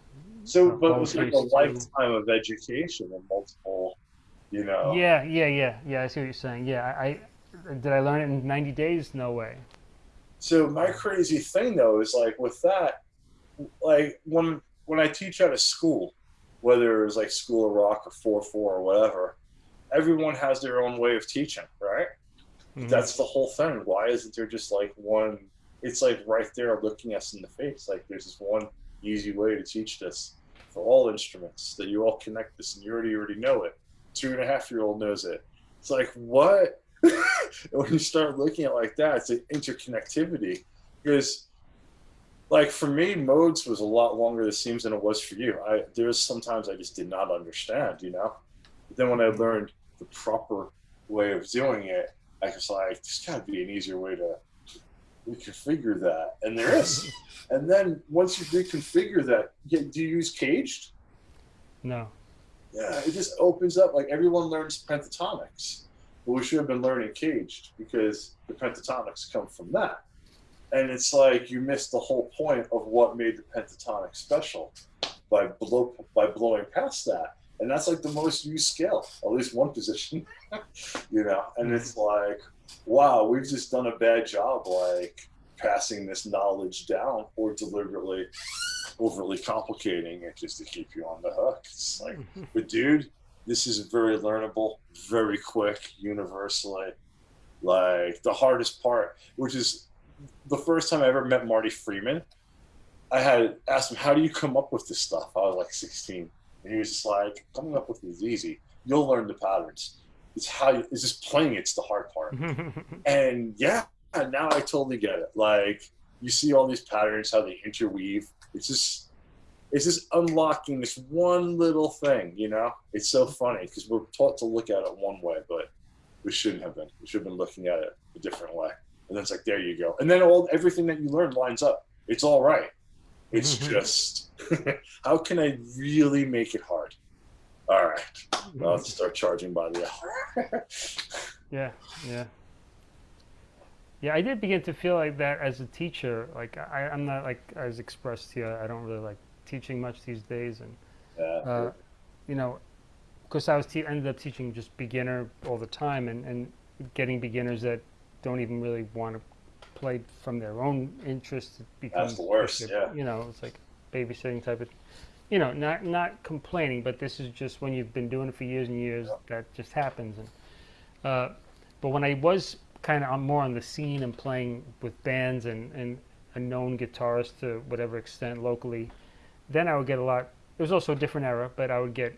So, uh, but it was like a two. lifetime of education and multiple, you know. Yeah, yeah, yeah, yeah. I see what you're saying. Yeah, I, I did I learn it in 90 days? No way. So my crazy thing though is like with that, like when when I teach at a school, whether it was like School of Rock or four four or whatever, everyone has their own way of teaching, right? Mhm. That's the whole thing. Why isn't there just like one? It's like right there looking us in the face. Like there's this one easy way to teach this for all instruments that you all connect this and you already already know it. Two and a half year old knows it. It's like what? when you start looking at like that, it's an interconnectivity because like for me modes was a lot longer it seems than it was for you i there was sometimes i just did not understand you know but then when i learned the proper way of doing it i was like there's got to be an easier way to reconfigure that and there is and then once you reconfigure that do you use caged No. yeah, it just opens up. Like everyone learns pentatonics, but we should have been learning caged because the pentatonics come from that. And it's like you missed the whole point of what made the pentatonic special by blow by blowing past that. And that's like the most used skill, at least one position, you know. And it's like, wow, we've just done a bad job, like passing this knowledge down or deliberately overly complicating it just to keep you on the hook. It's like, but dude, this is very learnable, very quick, universally. Like the hardest part, which is the first time I ever met Marty Friedman, I had asked him, "How do you come up with this stuff?" I was like 16, and he was just like, "Coming up with it is easy. You'll learn the patterns. It's how you, it's just playing. It's the hard part." And yeah, now I totally get it. Like you see all these patterns, how they interweave. It's just it's just unlocking this one little thing, you know? It's so funny because we're taught to look at it one way, but we shouldn't have been. We should have been looking at it a different way. And then it's like, there you go. And then all everything that you learn lines up. It's all right. It's just how can I really make it hard? All right. I'll have start charging by the hour. Yeah, yeah. Yeah, I did begin to feel like that as a teacher. Like I, I'm not like as expressed here. I don't really like teaching much these days, and yeah. uh, you know, because I was te- ended up teaching just beginner all the time, and and getting beginners that don't even really want to play from their own interest. It becomes the worst, yeah. You know, it's like babysitting type of. You know, not not complaining, but this is just when you've been doing it for years and years that just happens. And uh, but when I was kind of more on the scene and playing with bands and, and a known guitarist to whatever extent locally, then I would get a lot. It was also a different era, but I would get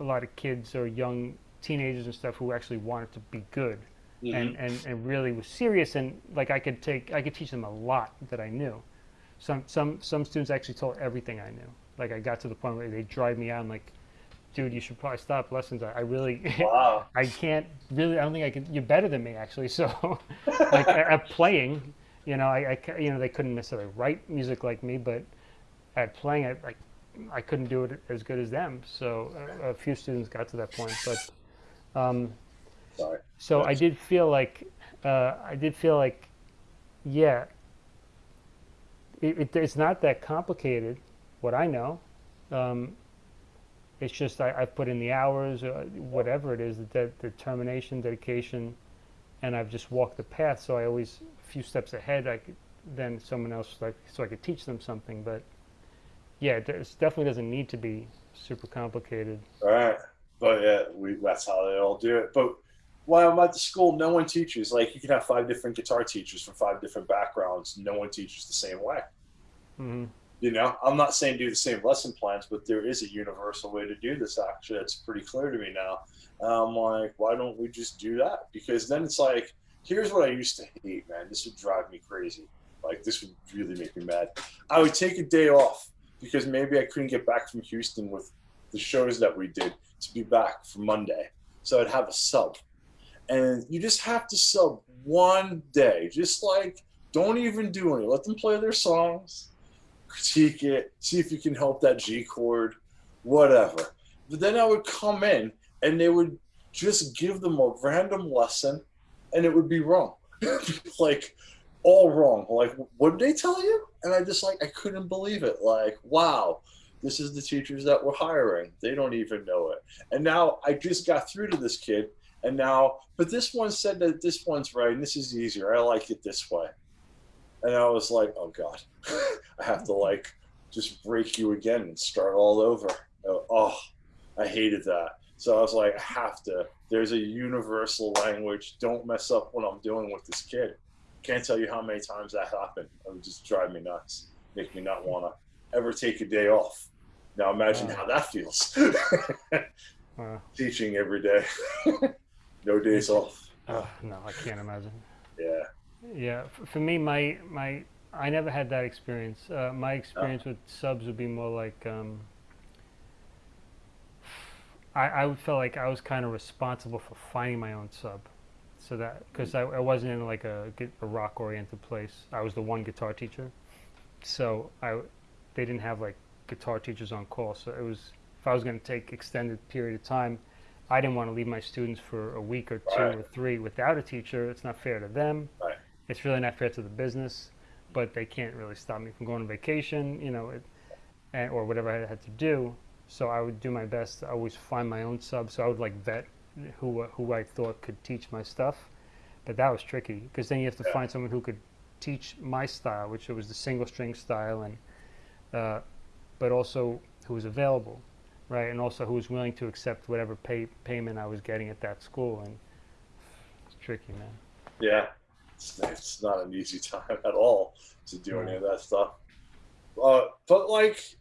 a lot of kids or young teenagers and stuff who actually wanted to be good Mhm. and, and, and really was serious and like I could take I could teach them a lot that I knew. Some some some students actually told everything I knew. Like I got to the point where they drive me out and like, dude, you should probably stop lessons. I, I really wow. I can't really. I don't think I can. You're better than me, actually. So, like at, at playing, you know, I, I you know they couldn't necessarily write music like me, but at playing, I like I couldn't do it as good as them. So a, a few students got to that point, but um, Sorry. so I did feel like uh, I did feel like, yeah, it, it, it's not that complicated. What I know. Um, it's just I, I've put in the hours, uh, whatever it is, the de- determination, dedication, and I've just walked the path. So I always a few steps ahead. I could, than someone else, like so I could teach them something. But yeah, it definitely doesn't need to be super complicated. All right. But yeah, we that's how they all do it. But while I'm at the school, no one teaches. Like you can have five different guitar teachers from five different backgrounds. No one teaches the same way. hmm You know, I'm not saying do the same lesson plans, but there is a universal way to do this. Actually, it's pretty clear to me now. And I'm like, why don't we just do that? Because then it's like, here's what I used to hate, man. This would drive me crazy. Like this would really make me mad. I would take a day off because maybe I couldn't get back from Houston with the shows that we did to be back for Monday. So I'd have a sub. And you just have to sub one day, just like Don't even do any. Let them play their songs, critique it, see if you can help that G chord, whatever. But then I would come in and they would just give them a random lesson and it would be wrong. like all wrong. Like, what did they tell you? And I just like I couldn't believe it. Like, wow, this is the teachers that we're hiring. They don't even know it. And now I just got through to this kid and now but this one said that this one's right and this is easier. I like it this way. And I was like, oh God, I have to like just break you again and start all over. Oh, I hated that. So I was like, I have to. There's a universal language. Don't mess up what I'm doing with this kid. Can't tell you how many times that happened. It would just drive me nuts, make me not want to ever take a day off. Now imagine wow. how that feels. wow. Teaching every day, no days off. Oh, no, I can't imagine. Yeah. Yeah, for me, my my I never had that experience. Uh, my experience oh. with subs would be more like um, I I would feel like I was kind of responsible for finding my own sub, so that because I, I wasn't in like a, a rock oriented place. I was the one guitar teacher, so I they didn't have like guitar teachers on call. So it was if I was going to take extended period of time, I didn't want to leave my students for a week or two right. or three without a teacher. It's not fair to them. Right it's really not fair to the business, but they can't really stop me from going on vacation, you know, it, and, or whatever I had to do. So I would do my best to always find my own sub. So I would like vet who who I thought could teach my stuff, but that was tricky because then you have to yeah. find someone who could teach my style, which it was the single string style, and uh, but also who was available, right, and also who was willing to accept whatever pay payment I was getting at that school, and it's tricky, man. Yeah, it's, it's not an easy time at all to do any of that stuff. Uh, but like,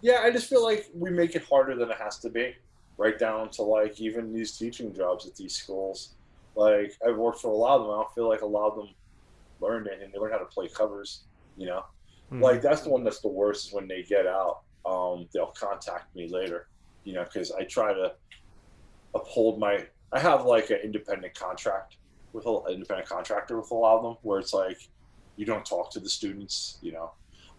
yeah, I just feel like we make it harder than it has to be, right down to like even these teaching jobs at these schools. Like I've worked for a lot of them. I don't feel like a lot of them learned anything. They learn how to play covers. You know, mm-hmm. like that's the one that's the worst is when they get out. Um, they'll contact me later. You know, because I try to uphold my. I have like an independent contract with an independent contractor with a lot of them, where it's like you don't talk to the students, you know,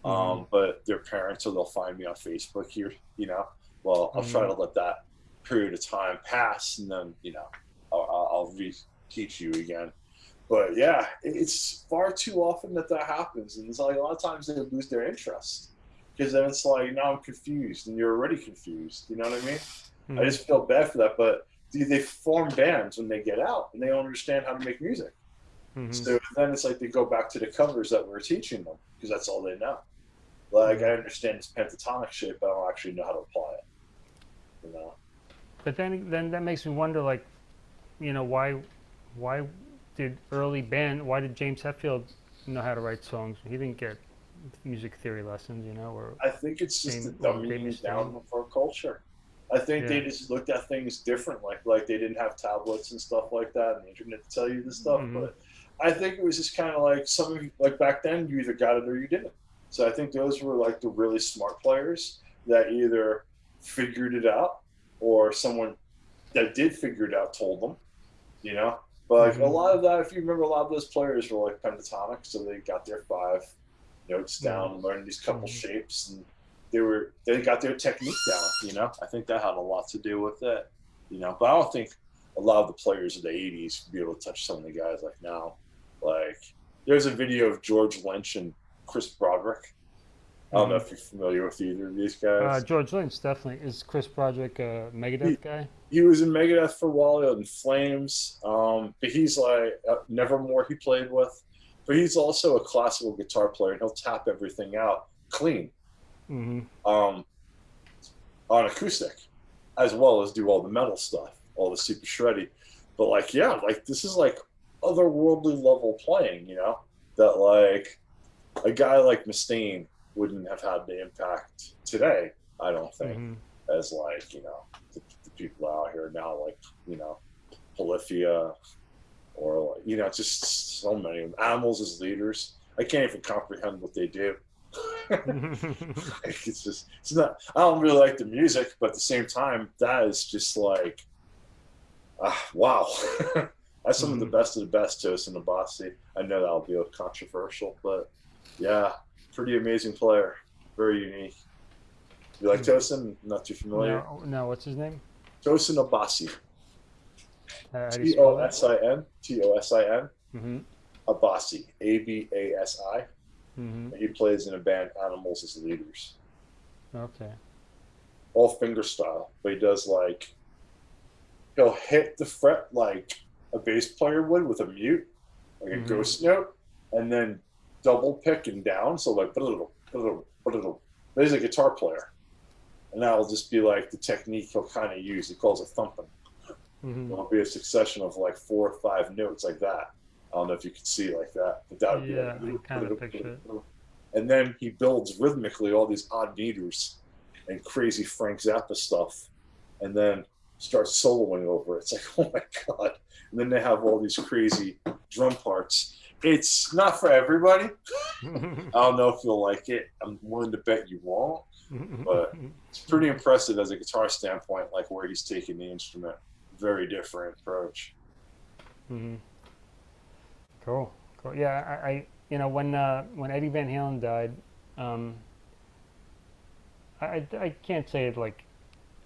mm-hmm. um, but their parents, or they'll find me on Facebook here, you know. Well, I'll mm-hmm. try to let that period of time pass, and then you know, I'll, I'll re-teach you again. But yeah, it's far too often that that happens, and it's like a lot of times they lose their interest because then it's like now I'm confused, and you're already confused. You know what I mean? Mm-hmm. I just feel bad for that, but they form bands when they get out and they don't understand how to make music. Mm-hmm. So then it's like they go back to the covers that we're teaching them because that's all they know. Like mm-hmm. I understand this pentatonic shape, but I don't actually know how to apply it. You know. But then, then that makes me wonder, like, you know, why, why did early band? Why did James Hetfield know how to write songs? He didn't get music theory lessons, you know, or I think it's just the dumbing down for culture. I think yeah. they just looked at things differently. Like like they didn't have tablets and stuff like that, and the internet to tell you this stuff. Mm-hmm. But I think it was just kind of like some of you, like back then, you either got it or you didn't. So I think those were like the really smart players that either figured it out or someone that did figure it out told them. You know, but like mm-hmm. a lot of that, if you remember, a lot of those players were like pentatonic, so they got their five notes down, mm-hmm. learned these couple mm-hmm. shapes, and they were they got their technique down. You know, I think that had a lot to do with it. You know, but I don't think a lot of the players of the '80s would be able to touch some of the guys like now. Like, there's a video of George Lynch and Chris Broderick. I don't know if you're familiar with either of these guys. Uh, George Lynch definitely is. Chris Broderick a Megadeth he, guy? He was in Megadeth for a while, in Flames. Um, but he's like uh, Nevermore. He played with, but he's also a classical guitar player, and he'll tap everything out clean mm-hmm. um, on acoustic, as well as do all the metal stuff, all the super shreddy. But like, yeah, like this is like otherworldly level playing, you know, that like a guy like Mustaine wouldn't have had the impact today. I don't think, mm-hmm. as like you know the, the, people out here now, like you know, Polyphia, or like you know, just so many animals as leaders. I can't even comprehend what they do. it's just it's not i don't really like the music but at the same time that is just like uh, wow That's some of the Mhm. best of the best, Tosin Abasi. I know that'll be a controversial, but yeah, pretty amazing player. Very unique. You like Mhm. Tosin? Not too familiar. No, no, what's his name? Tosin Abasi. Uh, how do you T spell O? S I N T O S I N Mm-hmm. Abasi. A B A S I. Mm-hmm. He plays in a band Animals as leaders. Okay. All finger style, but he does like he'll hit the fret like a bass player would with a mute, like a Mhm. ghost note, and then double pick and down. So like but he's a guitar player. And that'll just be like the technique he'll kind of use. He calls it thumping. Mm-hmm. It'll be a succession of like four or five notes like that. I don't know if you can see like that, but that would Yeah, be like, kinda picture it. And then he builds rhythmically all these odd meters and crazy Frank Zappa stuff, and then starts soloing over it. It's like, oh my god! And then they have all these crazy drum parts. It's not for everybody. I don't know if you'll like it. I'm willing to bet you won't. But- It's pretty impressive as a guitar standpoint, like where he's taking the instrument. Very different approach. hmm Cool. Cool. Yeah, I, I you know when uh, when Eddie Van Halen died, um, I, I can't say it like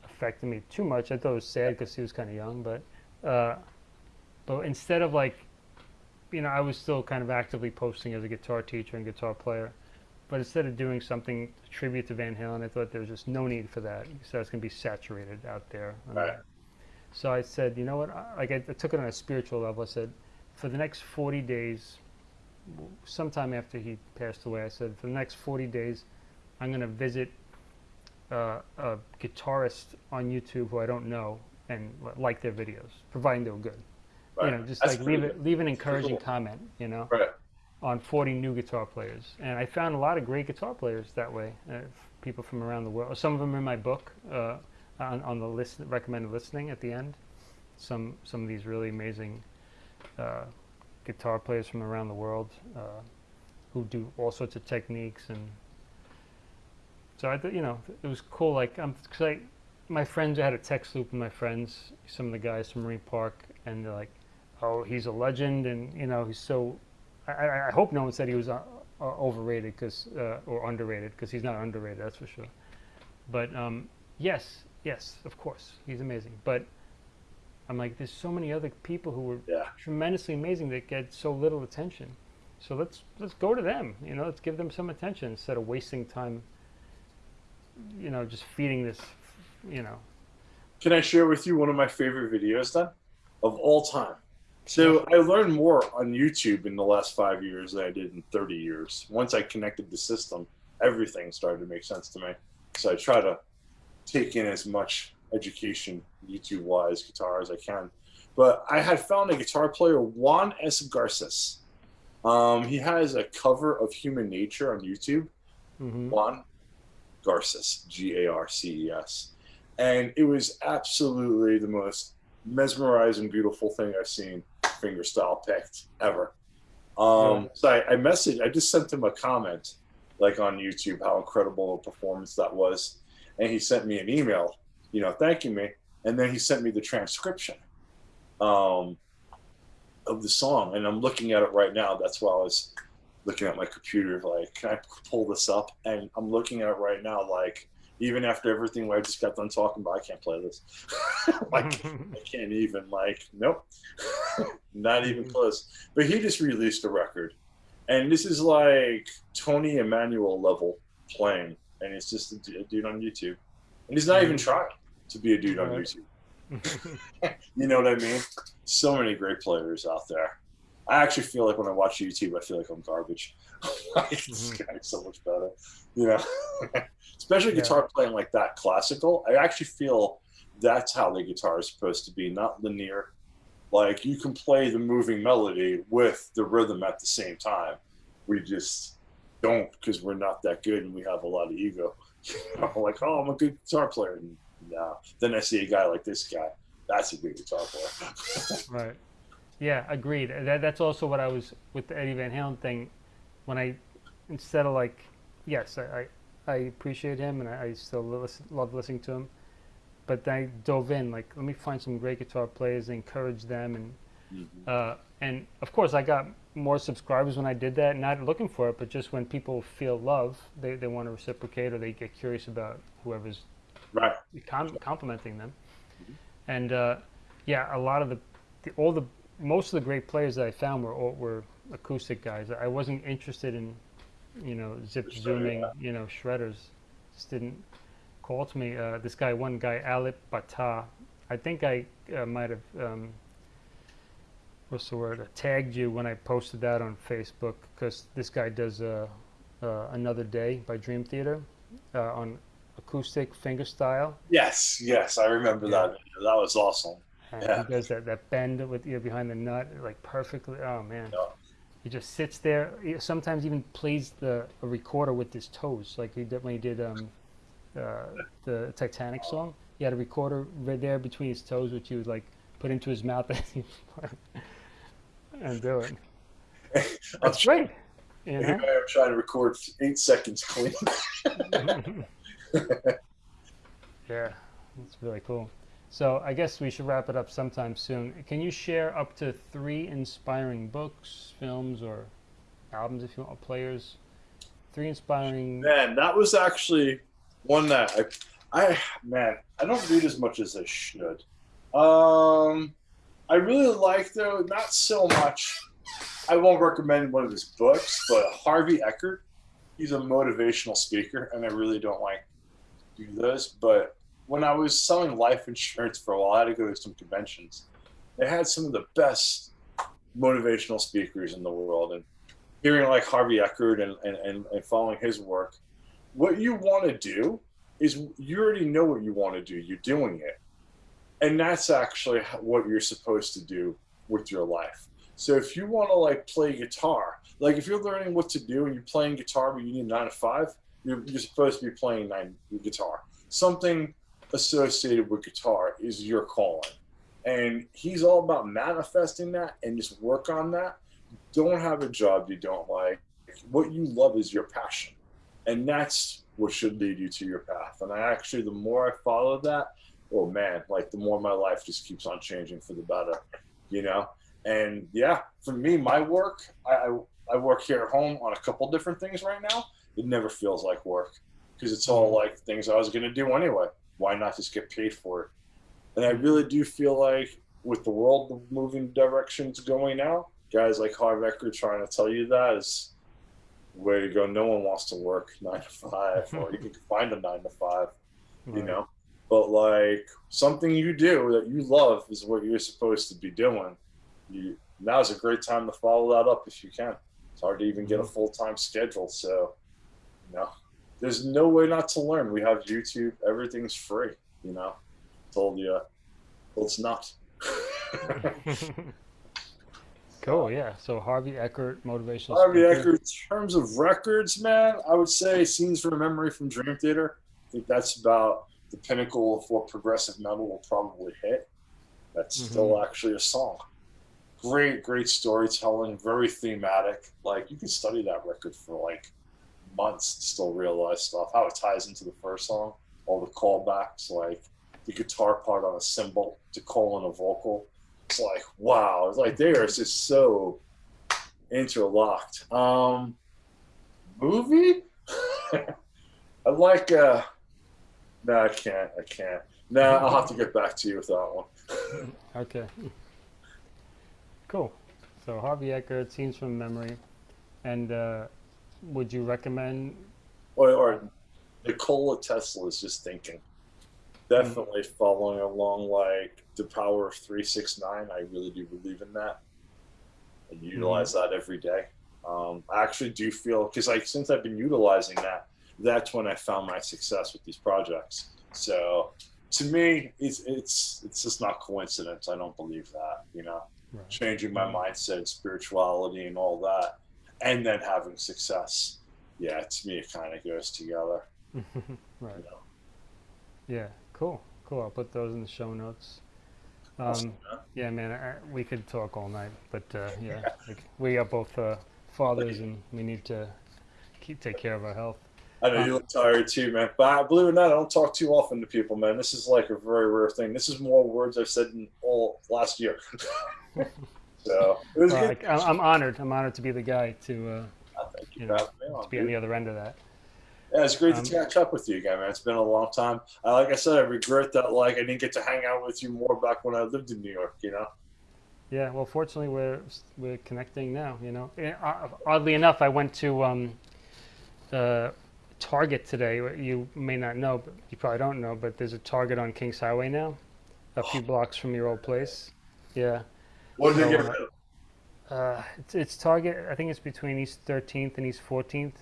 affected me too much. I thought it was sad because he was kind of young, but uh, but instead of like, you know, I was still kind of actively posting as a guitar teacher and guitar player. But instead of doing something tribute to Van Halen, I thought there was just no need for that. So it's going to be saturated out there. Right. So I said, you know what? I- Like I, I took it on a spiritual level. I said, for the next 40 days, sometime after he passed away, I said, for the next 40 days, I'm going to visit uh, a guitarist on YouTube who I don't know and like their videos, providing they were good. Right. You know, just That's like leave it, leave an encouraging cool. comment. You know, Right. on 40 new guitar players, and I found a lot of great guitar players that way. Uh, people from around the world. Some of them are in my book uh, on, on the list recommended listening at the end. Some some of these really amazing uh, guitar players from around the world uh, who do all sorts of techniques and. So I you know it was cool. Like um, cause I, my friends I had a text loop with my friends, some of the guys from Marine Park, and they're like, "Oh, he's a legend," and you know he's so I, I I hope no one said he was uh, uh, overrated because uh, or underrated because he's not underrated. That's for sure. But um, yes, yes, of course, he's amazing. But I'm like, there's so many other people who were Yeah. tremendously amazing that get so little attention. So let's let's go to them. You know, let's give them some attention instead of wasting time. You know, just feeding this. You know. Can I share with you one of my favorite videos then of all time? So I learned more on YouTube in the last five years than I did in 30 years. Once I connected the system, everything started to make sense to me. So I try to take in as much education YouTube wise guitar as I can. But I had found a guitar player, Juan S. Garces. Um, he has a cover of Human Nature on YouTube. hmm Juan Garces, G A R C E S. And it was absolutely the most mesmerizing, beautiful thing I've seen fingerstyle picked ever. Um, so I, I messaged, I just sent him a comment, like on YouTube, how incredible a performance that was. And he sent me an email, you know, thanking me. And then he sent me the transcription um, of the song. And I'm looking at it right now. That's why I was looking at my computer, like, can I pull this up? And I'm looking at it right now, like, even after everything where I just got done talking about, I can't play this. like, I can't even, like, nope, not even Mhm. close. But he just released a record, and this is like Tommy Emmanuel level playing, and it's just a, a dude on YouTube, and he's not even Mhm. trying to be a dude on YouTube. You know what I mean? So many great players out there. I actually feel like when I watch YouTube, I feel like I'm garbage. like, this Mhm. guy's so much better, you know. Especially Yeah. guitar playing like that, classical. I actually feel that's how the guitar is supposed to be, not linear. Like you can play the moving melody with the rhythm at the same time. We just don't because we're not that good and we have a lot of ego. Like, oh, I'm a good guitar player. And no. Then I see a guy like this guy. That's a good guitar player. Right. Yeah, agreed. That, that's also what I was with the Eddie Van Halen thing. When I, instead of like, yes, I, I, I appreciate him and I, I still listen, love listening to him. But then I dove in, like, let me find some great guitar players, and encourage them, and Mhm. Uh, and of course, I got more subscribers when I did that, not looking for it, but just when people feel love, they, they want to reciprocate or they get curious about whoever's Right. com- complimenting them. And uh, yeah, a lot of the, the, all the, most of the great players that I found were all, were acoustic guys. I wasn't interested in, you know, zip Shredder, zooming, yeah. you know, shredders. Just didn't call to me. Uh, this guy, one guy, Alip Ba Ta, I think I uh, might have, um, what's the word, uh, tagged you when I posted that on Facebook because this guy does uh, uh, Another Day by Dream Theater uh, on acoustic fingerstyle. Yes, yes, I remember Yeah. that. That was awesome. And Yeah. he does that, that bend with you know, behind the nut like perfectly. Oh man, Yeah. he just sits there. He sometimes even plays the a recorder with his toes, like he did when he did um, uh, the Titanic song. He had a recorder right there between his toes, which he would like put into his mouth as he and do it. I'm That's great. You Here know? I am trying to record eight seconds clean. yeah, that's really cool. So I guess we should wrap it up sometime soon. Can you share up to three inspiring books, films, or albums if you want, players? Three inspiring. Man, that was actually one that I, I man, I don't read as much as I should. Um, I really like though, not so much. I won't recommend one of his books, but Harvey Eckert. He's a motivational speaker, and I really don't like do those. But when I was selling life insurance for a while, I had to go to some conventions. They had some of the best motivational speakers in the world, and hearing like Harvey Eckert and, and, and, and following his work, what you want to do is you already know what you want to do. You're doing it. And that's actually what you're supposed to do with your life. So if you want to like play guitar, like if you're learning what to do and you're playing guitar, but you need nine to five, you're, supposed to be playing nine guitar. Something associated with guitar is your calling. And he's all about manifesting that and just work on that don't have a job you don't like. What you love is your passion. And that's what should lead you to your path. And I actually, the more I follow that, oh man, like the more my life just keeps on changing for the better, you know? And yeah, for me, my work, I, I, I work here at home on a couple different things right now. It never feels like work because it's all like things I was going to do anyway. Why not just get paid for it? And I really do feel like with the world moving directions going now, guys like Harv Eckert trying to tell you that is way to go. No one wants to work nine to five, or you can find a nine to five, you know. But like something you do that you love is what you're supposed to be doing. You now's a great time to follow that up if you can. It's hard to even get a Mhm. full time schedule, so you know, there's no way not to learn. We have YouTube. Everything's free. You know, told you, well, it's not. cool. Yeah. So Harvey Eckert, motivational. Harvey speaker. Eckert, in terms of records, man, I would say Scenes from Memory from Dream Theater. I think that's about the pinnacle of what progressive metal will probably hit. That's Mhm. still actually a song. Great, great storytelling, very thematic. Like you can study that record for like months and still realize stuff, how it ties into the first song, all the callbacks, like the guitar part on a cymbal to call in a vocal. It's like, wow, it's like they are just so interlocked. Um, movie? I like. Uh, no, I can't. I can't. No, I'll have to get back to you with that one. Okay. Cool. So Harvey Eckert, scenes from memory, and uh, would you recommend? Or, or Nikola Tesla is just thinking. Definitely following along like the power of three six nine. I really do believe in that. and utilize that every day. Um, I actually do feel because like since I've been utilizing that, that's when I found my success with these projects. So to me, it's it's it's just not coincidence. I don't believe that. You know, Right. changing my mindset, spirituality, and all that, and then having success. Yeah, to me, it kind of goes together. right. You know? Yeah. Cool. Cool. I'll put those in the show notes. Awesome, Um, man. yeah, man. I, we could talk all night, but uh, yeah, like, we are both uh, fathers, and we need to keep take care of our health. I know you look tired too, man. But I- believe it or not, I don't talk too often to people, man. This is like a very rare thing. This is more words I've said in all last year. So it was Well, good. I, I'm honored. I'm honored to be the guy to uh, you know, on, to be on the other end of that. Yeah, it's great Um, to catch up with you again, man. It's been a long time. Uh, like I said, I regret that like I didn't get to hang out with you more back when I lived in New York. You know. Yeah, well, fortunately, we're we're connecting now. You know, uh, oddly enough, I went to um, uh, Target today. You may not know, but you probably don't know, but there's a Target on Kings Highway now, a few blocks from your old place. Yeah, What did So, you get uh, rid of? uh, it's, it's Target. I think it's between East 13th and East 14th.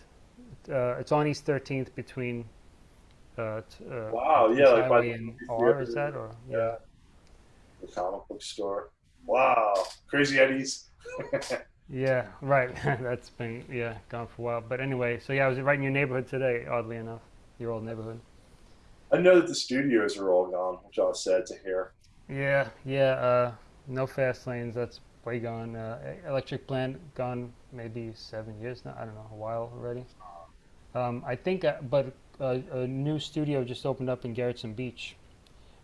Uh, it's on East 13th between. Uh, uh, Wow, Kings yeah, like by and R. Is that or Yeah. The comic book store. Wow, Crazy Eddie's. Yeah, right. That's been yeah gone for a while. But anyway, so yeah, I was right in your neighborhood today. Oddly enough, your old neighborhood. I know that the studios are all gone, which I was sad to hear. Yeah, yeah. Uh, no fast lanes. That's way gone. Uh, electric plant gone maybe seven years now. I don't know, a while already. Um, I think, uh, but uh, a new studio just opened up in Gerritsen Beach,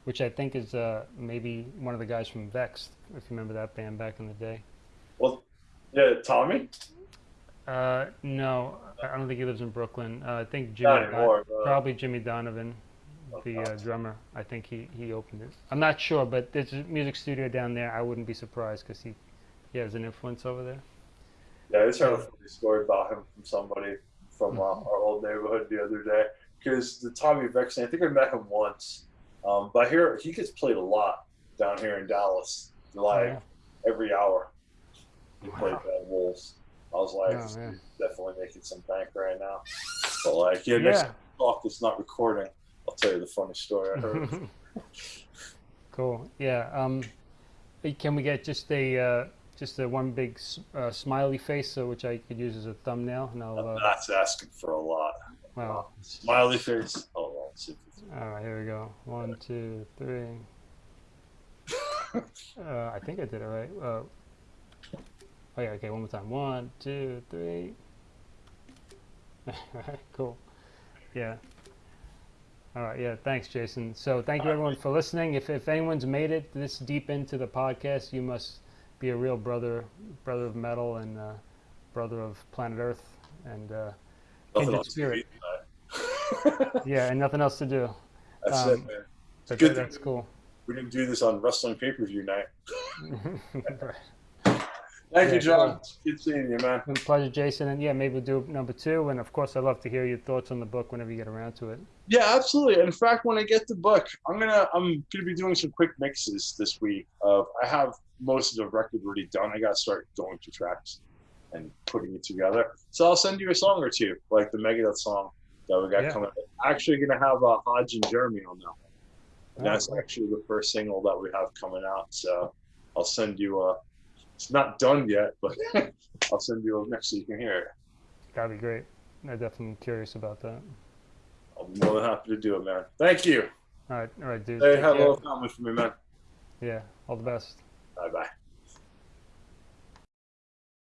which I think is uh, maybe one of the guys from Vex, if you remember that band back in the day. Well, yeah, Tommy. Uh, no, I don't think he lives in Brooklyn. Uh, I think Jimmy. Don- anymore. but- Probably Jimmy Donovan, the uh, drummer. I think he, he opened it. I'm not sure, but there's a music studio down there. I wouldn't be surprised because he, he has an influence over there. Yeah, I just heard a funny story about him from somebody from uh, our old neighborhood the other day. Because the Tommy Vexen, I think I met him once, um, but here he gets played a lot down here in Dallas, like yeah. every hour. He played Bad Wolves. I was like, Oh, this man. dude's definitely making some bank right now. But like, yeah, next Yeah. we talk that's not recording, I'll tell you the funny story I heard. cool. Yeah. Um, can we get just a uh, just a one big uh, smiley face, so which I could use as a thumbnail, No, Uh, That's asking for a lot. well, Smiley face. Oh, well, let's see if it's- all right. Here we go. One, two, three. Uh, I think I did it right. Oh yeah, okay, one more time. One, two, three. Cool. Yeah. All right, yeah, thanks, Jason. So thank you everyone for listening. If, if anyone's made it this deep into the podcast, you must be a real brother, brother of metal and uh, brother of planet Earth, and uh, Kindred spirit. yeah, and nothing else to do. That's Um, it, man. But good that's cool. We didn't do this on wrestling pay per view night. right. Thank Yeah, you, John. cool. Good seeing you, man. Been pleasure, Jason. And yeah, maybe we'll do number two. And of course, I'd love to hear your thoughts on the book whenever you get around to it. Yeah, absolutely. In fact, when I get the book, I'm gonna I'm gonna be doing some quick mixes this week. Of I have most of the record already done. I gotta start going to tracks and putting it together. So I'll send you a song or two, like the Megadeth song that we got Yeah. coming. up. Actually, gonna have uh, Hodge and Jeremy on that one. And Oh, that's cool. actually the first single that we have coming out. So I'll send you a. It's not done yet, but I'll send you a mix so you can hear it. That'd be great. I'm definitely curious about that. I'm more than happy to do it, man. Thank you. All right, all right, dude. Hey, have a care. little comment for me, man. Yeah, all the best.